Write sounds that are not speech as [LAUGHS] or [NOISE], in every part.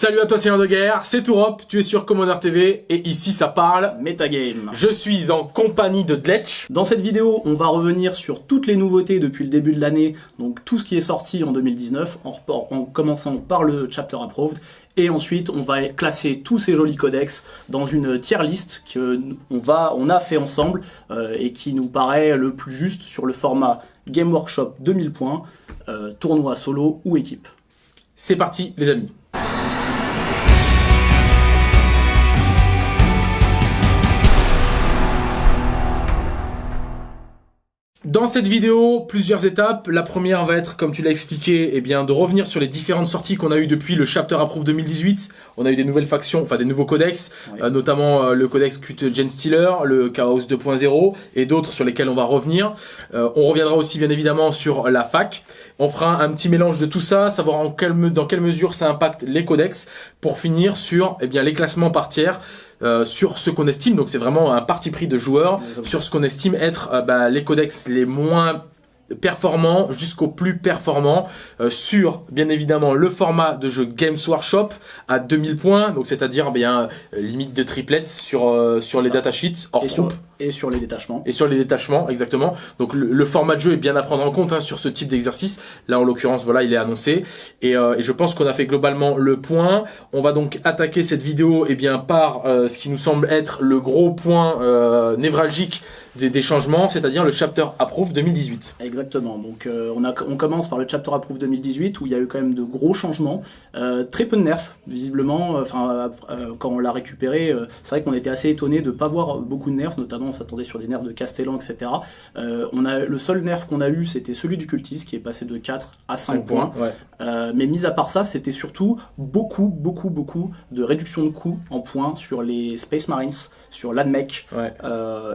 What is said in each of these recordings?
Salut à toi Seigneur de Guerre, c'est Tourop, tu es sur Commander TV et ici ça parle Metagame. Je suis en compagnie de Dletch. Dans cette vidéo, on va revenir sur toutes les nouveautés depuis le début de l'année, donc tout ce qui est sorti en 2019, en, en commençant par le Chapter Approved, et ensuite on va classer tous ces jolis codex dans une tier list qu'on va, on a fait ensemble euh, et qui nous paraît le plus juste sur le format Game Workshop 2000 points, euh, tournoi solo ou équipe. C'est parti les amis Dans cette vidéo, plusieurs étapes. La première va être, comme tu l'as expliqué, eh bien, de revenir sur les différentes sorties qu'on a eues depuis le Chapter Approve 2018. On a eu des nouvelles factions, enfin des nouveaux codex, euh, notamment euh, le codex Cut Gen Stealer, le Chaos 2.0 et d'autres sur lesquels on va revenir. Euh, on reviendra aussi bien évidemment sur la fac. On fera un petit mélange de tout ça, savoir en quelle, dans quelle mesure ça impacte les codex, pour finir sur eh bien, les classements par tiers. Euh, sur ce qu'on estime, donc c'est vraiment un parti pris de joueurs, sur ce qu'on estime être euh, bah, les codex les moins performants jusqu'aux plus performants euh, sur bien évidemment le format de jeu Games Workshop à 2000 points donc c'est-à-dire bien limite de triplettes sur sur les datasheets hors et Sur, et sur les détachements. Et sur les détachements exactement. Donc le, format de jeu est bien à prendre en compte hein, sur ce type d'exercice. Là en l'occurrence voilà il est annoncé et, et je pense qu'on a fait globalement le point. On va donc attaquer cette vidéo et eh bien par ce qui nous semble être le gros point névralgique des, changements, c'est-à-dire le Chapter Approve 2018. Exactement, donc euh, on, a, on commence par le Chapter Approve 2018 où il y a eu quand même de gros changements, euh, très peu de nerfs visiblement, euh, enfin quand on l'a récupéré, c'est vrai qu'on était assez étonné de ne pas voir beaucoup de nerfs, notamment on s'attendait sur des nerfs de Castellan, etc. on a, le seul nerf qu'on a eu c'était celui du cultiste qui est passé de 4 à 5, points, mais mis à part ça c'était surtout beaucoup, beaucoup, beaucoup de réduction de coûts en points sur les Space Marines, sur l'ADMEC,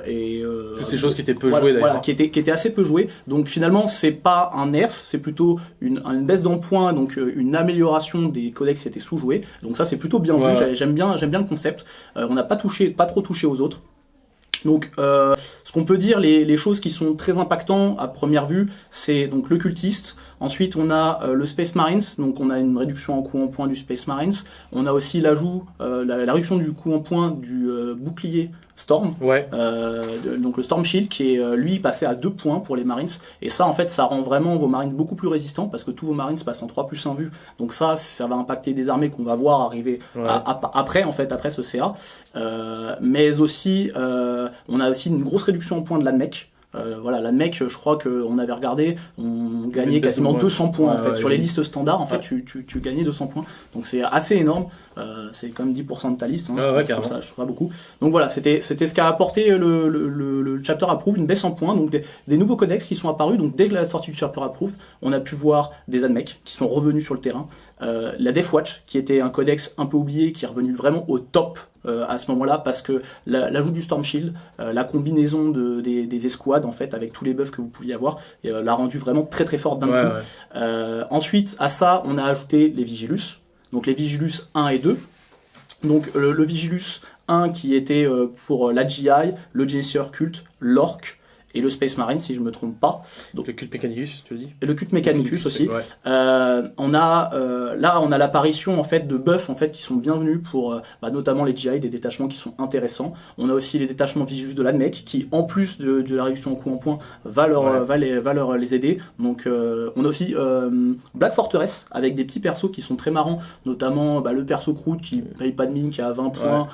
et toutes ces choses qui étaient peu jouées d'ailleurs. qui étaient, qui étaient assez peu jouées. Donc finalement, c'est pas un nerf, c'est plutôt une, une baisse d'empoint, donc euh, une amélioration des codex qui étaient sous-joués. Donc ça, c'est plutôt bien vu. J'aime bien, j'aime bien le concept. Euh, on n'a pas touché, pas trop touché aux autres. Donc, euh, ce qu'on peut dire, les, choses qui sont très impactantes à première vue, c'est donc le cultiste. Ensuite, on a euh, le Space Marines, donc on a une réduction en coût en point du Space Marines. On a aussi l'ajout, euh, la, la, réduction du coût en point du bouclier Storm, ouais. donc le Storm Shield qui est lui passé à 2 points pour les Marines. Et ça, en fait, ça rend vraiment vos Marines beaucoup plus résistants parce que tous vos Marines passent en 3 plus 1 vue. Donc ça, ça va impacter des armées qu'on va voir arriver après, en fait, après ce CA. mais aussi, on a aussi une grosse réduction en points de la mec. Euh, voilà, la mec, je crois qu'on avait regardé, on gagnait quasiment 200 points en fait. Sur les listes standards, en fait, tu, tu, tu, gagnais 200 points. Donc c'est assez énorme. Euh, c'est quand même 10% de ta liste. Hein, je, trouve ça, je trouve beaucoup. Donc voilà, c'était c'était ce qu'a apporté le, le, le, chapter approve, une baisse en points. Donc des, des, nouveaux codex qui sont apparus. Donc dès que la sortie du chapter approve, on a pu voir des admecs qui sont revenus sur le terrain. Euh, la Deathwatch, qui était un codex un peu oublié, qui est revenu vraiment au top euh, à ce moment-là parce que l'ajout du Storm Shield, euh, la combinaison de, des, des, escouades en fait avec tous les buffs que vous pouviez avoir, euh, l'a rendu vraiment très très forte d'un coup. ensuite à ça on a ajouté les Vigilus, donc les Vigilus 1 et 2. Donc le, le Vigilus 1 qui était pour la GI, le Genesis Cult, l'Orc, et le Space Marine, si je me trompe pas. Donc, le culte Mechanicus, tu le dis Et le culte Mechanicus aussi. Euh, on a, euh, là, on a l'apparition en fait de buffs en fait qui sont bienvenus pour euh, bah, notamment les GI, des détachements qui sont intéressants. On a aussi les détachements Vigilus de l'ADMEC qui, en plus de, de, la réduction en coup en point, va, leur, va, les, va leur les aider. Donc, on a aussi Black Fortress avec des petits persos qui sont très marrants, notamment bah, le perso Croûte qui paye pas de mine, qui a 20 points,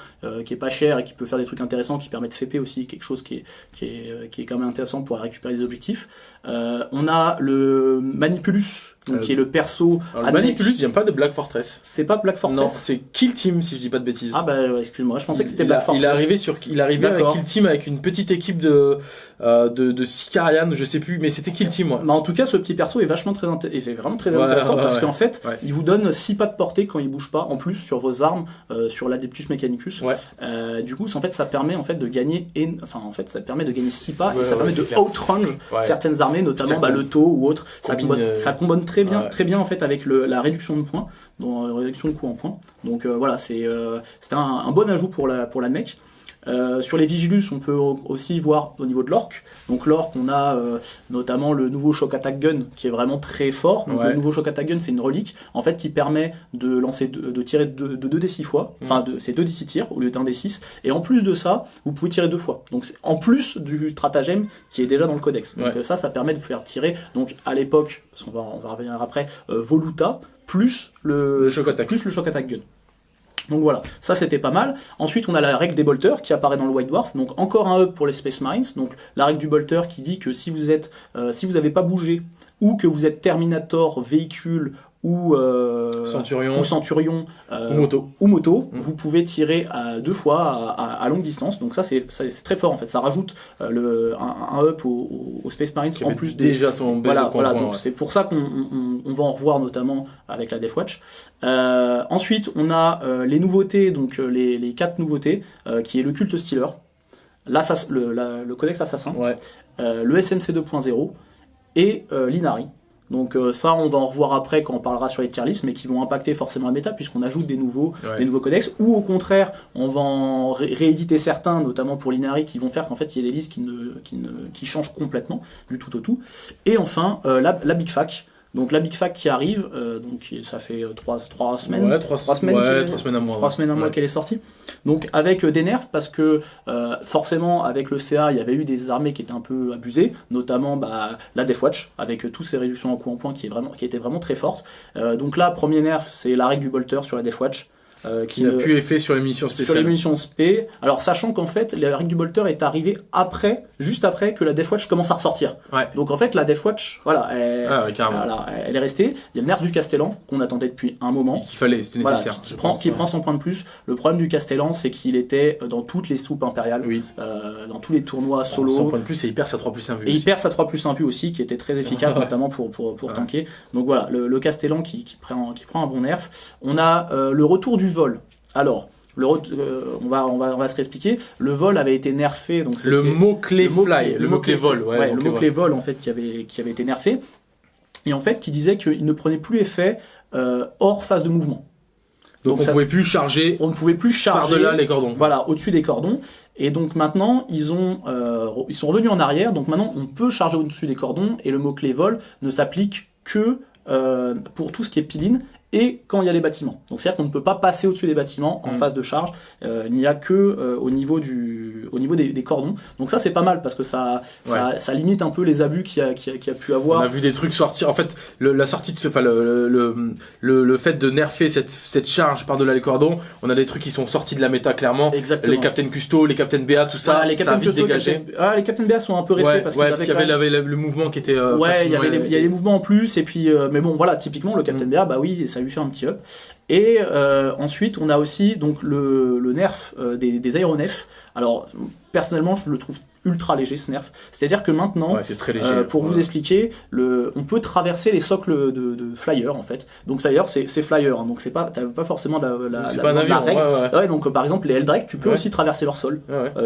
qui est pas cher et qui peut faire des trucs intéressants, qui permet de FP aussi, quelque chose qui est, qui est, qui est quand même intéressant pour récupérer des objectifs. Euh, on a le Manipulus, donc, qui est le perso. le Manipulus vient pas de Black Fortress. C'est pas Black Fortress. Non, c'est Kill Team si je dis pas de bêtises. Ah bah excuse-moi, je pensais que c'était Black Fortress. Il est arrivé sur, il est arrivé avec Kill Team avec une petite équipe de euh, de, de Sicarian, je sais plus, mais c'était Kill Team. Moi. Mais en tout cas, ce petit perso est vachement très est vraiment très intéressant parce qu'en fait, il vous donne 6 pas de portée quand il bouge pas, en plus sur vos armes, euh, sur l'Adeptus Mechanicus. Euh, du coup, en fait, ça permet en fait de gagner, enfin en fait, ça permet de gagner 6 pas et ça permet de outrange certaines armées, notamment bah, le taux ou autre. Ça combine, ça combine très bien, très bien en fait avec le, la réduction de points, donc la réduction de coût en points. Donc voilà, c'est c'était un, un, bon ajout pour la pour la mec. Euh, sur les Vigilus, on peut aussi voir au niveau de l'orque. Donc l'orque, on a euh, notamment le nouveau Shock Attack Gun qui est vraiment très fort. Donc le nouveau Shock Attack Gun, c'est une relique en fait qui permet de lancer de, tirer de, 2 d 6 fois. Mm. Enfin, c'est 2 d 6 tirs au lieu d'un d 6. Et en plus de ça, vous pouvez tirer deux fois. Donc en plus du stratagème qui est déjà dans le codex. Donc ça, ça permet de faire tirer. Donc à l'époque, parce qu'on va, on va revenir après, euh, Voluta plus le, attack. plus le Shock Attack Gun. Donc voilà, ça c'était pas mal. Ensuite, on a la règle des bolters qui apparaît dans le White Dwarf. Donc encore un hub pour les Space Mines. Donc la règle du bolter qui dit que si vous êtes, euh, si vous n'avez pas bougé ou que vous êtes Terminator, véhicule ou euh, Centurion, ou, centurion euh, ou moto, ou moto mm. vous pouvez tirer à deux fois à, longue distance. Donc ça c'est très fort en fait. Ça rajoute euh, le, un, up au, Space Marines en plus déjà son voilà, voilà donc c'est pour ça qu'on on, va en revoir notamment avec la Death Watch. ensuite on a les nouveautés donc les, les quatre nouveautés qui est le culte Stealer, le, le codex assassin, ouais. le SMC 2.0 et l'Inari. Donc euh, ça, on va en revoir après quand on parlera sur les tier lists, mais qui vont impacter forcément la méta puisqu'on ajoute des nouveaux, des nouveaux codex, ou au contraire, on va en rééditer certains, notamment pour l'Inari, qui vont faire qu'en fait il y ait des listes qui, ne, qui, ne, qui changent complètement du tout au tout. Et enfin, euh, la, la Big Fac, donc la Big Fac qui arrive, euh, donc ça fait 3 euh, trois, semaines, ouais, trois, semaines, ouais, trois semaines à mois, trois semaines à mois qu'elle est sortie. Donc avec euh, des nerfs parce que forcément avec le CA il y avait eu des armées qui étaient un peu abusées, notamment bah, la Deathwatch avec tous ces réductions en coup en point qui est vraiment qui était vraiment très forte. donc là premier nerf c'est la règle du bolter sur la Deathwatch euh, qui n'a plus effet sur les munitions spéciales. Sur les munitions SP. Alors sachant qu'en fait, la règle du bolter est arrivée après, juste après que la Deathwatch commence à ressortir. Ouais. Donc en fait, la Deathwatch, voilà, elle, ah voilà, elle est restée. Il y a le nerf du Castellan qu'on attendait depuis un moment. Qu'il fallait, c'était nécessaire. qui, prend, qui prend son point de plus. Le problème du Castellan, c'est qu'il était dans toutes les soupes impériales, oui. euh, dans tous les tournois solo. Son point de plus, et il perd sa 3 plus 1 vue. Et il perd sa 3 plus 1 vue aussi, qui était très efficace, [LAUGHS] notamment pour, pour, pour tanker. Donc voilà, le, le Castellan qui, qui, prend, qui prend un bon nerf. On a euh, le retour du vol. Alors, le, euh, on, va, on, va, on va se réexpliquer. Le vol avait été nerfé. Donc le mot-clé fly, le, mot-clé vol. Ouais, le mot-clé vol, en fait, qui avait, qui avait été nerfé. Et en fait, qui disait qu'il ne prenait plus effet euh, hors phase de mouvement. Donc, on ne pouvait plus charger. On ne pouvait plus charger. Par-delà les cordons. Voilà, au-dessus des cordons. Et donc maintenant, ils, ont, euh, ils sont revenus en arrière. Donc maintenant, on peut charger au-dessus des cordons. Et le mot-clé vol ne s'applique que pour tout ce qui est piline et quand il y a les bâtiments. Donc c'est-à-dire qu'on ne peut pas passer au-dessus des bâtiments en mm. phase de charge, euh, il n'y a que euh, au niveau, du, au niveau des, cordons. Donc ça c'est pas mal parce que ça, ça, ça, limite un peu les abus qu'il y, a, qui a, pu avoir. On a vu des trucs sortir, en fait la sortie de ce, enfin le, le, le, le, fait de nerfer cette, cette charge par-delà les cordons, on a des trucs qui sont sortis de la méta clairement. Exactement. Les Captain Custo, les Captain BA, tout ça, les Captain Custo, dégagé. Ah, les Captain BA sont un peu restés parce, qu'il y avait, le mouvement qui était... Euh, ouais, il y avait les, les mouvements en plus et puis, mais bon voilà, typiquement le Captain mm. BA, bah oui, ça lui fait un petit up. Et euh, ensuite, on a aussi donc le, le nerf euh, des, des, aéronefs. Alors, personnellement, je le trouve ultra léger ce nerf. C'est-à-dire que maintenant, très léger, euh, pour vous expliquer, le, on peut traverser les socles de, de flyer en fait. Donc d'ailleurs, c'est flyer, hein, donc c'est pas, pas forcément la, la, la, pas un avion, règle. Ouais, donc par exemple, les Eldrake, tu peux aussi traverser leur sol,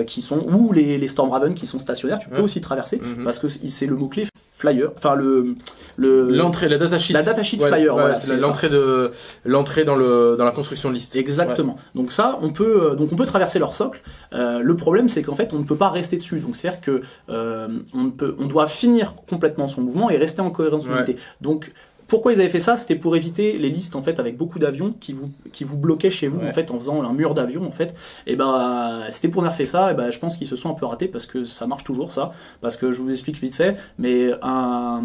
qui sont ou les, les Stormraven qui sont stationnaires, tu peux aussi traverser mhm. parce que c'est le mot clé flyer, enfin le le l'entrée, la datasheet, la datasheet flyer, voilà, c'est l'entrée de l'entrée dans le dans la construction de liste. Exactement. Donc ça, on peut euh, donc on peut traverser leur socle. Euh, le problème, c'est qu'en fait, on ne peut pas rester dessus. Donc c'est à dire que euh, on peut, on doit finir complètement son mouvement et rester en cohérence d'unité. Donc pourquoi ils avaient fait ça? C'était pour éviter les listes en fait avec beaucoup d'avions qui vous qui vous bloquaient chez vous en fait en faisant un mur d'avions en fait. Et ben c'était pour nerfer ça. Et ben je pense qu'ils se sont un peu ratés parce que ça marche toujours ça. Parce que je vous explique vite fait, mais un,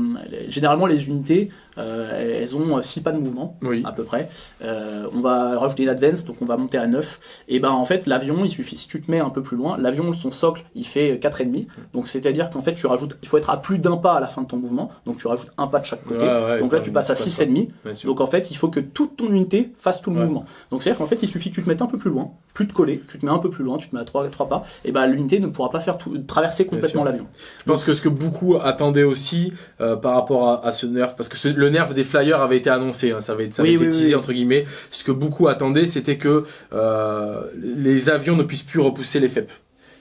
généralement les unités euh, elles ont 6 pas de mouvement, à peu près. Euh, on va rajouter une advance, donc on va monter à 9. Et ben en fait, l'avion, il suffit, si tu te mets un peu plus loin, l'avion, son socle, il fait 4,5. Donc c'est-à-dire qu'en fait, tu rajoutes, il faut être à plus d'un pas à la fin de ton mouvement. Donc tu rajoutes un pas de chaque côté. donc là, tu passes à 6,5. Donc en fait, il faut que toute ton unité fasse tout le mouvement. Donc c'est-à-dire qu'en fait, il suffit que tu te mettes un peu plus loin, plus de coller, tu te mets un peu plus loin, tu te mets à 3, 3 pas, et ben l'unité ne pourra pas faire tout, traverser complètement l'avion. Je pense que ce que beaucoup attendaient aussi euh, par rapport à, ce nerf, parce que le nerf des flyers avait été annoncé, hein, ça avait, ça avait été teasé entre guillemets. Ce que beaucoup attendaient, c'était que euh, les avions ne puissent plus repousser les FEP.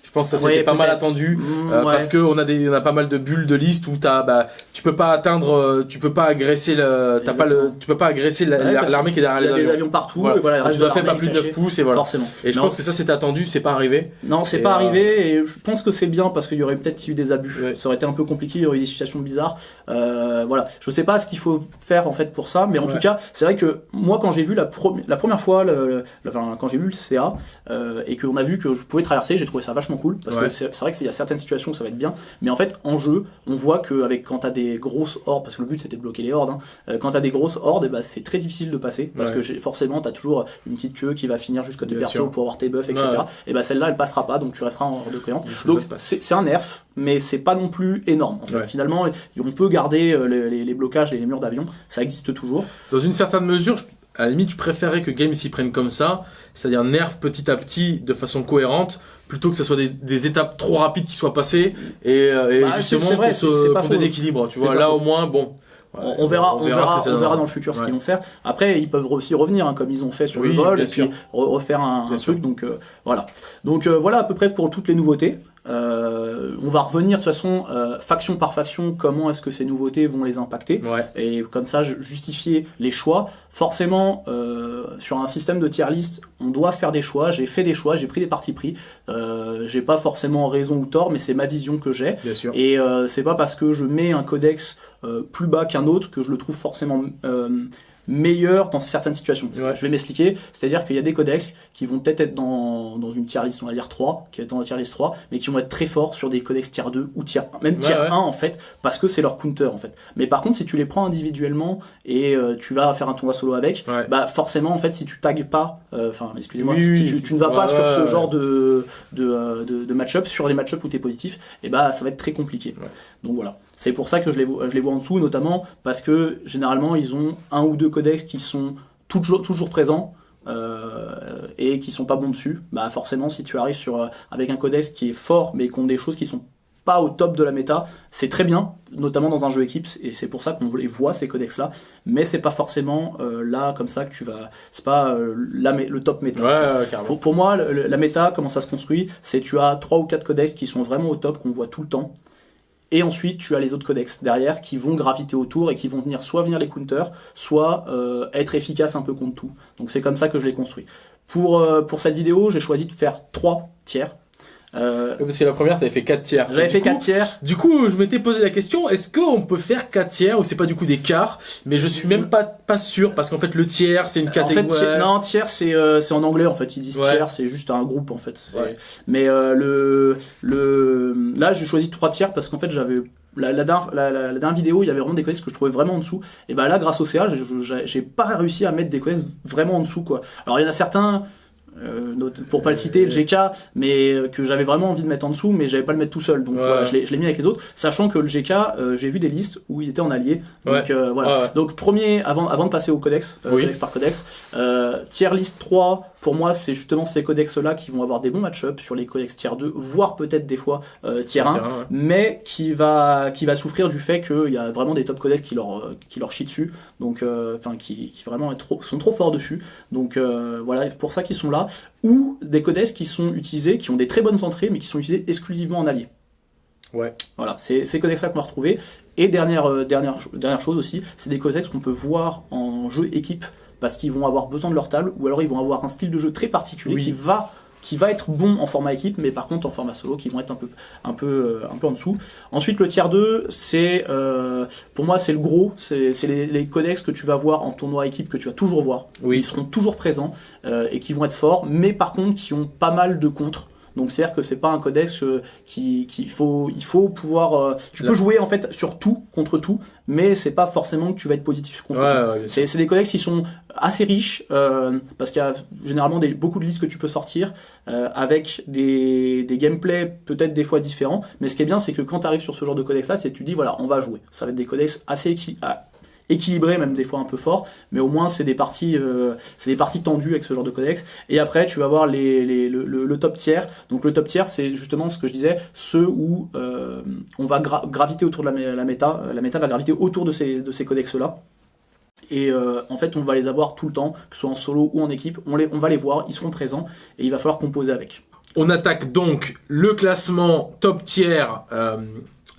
Je pense que ça c'était pas mal attendu mmh, euh, parce que on a des on a pas mal de bulles de liste où t'as bah tu peux pas atteindre euh, tu peux pas agresser le t'as pas le tu peux pas agresser l'armée qui est derrière les avions. Il y a des avions partout et voilà. tu dois faire pas plus de 9 pouces et voilà. Forcément. Et je pense que ça c'était attendu, c'est pas arrivé. Non, c'est pas arrivé et je pense que c'est bien parce qu'il y aurait peut-être eu des abus. Ça aurait été un peu compliqué, il y aurait eu des situations bizarres. voilà, je sais pas ce qu'il faut faire en fait pour ça, mais en tout cas, c'est vrai que moi quand j'ai vu la, la première fois, le, enfin, quand j'ai vu le CA et qu'on a vu que je pouvais traverser, j'ai trouvé ça vachement cool parce que c'est vrai qu'il y a certaines situations où ça va être bien, mais en fait en jeu, on voit que avec quand t'as des grosses hordes, parce que le but c'était de bloquer les hordes, hein, euh, quand t'as des grosses hordes, et eh bah, ben, c'est très difficile de passer parce que forcément t'as toujours une petite queue qui va finir jusqu'à tes persos pour avoir tes buffs, etc. Et bah celle-là elle passera pas, donc tu resteras en horde de créance. Donc c'est un nerf, mais c'est pas non plus énorme. Finalement, on peut garder euh, les, les blocages et les murs d'avion, ça existe toujours. Dans une certaine mesure, à la limite, je préférais que Game s'y prenne comme ça, c'est-à-dire nerf petit à petit de façon cohérente, plutôt que ce soit des, étapes trop rapides qui soient passées et, euh, bah, justement vrai, pour, déséquilibre. Tu vois, là au moins, bon. on, verra, on, verra, on verra, dans le futur ce qu'ils vont faire. Après, ils peuvent aussi revenir, hein, comme ils ont fait sur le vol, et puis refaire un, truc. Donc euh, voilà. Donc euh, voilà à peu près pour toutes les nouveautés. Euh, on va revenir de toute façon euh, faction par faction comment est-ce que ces nouveautés vont les impacter et comme ça justifier les choix. Forcément euh, sur un système de tier list on doit faire des choix. J'ai fait des choix, j'ai pris des partis pris. j'ai pas forcément raison ou tort mais c'est ma vision que j'ai et c'est pas parce que je mets un codex plus bas qu'un autre que je le trouve forcément meilleur dans certaines situations. Je vais m'expliquer, c'est-à-dire qu'il y a des codex qui vont peut-être être dans, dans une tier list, on va dire 3, qui est dans la tier list 3, mais qui vont être très forts sur des codex tier 2 ou tier 1, même tier 1 en fait, parce que c'est leur counter en fait. Mais par contre, si tu les prends individuellement et euh, tu vas faire un tournoi solo avec, bah forcément en fait, si tu tags pas, euh, enfin excusez-moi, si tu, tu, ne vas pas sur ce genre de, de, euh, de, de match-up, sur les match-up où tu es positif, et eh bah ça va être très compliqué. Donc voilà. C'est pour ça que je les, je les vois en dessous, notamment parce que généralement ils ont un ou deux codex qui sont toujours, toujours présents. Euh, et qui sont pas bons dessus, bah forcément si tu arrives sur euh, avec un codex qui est fort mais qui ont des choses qui sont pas au top de la méta, c'est très bien, notamment dans un jeu équipe, et c'est pour ça qu'on les voit ces codex là, mais c'est pas forcément euh, là comme ça que tu vas, c'est pas la, le top méta. pour, pour, moi, la méta, comment ça se construit, c'est tu as trois ou quatre codex qui sont vraiment au top, qu'on voit tout le temps, et ensuite, tu as les autres codex derrière qui vont graviter autour et qui vont venir soit venir les counters, soit euh, être efficaces un peu contre tout. Donc c'est comme ça que je l'ai construit. Pour, euh, pour cette vidéo, j'ai choisi de faire trois tiers. Euh, parce que la première, t'avais fait 4 tiers. J'avais fait 4 tiers. Du coup, je m'étais posé la question, est-ce qu'on peut faire 4 tiers ou c'est pas du coup des quarts? Mais je suis même pas, pas sûr parce qu'en fait, le tiers, c'est une catégorie. En fait, non, tiers, c'est euh, en anglais en fait. Ils disent tiers, c'est juste un groupe en fait. Mais euh, le, le, là, j'ai choisi 3 tiers parce qu'en fait, j'avais la, la, la, dernière vidéo, il y avait vraiment des codex que je trouvais vraiment en dessous. Et bah là, grâce au CA, j'ai pas réussi à mettre des codex vraiment en dessous, quoi. Alors, il y en a certains, euh, pour pas le citer, le GK, mais euh, que j'avais vraiment envie de mettre en dessous, mais j'avais pas le mettre tout seul. Donc voilà, je l'ai mis avec les autres, sachant que le GK, euh, j'ai vu des listes où il était en allié. Donc voilà. Donc premier, avant, avant de passer au codex, codex par codex, tier list 3, pour moi, c'est justement ces codex-là qui vont avoir des bons match-up sur les codex tier 2, voire peut-être des fois euh, tier 1, mais qui va, qui va souffrir du fait qu'il y a vraiment des top codex qui leur, qui leur chient dessus, donc, euh, enfin, qui, qui, vraiment trop, sont trop forts dessus. Donc euh, voilà, pour ça qu'ils sont là. Ou des codex qui sont utilisés, qui ont des très bonnes entrées, mais qui sont utilisés exclusivement en allié. Ouais. Voilà, c'est ces codex-là qu'on va retrouver. Et dernière, dernière, dernière chose aussi, c'est des codex qu'on peut voir en jeu équipe parce qu'ils vont avoir besoin de leur table, ou alors ils vont avoir un style de jeu très particulier qui va qui va être bon en format équipe, mais par contre en format solo, qui vont être un peu, un peu, euh, un peu en dessous. Ensuite, le tier 2, c'est, euh, pour moi, c'est le gros, c'est les, les, codex que tu vas voir en tournoi équipe, que tu vas toujours voir. Oui. Ils seront toujours présents, euh, et qui vont être forts, mais par contre, qui ont pas mal de contre. Donc c'est-à-dire que c'est pas un codex euh, qui, qui faut, il faut pouvoir. Euh, tu peux jouer en fait sur tout contre tout, mais c'est pas forcément que tu vas être positif contre tout. c'est des codex qui sont assez riches euh, parce qu'il y a généralement beaucoup de listes que tu peux sortir avec des, des gameplays peut-être des fois différents. Mais ce qui est bien, c'est que quand tu arrives sur ce genre de codex là, c'est tu dis voilà, on va jouer. Ça va être des codex assez équilibré, même des fois un peu fort, mais au moins c'est des parties, euh, c'est des parties tendues avec ce genre de codex. Et après, tu vas voir les, les le, le, top tiers. Donc le top tiers, c'est justement ce que je disais, ceux où euh, on va graviter autour de la, la, méta. La méta va graviter autour de ces, de ces codex-là. Et euh, en fait, on va les avoir tout le temps, que ce soit en solo ou en équipe. On, les, on va les voir, ils seront présents et il va falloir composer avec. On attaque donc le classement top tiers euh,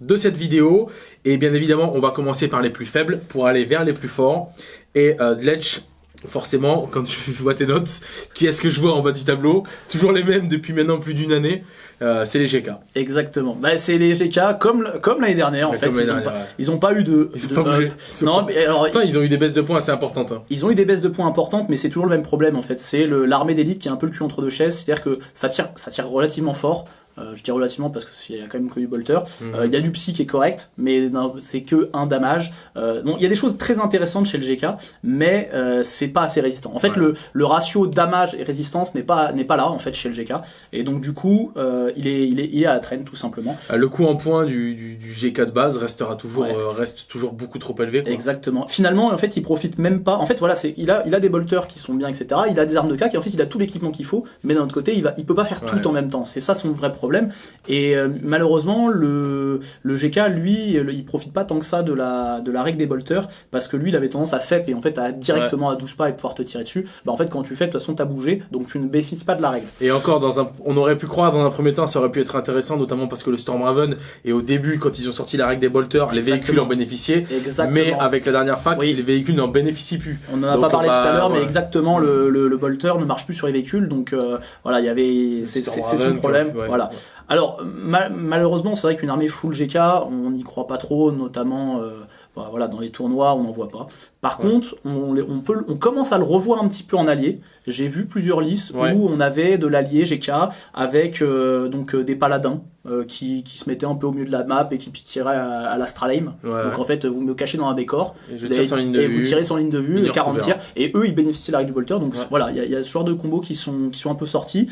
de cette vidéo. Et bien évidemment, on va commencer par les plus faibles pour aller vers les plus forts. Et euh, Dledge, forcément, quand je [LAUGHS] vois tes notes, qui est-ce que je vois en bas du tableau? Toujours les mêmes depuis maintenant plus d'une année. Euh, c'est les GK. Exactement. Bah, c'est les GK comme comme l'année dernière en fait. Ils l'année ont, dernière, pas, ouais. ils ont pas eu de. Ils ont de pas bougé. Non, mais alors ils ont eu des baisses de points assez importantes. hein. Ils ont eu des baisses de points importantes, mais c'est toujours le même problème en fait. C'est l'armée d'élite qui est un peu le cul entre deux chaises, c'est-à-dire que ça tire, ça tire relativement fort. Euh, je dis relativement parce qu'il y a quand même que du bolter. Mhm. Euh, Il y a du psy qui est correct, mais c'est que un damage. Euh, donc il y a des choses très intéressantes chez le GK, mais euh, c'est pas assez résistant. En fait, Ouais. le, le ratio damage et résistance n'est pas n'est pas là en fait chez le GK, et donc du coup il est il est il est à la traîne tout simplement. Le coût en points du, du, du GK de base restera toujours, Ouais. reste toujours beaucoup trop élevé. quoi. Exactement. Finalement, en fait, il profite même pas. En fait, voilà, c'est il a il a des bolters qui sont bien, etc. Il a des armes de cac et en fait, il a tout l'équipement qu'il faut. Mais d'un autre côté, il va il peut pas faire Ouais. tout en même temps. C'est ça son vrai problème. Et euh, malheureusement, le le GK lui, le- il profite pas tant que ça de la de la règle des bolters parce que lui, il avait tendance à FEP et en fait à directement à 12 pas et pouvoir te tirer dessus. Bah en fait, quand tu fais, de toute façon, t'as bougé, donc tu ne bénéficies pas de la règle. Et encore, dans un, on aurait pu croire dans un premier temps, ça aurait pu être intéressant, notamment parce que le Stormraven, et au début, quand ils ont sorti la règle des bolters, les véhicules en bénéficiaient. Exactement. Mais avec la dernière fac, Oui. les véhicules n'en bénéficient plus. On en a Donc, pas parlé bah, tout à l'heure, mais ouais. exactement, le, le, le bolter ne marche plus sur les véhicules, donc euh, voilà, il y avait, c'est son problème. Ouais. voilà. Alors ma- malheureusement, c'est vrai qu'une armée full GK, on n'y croit pas trop, notamment euh, bah, voilà dans les tournois, on n'en voit pas. Par Ouais. contre, on, les- on peut, on commence à le revoir un petit peu en allié. J'ai vu plusieurs listes Ouais. où on avait de l'allié GK avec euh, donc euh, des paladins euh, qui, qui se mettaient un peu au milieu de la map et qui tiraient à, à l'Astralheim. Ouais. Donc en fait, vous me cachez dans un décor, Et je vous tire avez- sans ligne de et vue. vous tirez sans ligne de vue, Ligne 40 recouvert. tirs, et eux ils bénéficient de la règle du bolter. Donc voilà, il y, a- il y a ce genre de combos qui sont, qui sont un peu sortis,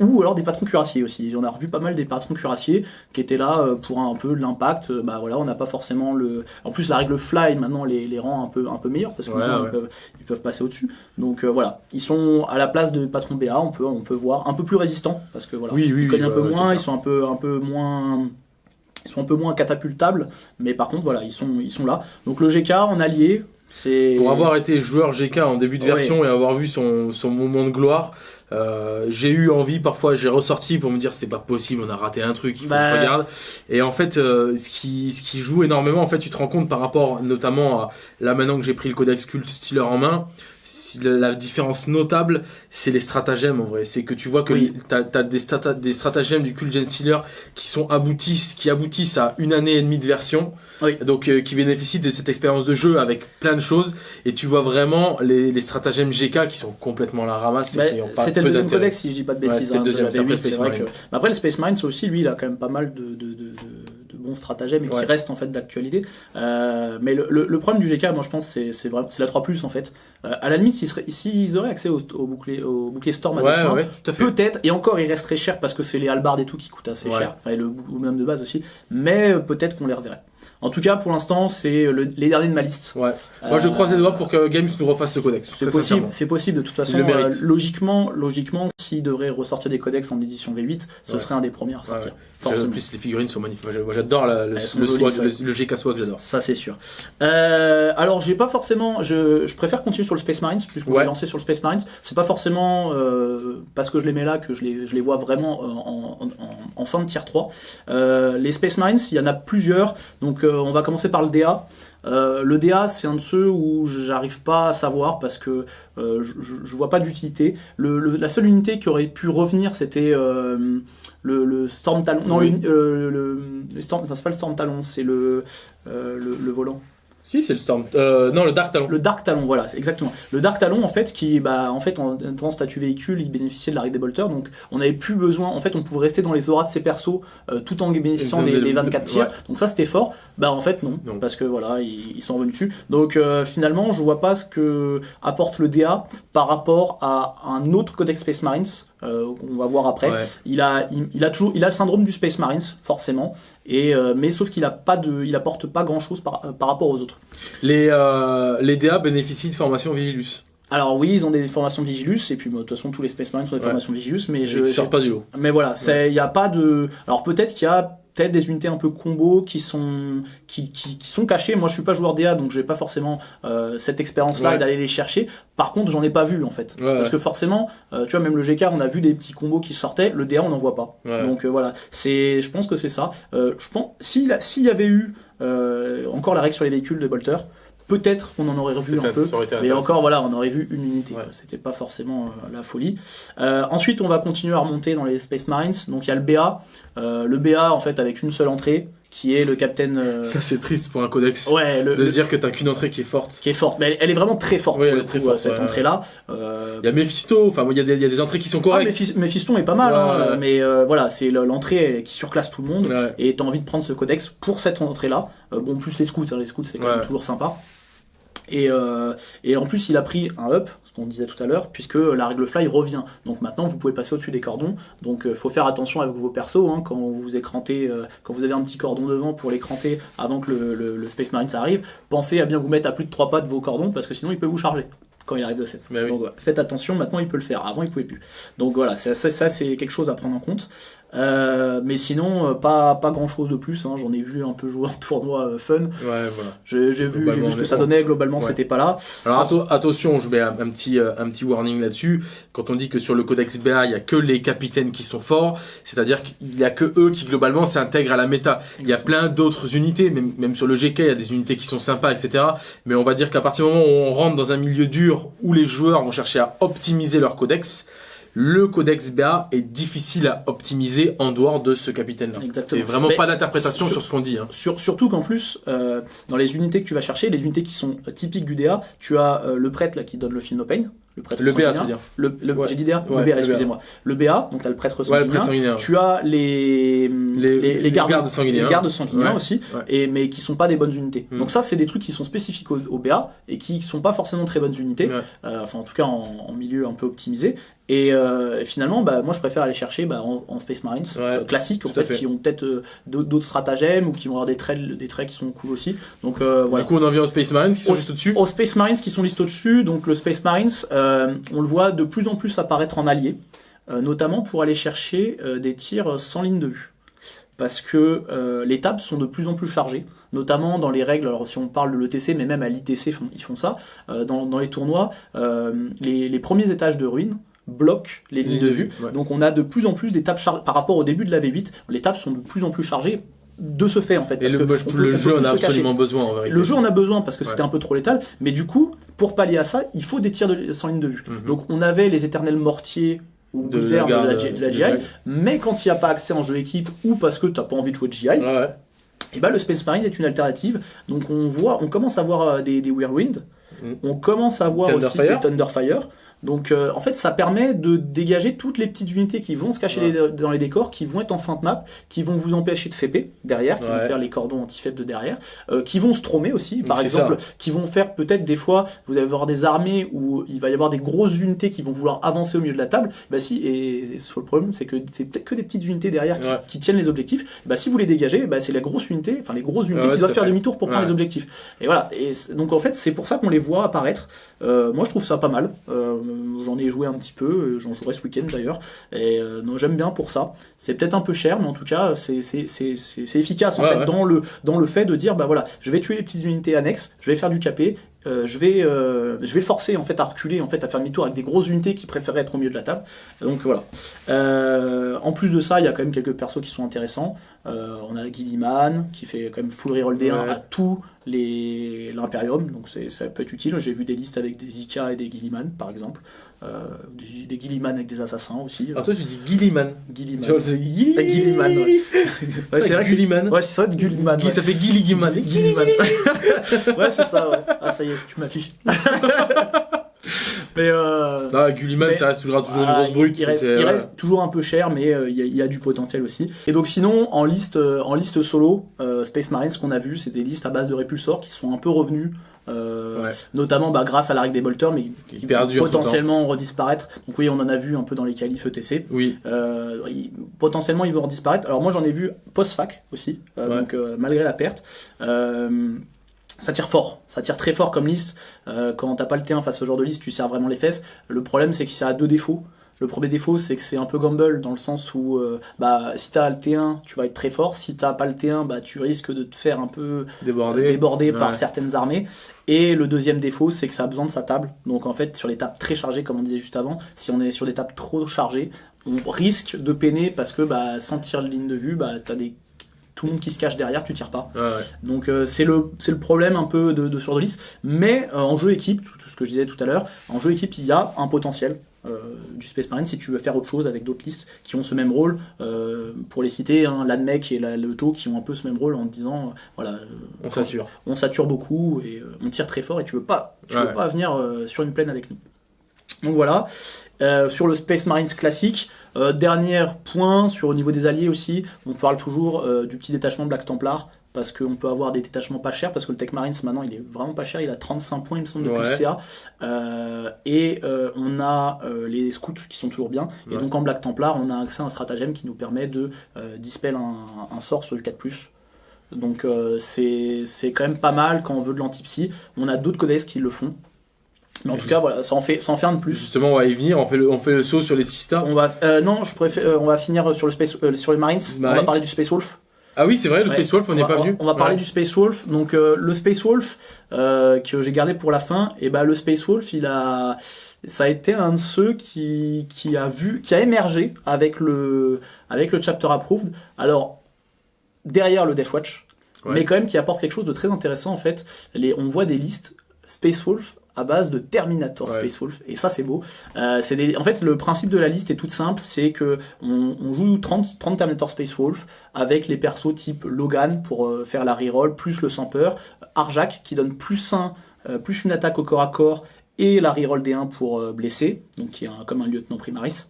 ou alors des patrons cuirassiers aussi. On a revu pas mal des patrons cuirassiers qui étaient là pour un, un peu l'impact. Bah voilà, on n'a pas forcément le. En plus, la règle fly maintenant les, les rend un peu, un peu meilleurs parce que Ouais, maintenant, ouais. Ils, peuvent, ils peuvent passer au-dessus. Donc euh, voilà, ils sont à la place de patrons BA, on peut, on peut voir un peu plus résistants parce que voilà, Oui, oui, ils cognent oui, un peu ouais, moins, ils sont un peu, un peu moins. Ils sont un peu moins catapultables, mais par contre voilà, ils sont, ils sont là. Donc le GK en allié, c'est. Pour avoir été joueur GK en début de Ouais. version et avoir vu son, son moment de gloire, euh, j'ai eu envie parfois, j'ai ressorti pour me dire c'est pas possible, on a raté un truc, il faut que je regarde. Et en fait, euh, ce qui ce qui joue énormément, en fait, tu te rends compte par rapport notamment à là maintenant que j'ai pris le codex culte Stealer en main. Si La la différence notable, c'est les stratagèmes en vrai. C'est que tu vois que Oui. t'as as des, strata- des stratagèmes du Cult Gen Stealer qui sont aboutissent, qui aboutissent à une année et demie de version. Oui. Donc euh, qui bénéficient de cette expérience de jeu avec plein de choses. Et tu vois vraiment les, les stratagèmes GK qui sont complètement à la ramasse. C'était le deuxième codex si je dis pas de Ouais, bêtises. c'était le hein, de deuxième, c'est après V8, Space que. Mais après le Space Mines aussi, lui, il a quand même pas mal de, de, de, de- de bons stratagèmes et Ouais. qui restent en fait d'actualité. Euh, mais le, le, le problème du GK, moi je pense, c'est c'est vraiment c'est la 3 en fait. Euh, à la limite, s'ils auraient accès au, au bouclier au bouclier Storm Ouais, ouais. Peut-être, et encore il reste très cher parce que c'est les halbards et tout qui coûtent assez cher, enfin, et le bonhomme de base aussi, mais euh, peut-être qu'on les reverrait. En tout cas, pour l'instant, c'est le- les derniers de ma liste. Ouais. Moi, je croise les doigts pour que Games nous refasse ce codex. C'est possible, c'est possible de toute façon. Euh, logiquement, logiquement, s'il devrait ressortir des codex en édition V8, ce Ouais. serait un des premiers à sortir. Ouais, En plus, les figurines sont magnifiques. Moi, j'adore le, le jolies, swag, ça. le, le GK swag, j'adore. Ça c'est sûr. Euh, alors j'ai pas forcément, je, je préfère continuer sur le Space Marines puisqu'on Ouais. est lancé sur le Space Marines. C'est pas forcément euh, parce que je les mets là que je les, je les vois vraiment euh, en, en, en fin de tier 3. Euh, les Space Marines, il y en a plusieurs. Donc on va commencer par le DA. Euh, le DA, c'est un de ceux où j'arrive pas à savoir parce que euh, je, vois pas d'utilité. La seule unité qui aurait pu revenir, c'était euh, le, le Storm Talon. Non, Oui. le, le, Storm, ça c'est pas le Storm Talon, c'est le volant. Si, c'est le Storm. Euh, non, le Dark Talon. Le Dark Talon, voilà, c'est exactement. Le Dark Talon, en fait, qui, bah, en fait, en étant statut véhicule, il bénéficiait de la règle des bolters, donc on n'avait plus besoin, en fait, on pouvait rester dans les auras de ses persos euh, tout en bénéficiant des, des- des 24 tirs. ouais. Donc ça, c'était fort. Bah, en fait, non, Non. parce que voilà, ils, ils sont revenus dessus. Donc euh, finalement, je vois pas ce que apporte le DA par rapport à un autre Codex Space Marines. Euh, qu'on va voir après. Ouais. Il a, il, il a toujours, il a le syndrome du Space Marines, forcément. Et euh, mais sauf qu'il a pas de, il apporte pas grand chose par, euh, par rapport aux autres. Les, euh, les DA bénéficient de formation Vigilus. Alors oui, ils ont des formations Vigilus, et puis bah, de toute façon tous les Space Marines ont des Ouais. formations Vigilus, mais Je ne sors pas du lot. mais voilà, il y a pas de, alors peut-être qu'il y a peut-être des unités un peu combo qui sont qui, qui, qui, sont cachées. Moi, je suis pas joueur DA, donc j'ai pas forcément euh, cette expérience-là et d'aller les chercher. Par contre, j'en ai pas vu en fait, parce que forcément, euh, tu vois, même le GK, on a vu des petits combos qui sortaient. Le DA, on n'en voit pas. Donc euh, voilà, c'est, je pense que c'est ça. je pense s'il s'il y avait eu encore la règle sur les véhicules de Bolter, peut-être qu'on en aurait revu un peu, mais encore voilà, on aurait vu une unité. C'était pas forcément la folie. ensuite, on va continuer à remonter dans les Space Marines. Donc il y a le BA, le BA en fait avec une seule entrée qui est le capitaine. Euh, Ça c'est triste pour un codex. Ouais, de se dire que t'as qu'une entrée qui est forte. Qui est forte, mais elle, est vraiment très forte. Oui, elle est très forte. Cette entrée-là. Euh... Il y a Mephisto. Enfin, il y, a des, y a des entrées qui sont correctes. Ah, Mephisto est pas mal, hein, mais euh, voilà, c'est l'entrée qui surclasse tout le monde. Et t'as envie de prendre ce codex pour cette entrée-là. Euh, bon, plus les scouts, hein, les scouts c'est quand même toujours sympa. Et, euh, et en plus, il a pris un up, ce qu'on disait tout à l'heure, puisque la règle fly revient. Donc maintenant, vous pouvez passer au-dessus des cordons. Donc, euh, faut faire attention avec vos persos hein, quand vous écrantez, euh, quand vous avez un petit cordon devant pour l'écranter avant que le, le, le, Space Marine arrive. Pensez à bien vous mettre à plus de 3 pas de vos cordons, parce que sinon, il peut vous charger quand il arrive de fait. Donc, faites attention, maintenant il peut le faire. Avant, il pouvait plus. Donc voilà, ça, ça, ça c'est quelque chose à prendre en compte. Euh, mais sinon, euh, pas, pas grand chose de plus. Hein. J'en ai vu un peu jouer en [LAUGHS] tournoi euh, fun. Ouais, voilà. J'ai vu, vu ce que ça donnait. Globalement, c'était pas là. Alors attention, je mets un, petit, un petit warning là-dessus. Quand on dit que sur le codex BA, il y a que les capitaines qui sont forts, c'est-à-dire qu'il y a que eux qui globalement s'intègrent à la méta. Il y a plein d'autres unités, même, même sur le GK, il y a des unités qui sont sympas, etc. Mais on va dire qu'à partir du moment où on rentre dans un milieu dur où les joueurs vont chercher à optimiser leur codex, le codex BA est difficile à optimiser en dehors de ce capitaine-là. Exactement. Et vraiment pas d'interprétation sur, ce qu'on dit. Hein. Sur, surtout qu'en plus, euh, dans les unités que tu vas chercher, les unités qui sont typiques du DA, tu as euh, le prêtre là qui donne le film no pain, le prêtre le BA, tu veux dire le, le J'ai dit DA Le BA, excusez-moi. Le BA, donc tu as le prêtre sanguinien. Ouais, le prêtre tu as les, les, les, les gardes, gardes, sanguiniens, les gardes sanguiniens aussi, et, mais qui sont pas des bonnes unités. Hmm. Donc ça, c'est des trucs qui sont spécifiques au, au, BA et qui sont pas forcément très bonnes unités, euh, enfin en tout cas en, en, milieu un peu optimisé. Et euh, finalement, bah, moi je préfère aller chercher bah, en, en, Space Marines euh, classiques, en fait, qui ont peut-être euh, d'autres stratagèmes ou qui vont avoir des traits, des traits qui sont cool aussi. Donc euh, voilà. Du coup, on en vient aux Space Marines qui sont listés au-dessus. Aux Space Marines qui sont listés au-dessus. Donc le Space Marines, on le voit de plus en plus apparaître en allié, notamment pour aller chercher des tirs sans ligne de vue parce que euh, les tables sont de plus en plus chargées, notamment dans les règles, alors si on parle de l'ETC, mais même à l'ITC, ils font ça, euh, dans, dans, les tournois, euh, les, les, premiers étages de ruines bloquent les lignes de vue. Donc on a de plus en plus des tables chargées. Par rapport au début de la V8, les tables sont de plus en plus chargées de ce fait en fait. Et le, le jeu en a absolument besoin en vérité. Le jeu en a besoin parce que c'était un peu trop létal, mais du coup, pour pallier à ça, il faut des tirs de, sans ligne de vue. Mhm. Donc on avait les éternels mortiers ou de, la, de, la, GI, mais quand il n'y a pas accès en jeu équipe ou parce que tu n'as pas envie de jouer de GI, ouais. et bah, le Space Marine est une alternative. Donc on voit, on commence à voir euh, des, des Whirlwind, mm. on commence à voir aussi des Thunderfire. Donc euh, en fait ça permet de dégager toutes les petites unités qui vont se cacher dans les décors, qui vont être en fin de map, qui vont vous empêcher de FP derrière, qui vont faire les cordons anti-fep de derrière, euh, qui vont stromer aussi, par exemple, qui vont faire peut-être des fois, vous allez avoir des armées où il va y avoir des grosses unités qui vont vouloir avancer au milieu de la table, bah si, et, le problème c'est que c'est peut-être que des petites unités derrière qui, tiennent les objectifs, bah si vous les dégagez, bah c'est la grosse unité, enfin les grosses unités qui doivent faire demi-tour pour prendre les objectifs. Et voilà, et donc en fait c'est pour ça qu'on les voit apparaître, euh, moi je trouve ça pas mal, euh, j'en ai joué un petit peu, euh, j'en jouerai ce week-end d'ailleurs, et euh, non, j'aime bien pour ça. C'est peut-être un peu cher, mais en tout cas, c'est efficace en fait dans le dans le fait de dire bah voilà, je vais tuer les petites unités annexes, je vais faire du capé, euh, je vais euh, je vais le forcer en fait à reculer en fait à faire demi-tour avec des grosses unités qui préféraient être au milieu de la table. Donc voilà. Euh, en plus de ça il y a quand même quelques persos qui sont intéressants. On a Gilliman qui fait quand même full reroll D1 à tous les l'imperium. Donc ça peut être utile. J'ai vu des listes avec des Zika et des Gilliman par exemple euh, des, Gilliman avec des assassins aussi. Alors toi tu dis Gilliman. Gilliman. Gilliman. Ouais. [LAUGHS] ouais c'est vrai que Gilliman. Ouais, c'est ça, Gilliman. Ouais. Ça fait Gilliman. Gilliman. [LAUGHS] ouais, c'est ça, ouais. Ah, ça y est, tu m'affiches. [LAUGHS] mais euh, ah, Gulliman, ça reste toujours, toujours une grosse brute. Il, reste, il reste, toujours un peu cher, mais euh, il, y a, il, y a, du potentiel aussi. Et donc sinon, en liste, euh, en liste solo, euh, Space Marines, ce qu'on a vu, c'est des listes à base de répulsors qui sont un peu revenus euh, ouais. notamment bah, grâce à la règle des bolters, mais qui, qui vont potentiellement redisparaître. Donc oui, on en a vu un peu dans les qualifs ETC. Oui. Euh, il, potentiellement, ils vont redisparaître. Alors moi, j'en ai vu post-fac aussi, euh, ouais. donc euh, malgré la perte. Euh, ça tire fort, ça tire très fort comme liste. quand t'as pas le T1 face au genre de liste, tu sers vraiment les fesses. Le problème, c'est que ça a deux défauts. Le premier défaut, c'est que c'est un peu gamble dans le sens où euh, bah, si tu as le T1, tu vas être très fort. Si tu pas le T1, bah, tu risques de te faire un peu déborder, par certaines armées. Et le deuxième défaut, c'est que ça a besoin de sa table. Donc en fait, sur les tables très chargées, comme on disait juste avant, si on est sur des tables trop chargées, on risque de peiner parce que bah, sans tirer de ligne de vue, bah, tu as des tout le monde qui se cache derrière, tu tires pas. Donc euh, c'est le problème un peu de, de sur de Mais euh, en jeu équipe, tout, ce que je disais tout à l'heure, en jeu équipe, il y a un potentiel. Euh, du Space Marine si tu veux faire autre chose avec d'autres listes qui ont ce même rôle pour les citer hein, l'Admec et la, le qui ont un peu ce même rôle en disant voilà on sature. on sature beaucoup et on tire très fort et tu veux pas tu veux pas venir sur une plaine avec nous. Donc voilà. Euh, sur le Space Marines classique, euh, dernier point sur au niveau des alliés aussi, on parle toujours euh, du petit détachement Black Templar parce qu'on peut avoir des détachements pas chers parce que le Tech Marines maintenant il est vraiment pas cher, il a 35 points il me semble de CA et on a les scouts qui sont toujours bien et donc en Black Templar on a accès à un stratagème qui nous permet de dispel un, sort sur le 4+. Donc c'est quand même pas mal quand on veut de l'anti-psy. On a d'autres codex qui le font. Mais en tout cas, voilà, ça en fait, ça en fait un de plus. Justement, on va y venir. On fait le, on fait le saut sur les Sista. On va, euh, non, je préfère, euh, on va finir sur le space, euh, sur les Marines. On va parler du Space Wolf. Ah oui, c'est vrai, le Space Wolf, on n'est pas venu. On va parler du Space Wolf. Donc le Space Wolf que j'ai gardé pour la fin, et ben le Space Wolf, il a, ça a été un de ceux qui, qui a vu, qui a émergé avec le, avec le chapter approved. Alors derrière le Death Watch, mais quand même qui apporte quelque chose de très intéressant en fait. Les, on voit des listes Space Wolf à base de Terminator Space Wolf. Et ça c'est beau. Euh, c'est des... En fait le principe de la liste est tout simple, c'est que on, on, joue 30, 30 Terminator Space Wolf avec les persos type Logan pour euh, faire la reroll, plus le Samper, Arjak qui donne plus 1, euh, plus une attaque au corps à corps et la reroll D1 pour euh, blesser, donc qui est comme un lieutenant primaris.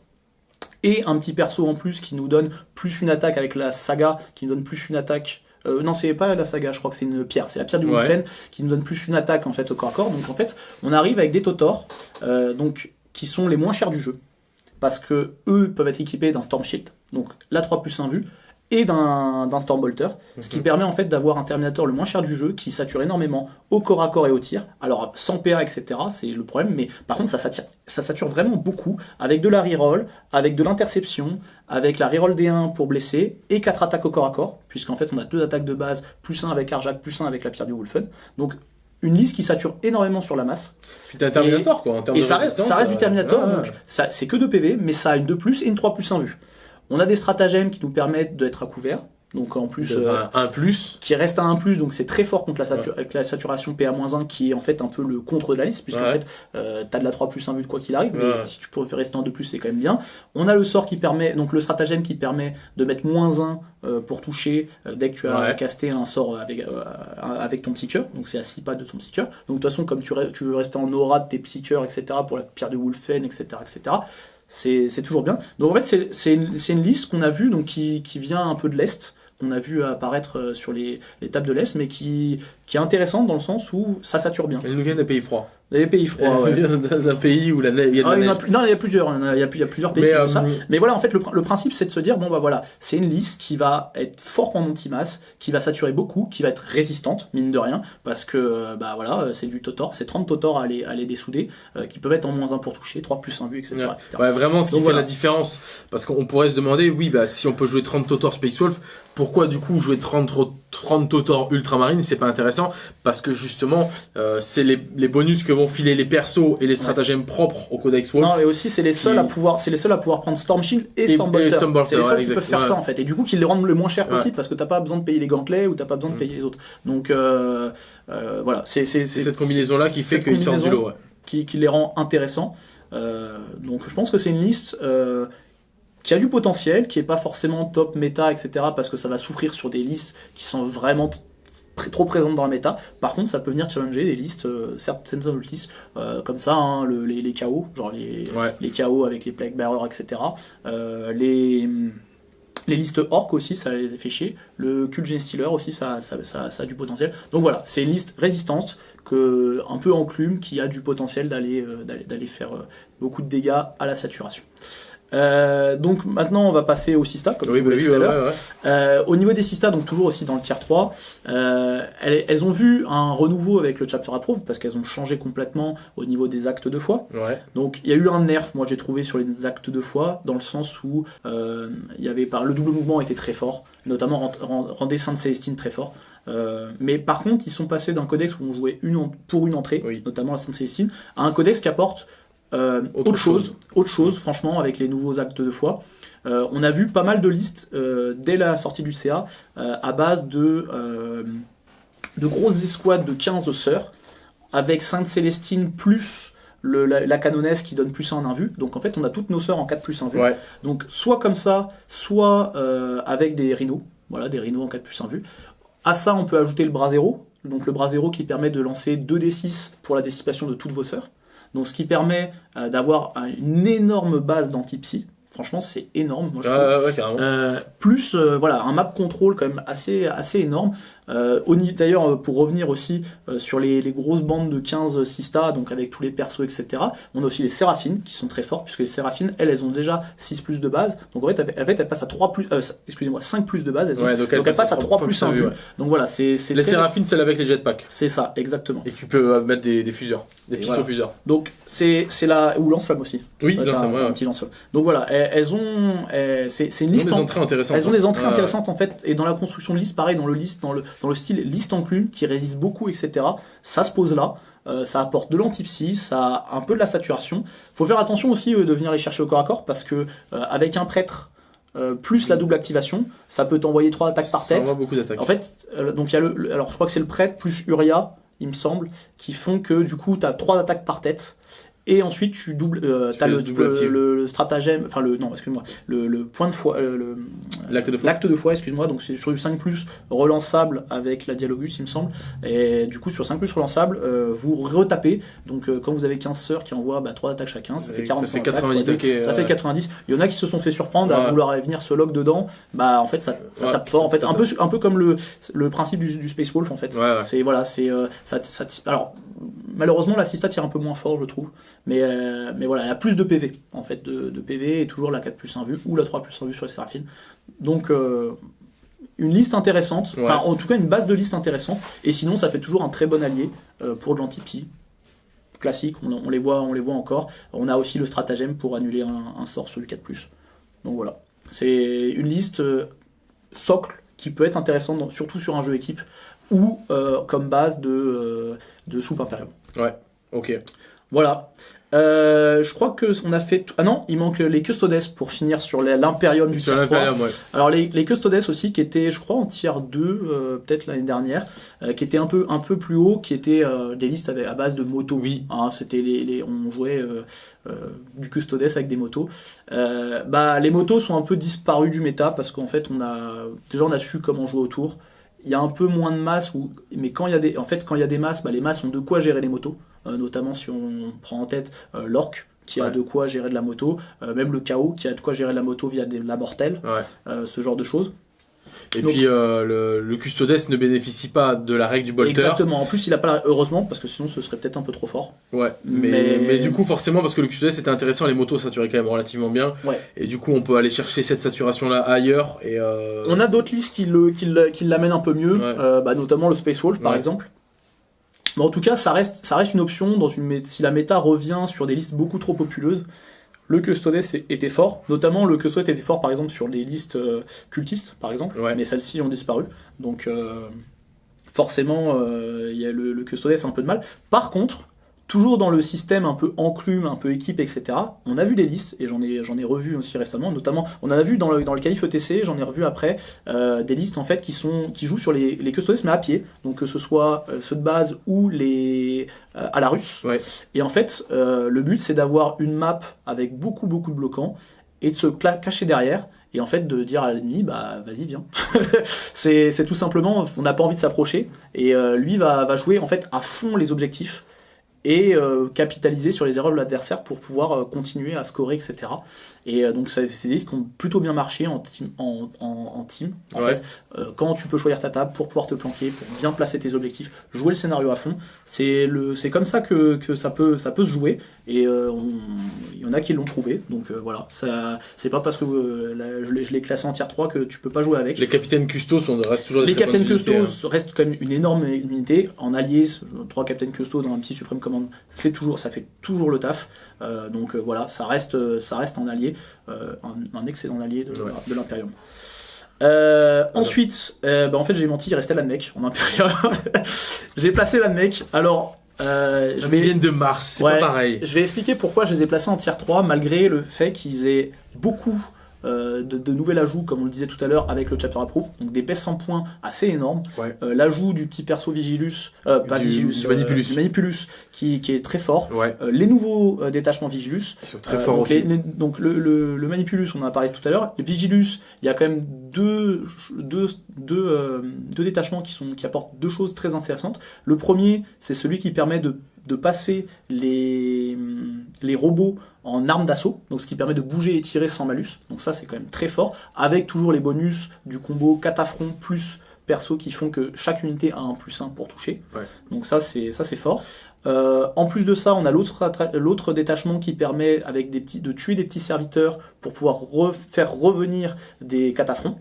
Et un petit perso en plus qui nous donne plus une attaque avec la saga, qui nous donne plus une attaque euh, non, c'est pas la saga, je crois que c'est une pierre. C'est la pierre du ouais. qui nous donne plus une attaque en fait au corps à corps. Donc en fait, on arrive avec des Totors, euh, donc qui sont les moins chers du jeu, parce que eux peuvent être équipés d'un Storm Shield, donc la 3 plus 1 vue, et d'un Stormbolter, ce qui permet en fait d'avoir un Terminator le moins cher du jeu qui sature énormément au corps à corps et au tir. Alors sans PA etc c'est le problème, mais par contre ça sature, ça sature vraiment beaucoup avec de la reroll, avec de l'interception, avec la reroll D1 pour blesser et 4 attaques au corps à corps, puisqu'en fait on a deux attaques de base, plus 1 avec Arjak, plus 1 avec la pierre du Wolfen. Donc une liste qui sature énormément sur la masse. Puis t'as un Terminator quoi, en termes et ça, reste, ça reste du Terminator, donc c'est que 2 PV, mais ça a une 2 plus et une 3 plus 1 vue. On a des stratagèmes qui nous permettent d'être à couvert. Donc en plus, euh, un plus qui reste à un plus, donc c'est très fort contre la, avec la saturation PA-1 qui est en fait un peu le contre de la liste, puisque en fait euh, t'as de la 3 plus 1 but quoi qu'il arrive, mais si tu peux rester en 2 plus c'est quand même bien. On a le sort qui permet, donc le stratagème qui permet de mettre moins 1 euh, pour toucher euh, dès que tu as casté un sort avec, avec ton psycheur, donc c'est à 6 pas de ton psycheur. Donc de toute façon, comme tu, tu veux rester en aura de tes psycheurs, etc., pour la pierre de Wolfen, etc., etc., c'est toujours bien. Donc en fait, c'est une, une, liste qu'on a vue, donc qui, qui, vient un peu de l'Est, qu'on a vu apparaître euh, sur les, les tables de l'Est, mais qui, qui est intéressante dans le sens où ça sature bien. Elle nous vient des pays froids. Des pays froids, ouais. [LAUGHS] D'un pays où la neige, il y a de la ah, neige. non, il y a plusieurs, il y a, il y a plusieurs pays mais, ça. Euh, mais voilà, en fait, le, le principe, c'est de se dire, bon, bah voilà, c'est une liste qui va être forte en anti-masse, qui va saturer beaucoup, qui va être résistante, mine de rien, parce que, euh, bah voilà, c'est du Totor, c'est 30 Totor à les, à les dessouder, euh, qui peuvent être en moins 1 pour toucher, 3 plus 1 but, etc. Ouais. etc. ouais vraiment, ce qui fait la différence, parce qu'on pourrait se demander, oui, bah si on peut jouer 30 Totor Space Wolf, pourquoi du coup jouer 30, 30 Totor Ultramarine, c'est pas intéressant, parce que justement, euh, c'est les, les bonus que vont filer les persos et les stratagèmes propres au Codex Wolf. Non, et aussi c'est les seuls à pouvoir, c'est les seuls à pouvoir prendre Storm Shield et, Stormbolter. c'est les seuls qui peuvent faire ça en fait. Et du coup, qu'ils les rendent le moins cher possible parce que t'as pas besoin de payer les gantelets ou t'as pas besoin de mm. payer les autres. Donc euh, euh, voilà, c'est cette combinaison là qui fait qu'ils sortent du lot. Qui, qui, les rend intéressants. Donc je pense que c'est une liste qui a du potentiel, qui est pas forcément top méta, etc. Parce que ça va souffrir sur des listes qui sont vraiment trop présente dans la méta. Par contre, ça peut venir challenger des listes, euh, certaines listes euh, comme ça, hein, les, les KO, genre les, les KO avec les Plague Bearer, etc. Euh, les, les listes orc aussi, ça les fait chier. Le Cult Stealer aussi, ça, ça, ça, ça, a du potentiel. Donc voilà, c'est une liste résistante, que, un peu enclume, qui a du potentiel d'aller d'aller faire beaucoup de dégâts à la saturation. Euh, donc maintenant on va passer au Sista comme Oui, bah oui, tout à ouais, l'heure. ouais, ouais. Euh, au niveau des Sista, donc toujours aussi dans le tier 3, euh, elles, elles ont vu un renouveau avec le chapter approve parce qu'elles ont changé complètement au niveau des actes de foi. Donc il y a eu un nerf, moi j'ai trouvé sur les actes de foi, dans le sens où il y avait par le double mouvement était très fort, notamment rend- rend- rendait Sainte Célestine très fort. Euh, mais par contre, ils sont passés d'un codex où on jouait une pour une entrée, Oui. notamment la Sainte Célestine, à un codex qui apporte euh, Autre autre, chose, chose. autre chose, franchement, avec les nouveaux actes de foi. Euh, on a vu pas mal de listes euh, dès la sortie du CA euh, à base de, euh, de grosses escouades de 15 sœurs avec Sainte Célestine plus le, la, la canonesse qui donne plus 1 en invue. Donc en fait, on a toutes nos sœurs en 4 plus 1 vue. Ouais. Donc soit comme ça, soit euh, avec des rhinos. Voilà, des rhinos en 4 plus 1 vue. À ça, on peut ajouter le brasero. Donc le brasero qui permet de lancer 2d6 pour la dissipation de toutes vos sœurs. Donc ce qui permet euh, d'avoir un- une énorme base d'anti-psy. Franchement, c'est énorme. Moi, je trouve. Ah, ouais. Euh, plus euh, voilà un map control quand même assez assez énorme. Euh, D'ailleurs euh, pour revenir aussi euh, sur les, les grosses bandes de 15 Sista donc avec tous les persos etc. On a aussi les Séraphines qui sont très fortes puisque les Séraphines elles elles ont déjà 6 plus de base donc en fait, elles- elles passent à 3 plus euh, excusez-moi 5 plus de base elles ont. Ouais, donc elle donc elles passe passent à 3 plus 1 vue, vue. ouais. Donc voilà c'est Les très- séraphines, celle avec les jetpacks. c'est ça exactement. Et tu peux euh, mettre des, des fuseurs, des Et pistoles voilà. fuseurs. Donc c'est c'est la ou lance-flamme aussi. Oui, un ouais. petit lance-flamme. Donc voilà elles, elles ont elles- c'est une Ils ont liste des en- entrées intéressantes. Elles ont des entrées intéressantes en fait, et dans la construction de liste, pareil, dans le liste, dans le, dans le style liste enclume, qui résiste beaucoup, etc. Ça se pose là, euh, ça apporte de l'antipsy, ça a un peu de la saturation. Faut faire attention aussi euh, de venir les chercher au corps à corps, parce que euh, avec un prêtre plus la double activation, ça peut t'envoyer trois attaques par Ça tête. envoie beaucoup d'attaques. En fait, donc il y a le, le- alors je crois que c'est le prêtre plus Uria, il me semble, qui font que du coup tu as trois attaques par tête. Et ensuite tu doubles, euh, fais le, le double le, active. le- le stratagème, enfin le non excuse-moi, le, le point de foi, euh, le, L'acte de foi. L'acte de foi, excuse-moi, donc c'est sur du 5 plus relançable avec la Dialogus, il me semble. Et du coup, sur 5 plus relançable, euh, vous retapez. Donc, euh, quand vous avez 15 sœurs qui envoient bah, 3 attaques chacun, ça fait ça 45 fait 90 attaques, attaques ça fait 90. Il y en a qui se sont fait surprendre à Ouais. vouloir venir se log dedans. Bah, en fait, ça, ça Ouais, tape fort. En ça- fait, ça un peu, un peu comme le, le principe du, du Space Wolf, en fait. Ouais, ouais. C'est voilà, c'est euh, ça, ça- alors malheureusement la Sista tire un peu moins fort, je trouve. Mais euh, mais voilà, elle a plus de PV en fait, de, de PV et toujours la 4 plus 1 vue ou la 3 plus 1 vue sur les Séraphines. Donc euh, une liste intéressante, Ouais. enfin en tout cas une base de liste intéressante. Et sinon, ça fait toujours un très bon allié euh, pour de l'anti-psy. Classique, on, on les voit, on les voit encore. On a aussi le stratagème pour annuler un, un sort sur du 4 Donc voilà, c'est une liste socle qui peut être intéressante, surtout sur un jeu équipe ou comme base de, de soupe impérium. Ok. Voilà. Euh, je crois que on a fait. tout- Ah non, il manque les custodes pour finir sur l'impérium du tier 3. l'Imperium, ouais. Alors les, les custodes aussi qui étaient, je crois, en tier 2, euh, peut-être l'année dernière, euh, qui étaient un peu un peu plus haut, qui étaient euh, des listes avec, à base de motos. Oui. Hein, C'était les, les- on jouait euh, euh, du custodes avec des motos. Euh, bah les motos sont un peu disparues du méta parce qu'en fait on a déjà on a su comment jouer autour. Il y a un peu moins de masse, ou, mais quand il y a des, en fait quand il y a des masses, bah, les masses ont de quoi gérer les motos, notamment si on prend en tête euh, l'orc qui a de quoi gérer de la moto, euh, même le chaos qui a de quoi gérer de la moto via des, la mortelle, Ouais. euh, ce genre de choses. Et Donc- puis euh, le, le Custodes ne bénéficie pas de la règle du bolter. Exactement. En plus, il a pas la- heureusement parce que sinon ce serait peut-être un peu trop fort. Ouais. Mais, Mais- mais... du coup forcément parce que le Custodes c'était intéressant, les motos saturaient quand même relativement bien. Ouais. Et du coup on peut aller chercher cette saturation là ailleurs et euh... On a d'autres listes qui le qui le- qui l'amènent un peu mieux, euh, bah, notamment le Space Wolf par exemple. Mais en tout cas, ça reste ça reste une option dans une si la méta revient sur des listes beaucoup trop populeuses. Le Custodes était fort, notamment le Custodes était fort par exemple sur les listes euh, cultistes par exemple, Ouais. mais celles-ci ont disparu. Donc euh, forcément, euh, il y a le, le Custodes a un peu de mal. Par contre, toujours dans le système un peu enclume, un peu équipe, etc. On a vu des listes, et j'en ai, j'en ai revu aussi récemment, notamment, on en a vu dans le, dans le qualif ETC, j'en ai revu après, euh, des listes en fait qui, sont, qui jouent sur les, les custodes mais à pied, donc que ce soit euh, ceux de base ou les euh, à la russe. Ouais. Et en fait, euh, le but c'est d'avoir une map avec beaucoup beaucoup de bloquants, et de se cacher derrière, et en fait de dire à l'ennemi, bah vas-y viens. [LAUGHS] c'est c'est tout simplement, on n'a pas envie de s'approcher, et euh, lui va, va jouer en fait à fond les objectifs, et euh, capitaliser sur les erreurs de l'adversaire pour pouvoir euh, continuer à scorer, etc. Et euh, donc, c'est des listes qui ont plutôt bien marché en team. En, en, team en fait. quand tu peux choisir ta table pour pouvoir te planquer, pour bien placer tes objectifs, jouer le scénario à fond, c'est comme ça que, que, ça, peut, ça peut se jouer. Et il y en a qui l'ont trouvé. Donc voilà, c'est pas parce que je l'ai classé en tier 3 que tu peux pas jouer avec. Les capitaines custos sont, restent toujours des Les capitaines custos hein. restent comme une énorme unité. En allié, trois capitaines custos dans un petit suprême c'est toujours, ça fait toujours le taf. Euh, donc euh, voilà, ça reste, ça reste un allié, euh, un, excellent allié de, de l'Imperium. ensuite, bah, en fait j'ai menti, il restait l'Anmec en Imperium. [LAUGHS] j'ai placé l'Anmec. Alors, je vais... de Mars, c'est pas pareil. Je vais expliquer pourquoi je les ai placés en tier 3 malgré le fait qu'ils aient beaucoup euh, de, nouvel ajout, comme on le disait tout à l'heure, avec le chapter approve, donc des pèses 100 points assez énormes. Euh, l'ajout du petit perso Vigilus, euh, pas Vigilus, Manipulus. Manipulus, qui, est très fort. les nouveaux détachements Vigilus. Ils sont très forts aussi. donc le, Manipulus, on en a parlé tout à l'heure. Le Vigilus, il y a quand même deux, deux, deux, deux détachements qui, sont, qui apportent deux choses très intéressantes. Le premier, c'est celui qui permet de de passer les, les robots en armes d'assaut, donc ce qui permet de bouger et tirer sans malus. Donc ça c'est quand même très fort, avec toujours les bonus du combo catafront plus perso qui font que chaque unité a un plus 1 pour toucher. Donc ça c'est ça c'est fort. Euh, en plus de ça, on a l'autre détachement qui permet avec des petits, de tuer des petits serviteurs pour pouvoir faire revenir des catafrons.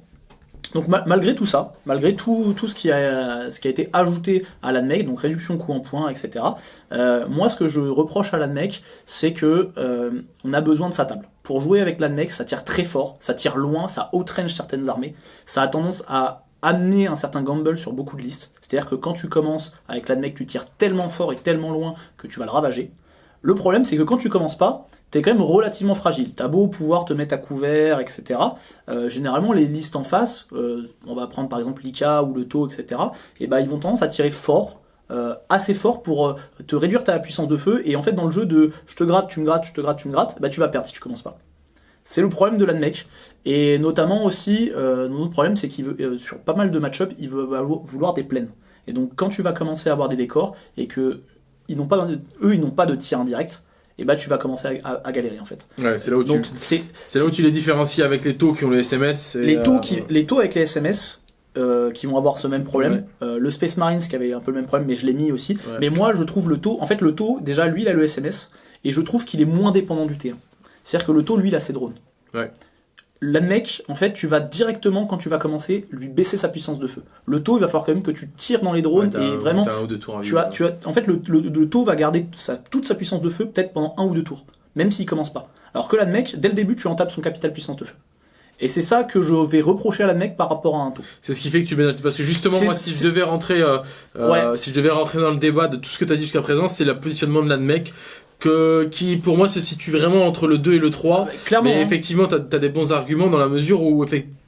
Donc malgré tout ça, malgré tout, tout ce, qui a, ce qui a été ajouté à l'ANMEC, donc réduction coût en points, etc., euh, moi ce que je reproche à l'ANMEC, c'est que euh, on a besoin de sa table. Pour jouer avec l'ANMEC, ça tire très fort, ça tire loin, ça outrange certaines armées, ça a tendance à amener un certain gamble sur beaucoup de listes. C'est-à-dire que quand tu commences avec l'ANMEC, tu tires tellement fort et tellement loin que tu vas le ravager. Le problème, c'est que quand tu commences pas, t'es quand même relativement fragile. T'as beau pouvoir te mettre à couvert, etc. Euh, généralement, les listes en face, euh, on va prendre par exemple l'ICA ou le taux, etc. Et ben, ils vont tendance à tirer fort, euh, assez fort pour te réduire ta puissance de feu. Et en fait, dans le jeu de je te gratte, tu me grattes, je te gratte, tu me grattes, bah, tu vas perdre si tu commences pas. C'est le problème de l'ANMEC. Et notamment aussi, notre problème, c'est qu'il veut, sur pas mal de match-up, il veut vouloir des plaines. Et donc, quand tu vas commencer à avoir des décors et que ils pas, eux, ils n'ont pas de tir indirect, et bah tu vas commencer à, galérer en fait. Ouais, c'est là où tu, c'est, là où tu les différencies avec les taux qui ont les SMS. les taux qui, euh, les taux avec les SMS. Euh, qui vont avoir ce même problème. Euh, le Space Marines qui avait un peu le même problème, mais je l'ai mis aussi. Mais moi, je trouve le taux, en fait, le taux, déjà, lui, il a le SMS, et je trouve qu'il est moins dépendant du T1. C'est-à-dire que le taux, lui, il a ses drones. Ouais mec, en fait, tu vas directement, quand tu vas commencer, lui baisser sa puissance de feu. Le taux, il va falloir quand même que tu tires dans les drones et vraiment. tu as, tu as, en fait, le, le, taux va garder sa, toute sa puissance de feu peut-être pendant un ou deux tours, même s'il commence pas. Alors que mec, dès le début, tu entapes son capital puissance de feu. Et c'est ça que je vais reprocher à mec par rapport à un taux. C'est ce qui fait que tu mets parce que justement moi si je devais rentrer euh, euh, si je devais rentrer dans le débat de tout ce que tu as dit jusqu'à présent, c'est le positionnement de l'ANMEC que, qui pour moi se situe vraiment entre le 2 et le 3. clairement. Mais hein. effectivement, tu as, des bons arguments dans la mesure où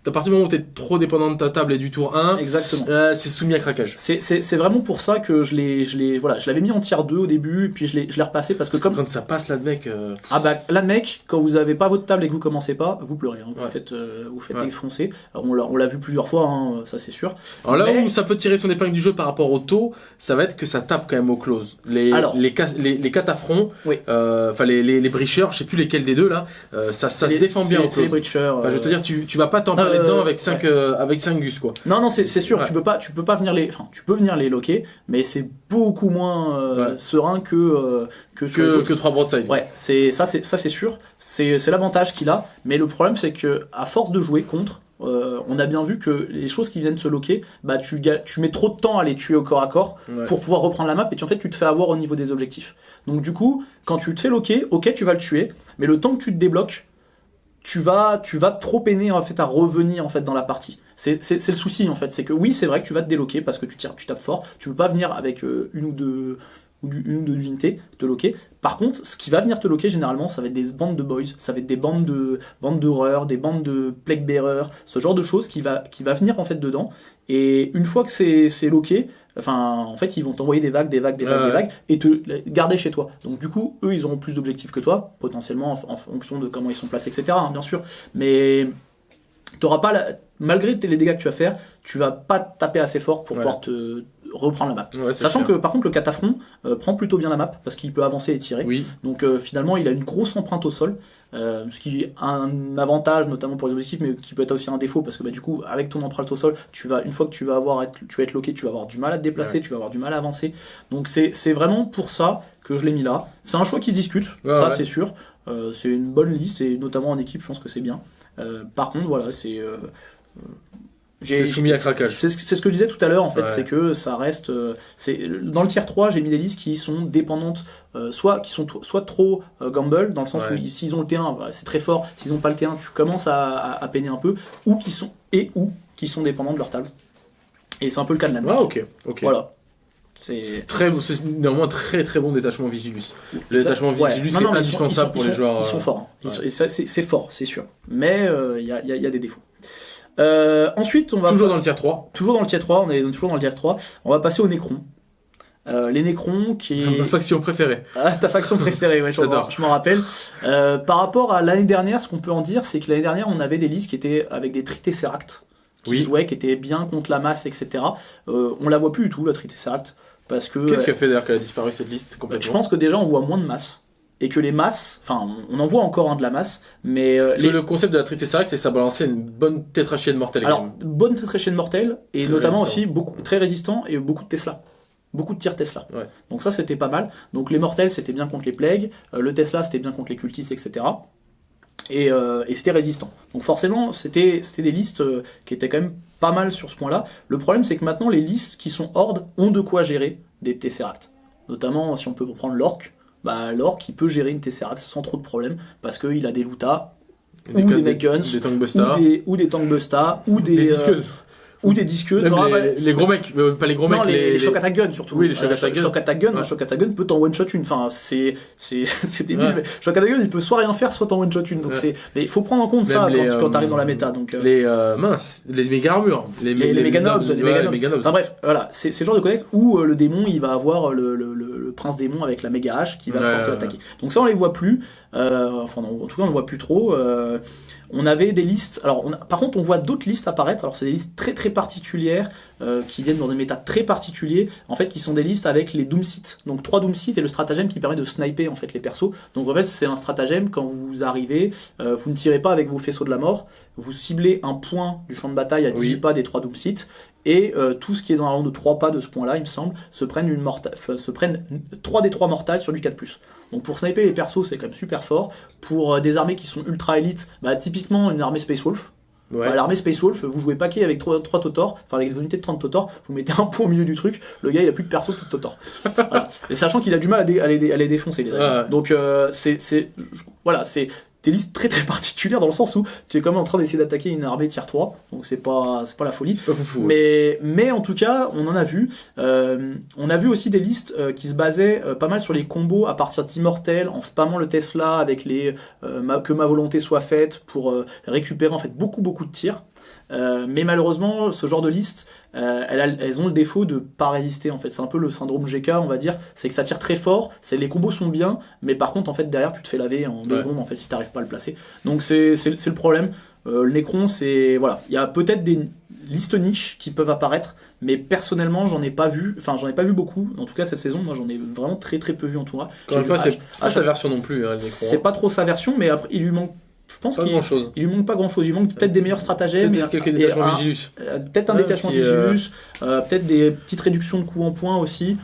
à partir du moment où tu es trop dépendant de ta table et du tour 1, Exactement. Euh, c'est soumis à craquage. C'est vraiment pour ça que je l'ai je l'ai voilà, je l'avais mis en tier 2 au début puis je l'ai je l'ai repassé parce que comme quand ça passe là de mec euh, Ah bah là de mec quand vous avez pas votre table et que vous commencez pas, vous pleurez hein. vous faites euh, vous faites ouais. on l'a on l'a vu plusieurs fois hein, ça c'est sûr. Alors là où ça peut tirer son épingle du jeu par rapport au taux, ça va être que ça tape quand même au close. Les Alors, les les, les catafrons oui. enfin les, les les bricheurs, je sais plus lesquels des deux là, ça ça se défend bien au close. Les bricheurs, je veux te dire tu tu vas pas t'emballer dedans avec 5 euh, avec 5 gus quoi. Non non c'est sûr tu peux pas tu peux pas venir les enfin tu peux venir les loquer mais c'est beaucoup moins euh, serein que euh, que que, que 3 broadside. Ouais c'est ça c'est ça c'est sûr c'est c'est l'avantage qu'il a mais le problème c'est que à force de jouer contre on a bien vu que les choses qui viennent se loquer, bah tu, tu mets trop de temps à les tuer au corps à corps pour pouvoir reprendre la map et tu, en fait tu te fais avoir au niveau des objectifs. Donc du coup, quand tu te fais loquer, ok tu vas le tuer, mais le temps que tu te débloques, tu vas, tu vas trop peiner en fait à revenir en fait dans la partie. C'est le souci en fait, c'est que oui c'est vrai que tu vas te déloquer parce que tu tires, tu tapes fort, tu peux pas venir avec euh, une ou deux une ou deux unités te loquer. Par contre, ce qui va venir te loquer généralement, ça va être des bandes de boys, ça va être des bandes de bandes d'horreur, des bandes de plague bearer, ce genre de choses qui va qui va venir en fait dedans. Et une fois que c'est loqué, Enfin, en fait, ils vont t'envoyer des vagues, des vagues, des vagues, des vagues, et te garder chez toi. Donc, du coup, eux, ils auront plus d'objectifs que toi, potentiellement en, fonction de comment ils sont placés, etc. Hein, bien sûr. Mais t'auras pas, malgré les dégâts que tu vas faire, tu vas pas taper assez fort pour pouvoir te reprendre la map. Ouais, Sachant clair. que par contre le catafron euh, prend plutôt bien la map parce qu'il peut avancer et tirer. Oui, Donc euh, finalement il a une grosse empreinte au sol, euh, ce qui est un avantage notamment pour les objectifs, mais qui peut être aussi un défaut parce que bah, du coup avec ton empreinte au sol, tu vas une fois que tu vas avoir être, tu vas être loqué, tu vas avoir du mal à te déplacer, tu vas avoir du mal à avancer. Donc c'est vraiment pour ça que je l'ai mis là. C'est un choix qui se discute, Ouais, ça c'est sûr. C'est une bonne liste et notamment en équipe, je pense que c'est bien. Par contre voilà c'est c'est soumis à craquage. c'est ce, que je disais tout à l'heure en fait, Ouais. c'est que ça reste. euh, dans le tier 3, j'ai mis des listes qui sont dépendantes, euh, soit qui sont soit trop euh, gamble dans le sens Ouais. où ils- s'ils ont le T1, voilà, c'est très fort. S'ils ont pas le T1, tu commences à, à, à peiner un peu, ou qui sont et ou qui sont dépendants de leur table. Et c'est un peu le cas de la Ah, ok, ok. Voilà. C'est Très, néanmoins très très bon détachement Vigilus. Le détachement Ouais. Vigilus, Non, c'est indispensable sont- pour les joueurs. Ils sont forts. hein. Ouais. c'est fort, c'est sûr. Mais il y, a, y a- y a des défauts. Euh, ensuite, on va Toujours dans le tier 3. toujours dans le tier 3, on est toujours dans le tier 3. On va passer aux Nécrons. Euh, les Nécrons qui [LAUGHS] Ma faction préférée. Ah, ta faction préférée, ouais, je m'en- je rappelle. Euh, par rapport à l'année dernière, ce qu'on peut en dire, c'est que l'année dernière, on avait des listes qui étaient avec des Tritesseract, qui Oui. jouaient, qui étaient bien contre la masse, etc. Euh, on la voit plus du tout, la Tritesseract, parce que Qu'est-ce qui a fait d'ailleurs qu'elle a disparu cette liste je complètement pense que déjà on voit moins de masse. Et que les masses, enfin, on en voit encore un de la masse, mais euh, les- le concept de la Tritesseract, c'est ça balançait une bonne tétrachienne mortelle. alors bonne tétrachienne mortelle et Très notamment résistant. aussi beaucoup très résistant et beaucoup de Tesla, beaucoup de tirs Tesla. Ouais. Donc ça c'était pas mal. Donc les mortels c'était bien contre les plagues, euh, le Tesla c'était bien contre les cultistes, etc. Et, euh, et c'était résistant. Donc forcément c'était c'était des listes euh, qui étaient quand même pas mal sur ce point-là. Le problème c'est que maintenant les listes qui sont horde ont de quoi gérer des Tesseract. Notamment si on peut prendre l'orc. Bah, l'orc il peut gérer une Tesseract sans trop de problème parce qu'il a des lootas ou des Meguns, des Tankbusta, ou des, ou des ou des, des euh, disqueuses. Ou des disqueuses. Même Non, les, bah, les gros mecs, euh, pas les gros non, mecs, les, les, les shock attack gun surtout. Oui, les shock Euh, attack gun. shock attack gun, Ouais. un shock attack gun peut t'en one shot une. Enfin, c'est c'est [LAUGHS] c'est débile. Ouais. Mais shock attack gun, il peut soit rien faire, soit t'en one shot une. Donc Ouais. c'est. Mais il faut prendre en compte Même ça quand, quand euh, t'arrives dans la méta. Donc euh, les euh, minces, les méga armures, les, les, les méga nobs, les méga nobs. Enfin bref, voilà, c'est c'est le genre de codex où euh, le démon il va avoir le, le, le, le prince démon avec la méga hache qui va attaquer. Donc ça on les voit plus. Euh, enfin non, en tout cas on ne voit plus trop. On avait des listes. Alors on a- par contre on voit d'autres listes apparaître. Alors c'est des listes très très particulières euh, qui viennent dans des méta très particuliers. En fait qui sont des listes avec les doomsites. Donc trois doomsites et le stratagème qui permet de sniper en fait les persos. Donc en fait c'est un stratagème quand vous arrivez, euh, vous ne tirez pas avec vos faisceaux de la mort. Vous ciblez un point du champ de bataille à 18 Oui. pas des trois doomsites et euh, tout ce qui est dans la ronde de 3 pas de ce point-là, il me semble, se prennent, une morta- enfin, se prennent 3 des 3 mortales sur du 4+. Donc pour sniper les persos, c'est quand même super fort. Pour euh, des armées qui sont ultra élites, bah, typiquement une armée Space Wolf. Ouais. Bah, L'armée Space Wolf, vous jouez paquet avec 3, Totors, enfin avec des unités de 30 Totors, vous mettez un point au milieu du truc, le gars il a plus de perso, plus de Totor. voilà. Et sachant qu'il a du mal à, dé- à les, à les défoncer les. Ouais. Donc euh, c'est, voilà, c'est des listes très très particulières dans le sens où tu es quand même en train d'essayer d'attaquer une armée tier 3, donc c'est pas, c'est pas la folie. C'est pas foufou. ouais. Mais, mais en tout cas, on en a vu. Euh, on a vu aussi des listes euh, qui se basaient euh, pas mal sur les combos à partir d'immortels, en spammant le Tesla avec les ma- que ma volonté soit faite pour récupérer en fait beaucoup beaucoup de tirs. Euh, mais malheureusement, ce genre de liste, euh, elles, a- elles ont le défaut de pas résister. En fait, c'est un peu le syndrome GK, on va dire. C'est que ça tire très fort. C'est les combos sont bien, mais par contre, en fait, derrière, tu te fais laver en deux Ouais. secondes. En fait, si t'arrives pas à le placer. Donc c'est le problème. Euh, le Necron, c'est voilà, il y a peut-être des listes niches qui peuvent apparaître, mais personnellement, j'en ai pas vu. Enfin, j'en ai pas vu beaucoup. En tout cas, cette saison, moi, j'en ai vraiment très très peu vu en tournoi. Encore une J'ai fois, c'est pas sa version non plus, hein, c'est Necron. pas trop sa version, mais après, il lui manque. Je pense qu'il chose. il lui manque pas grand chose. Il lui manque peut-être des meilleurs stratagèmes, Peut-être quelques détachements Vigilus. euh, peut-être un détachement euh, Vigilus, euh, peut-être des petites réductions de coups en points aussi.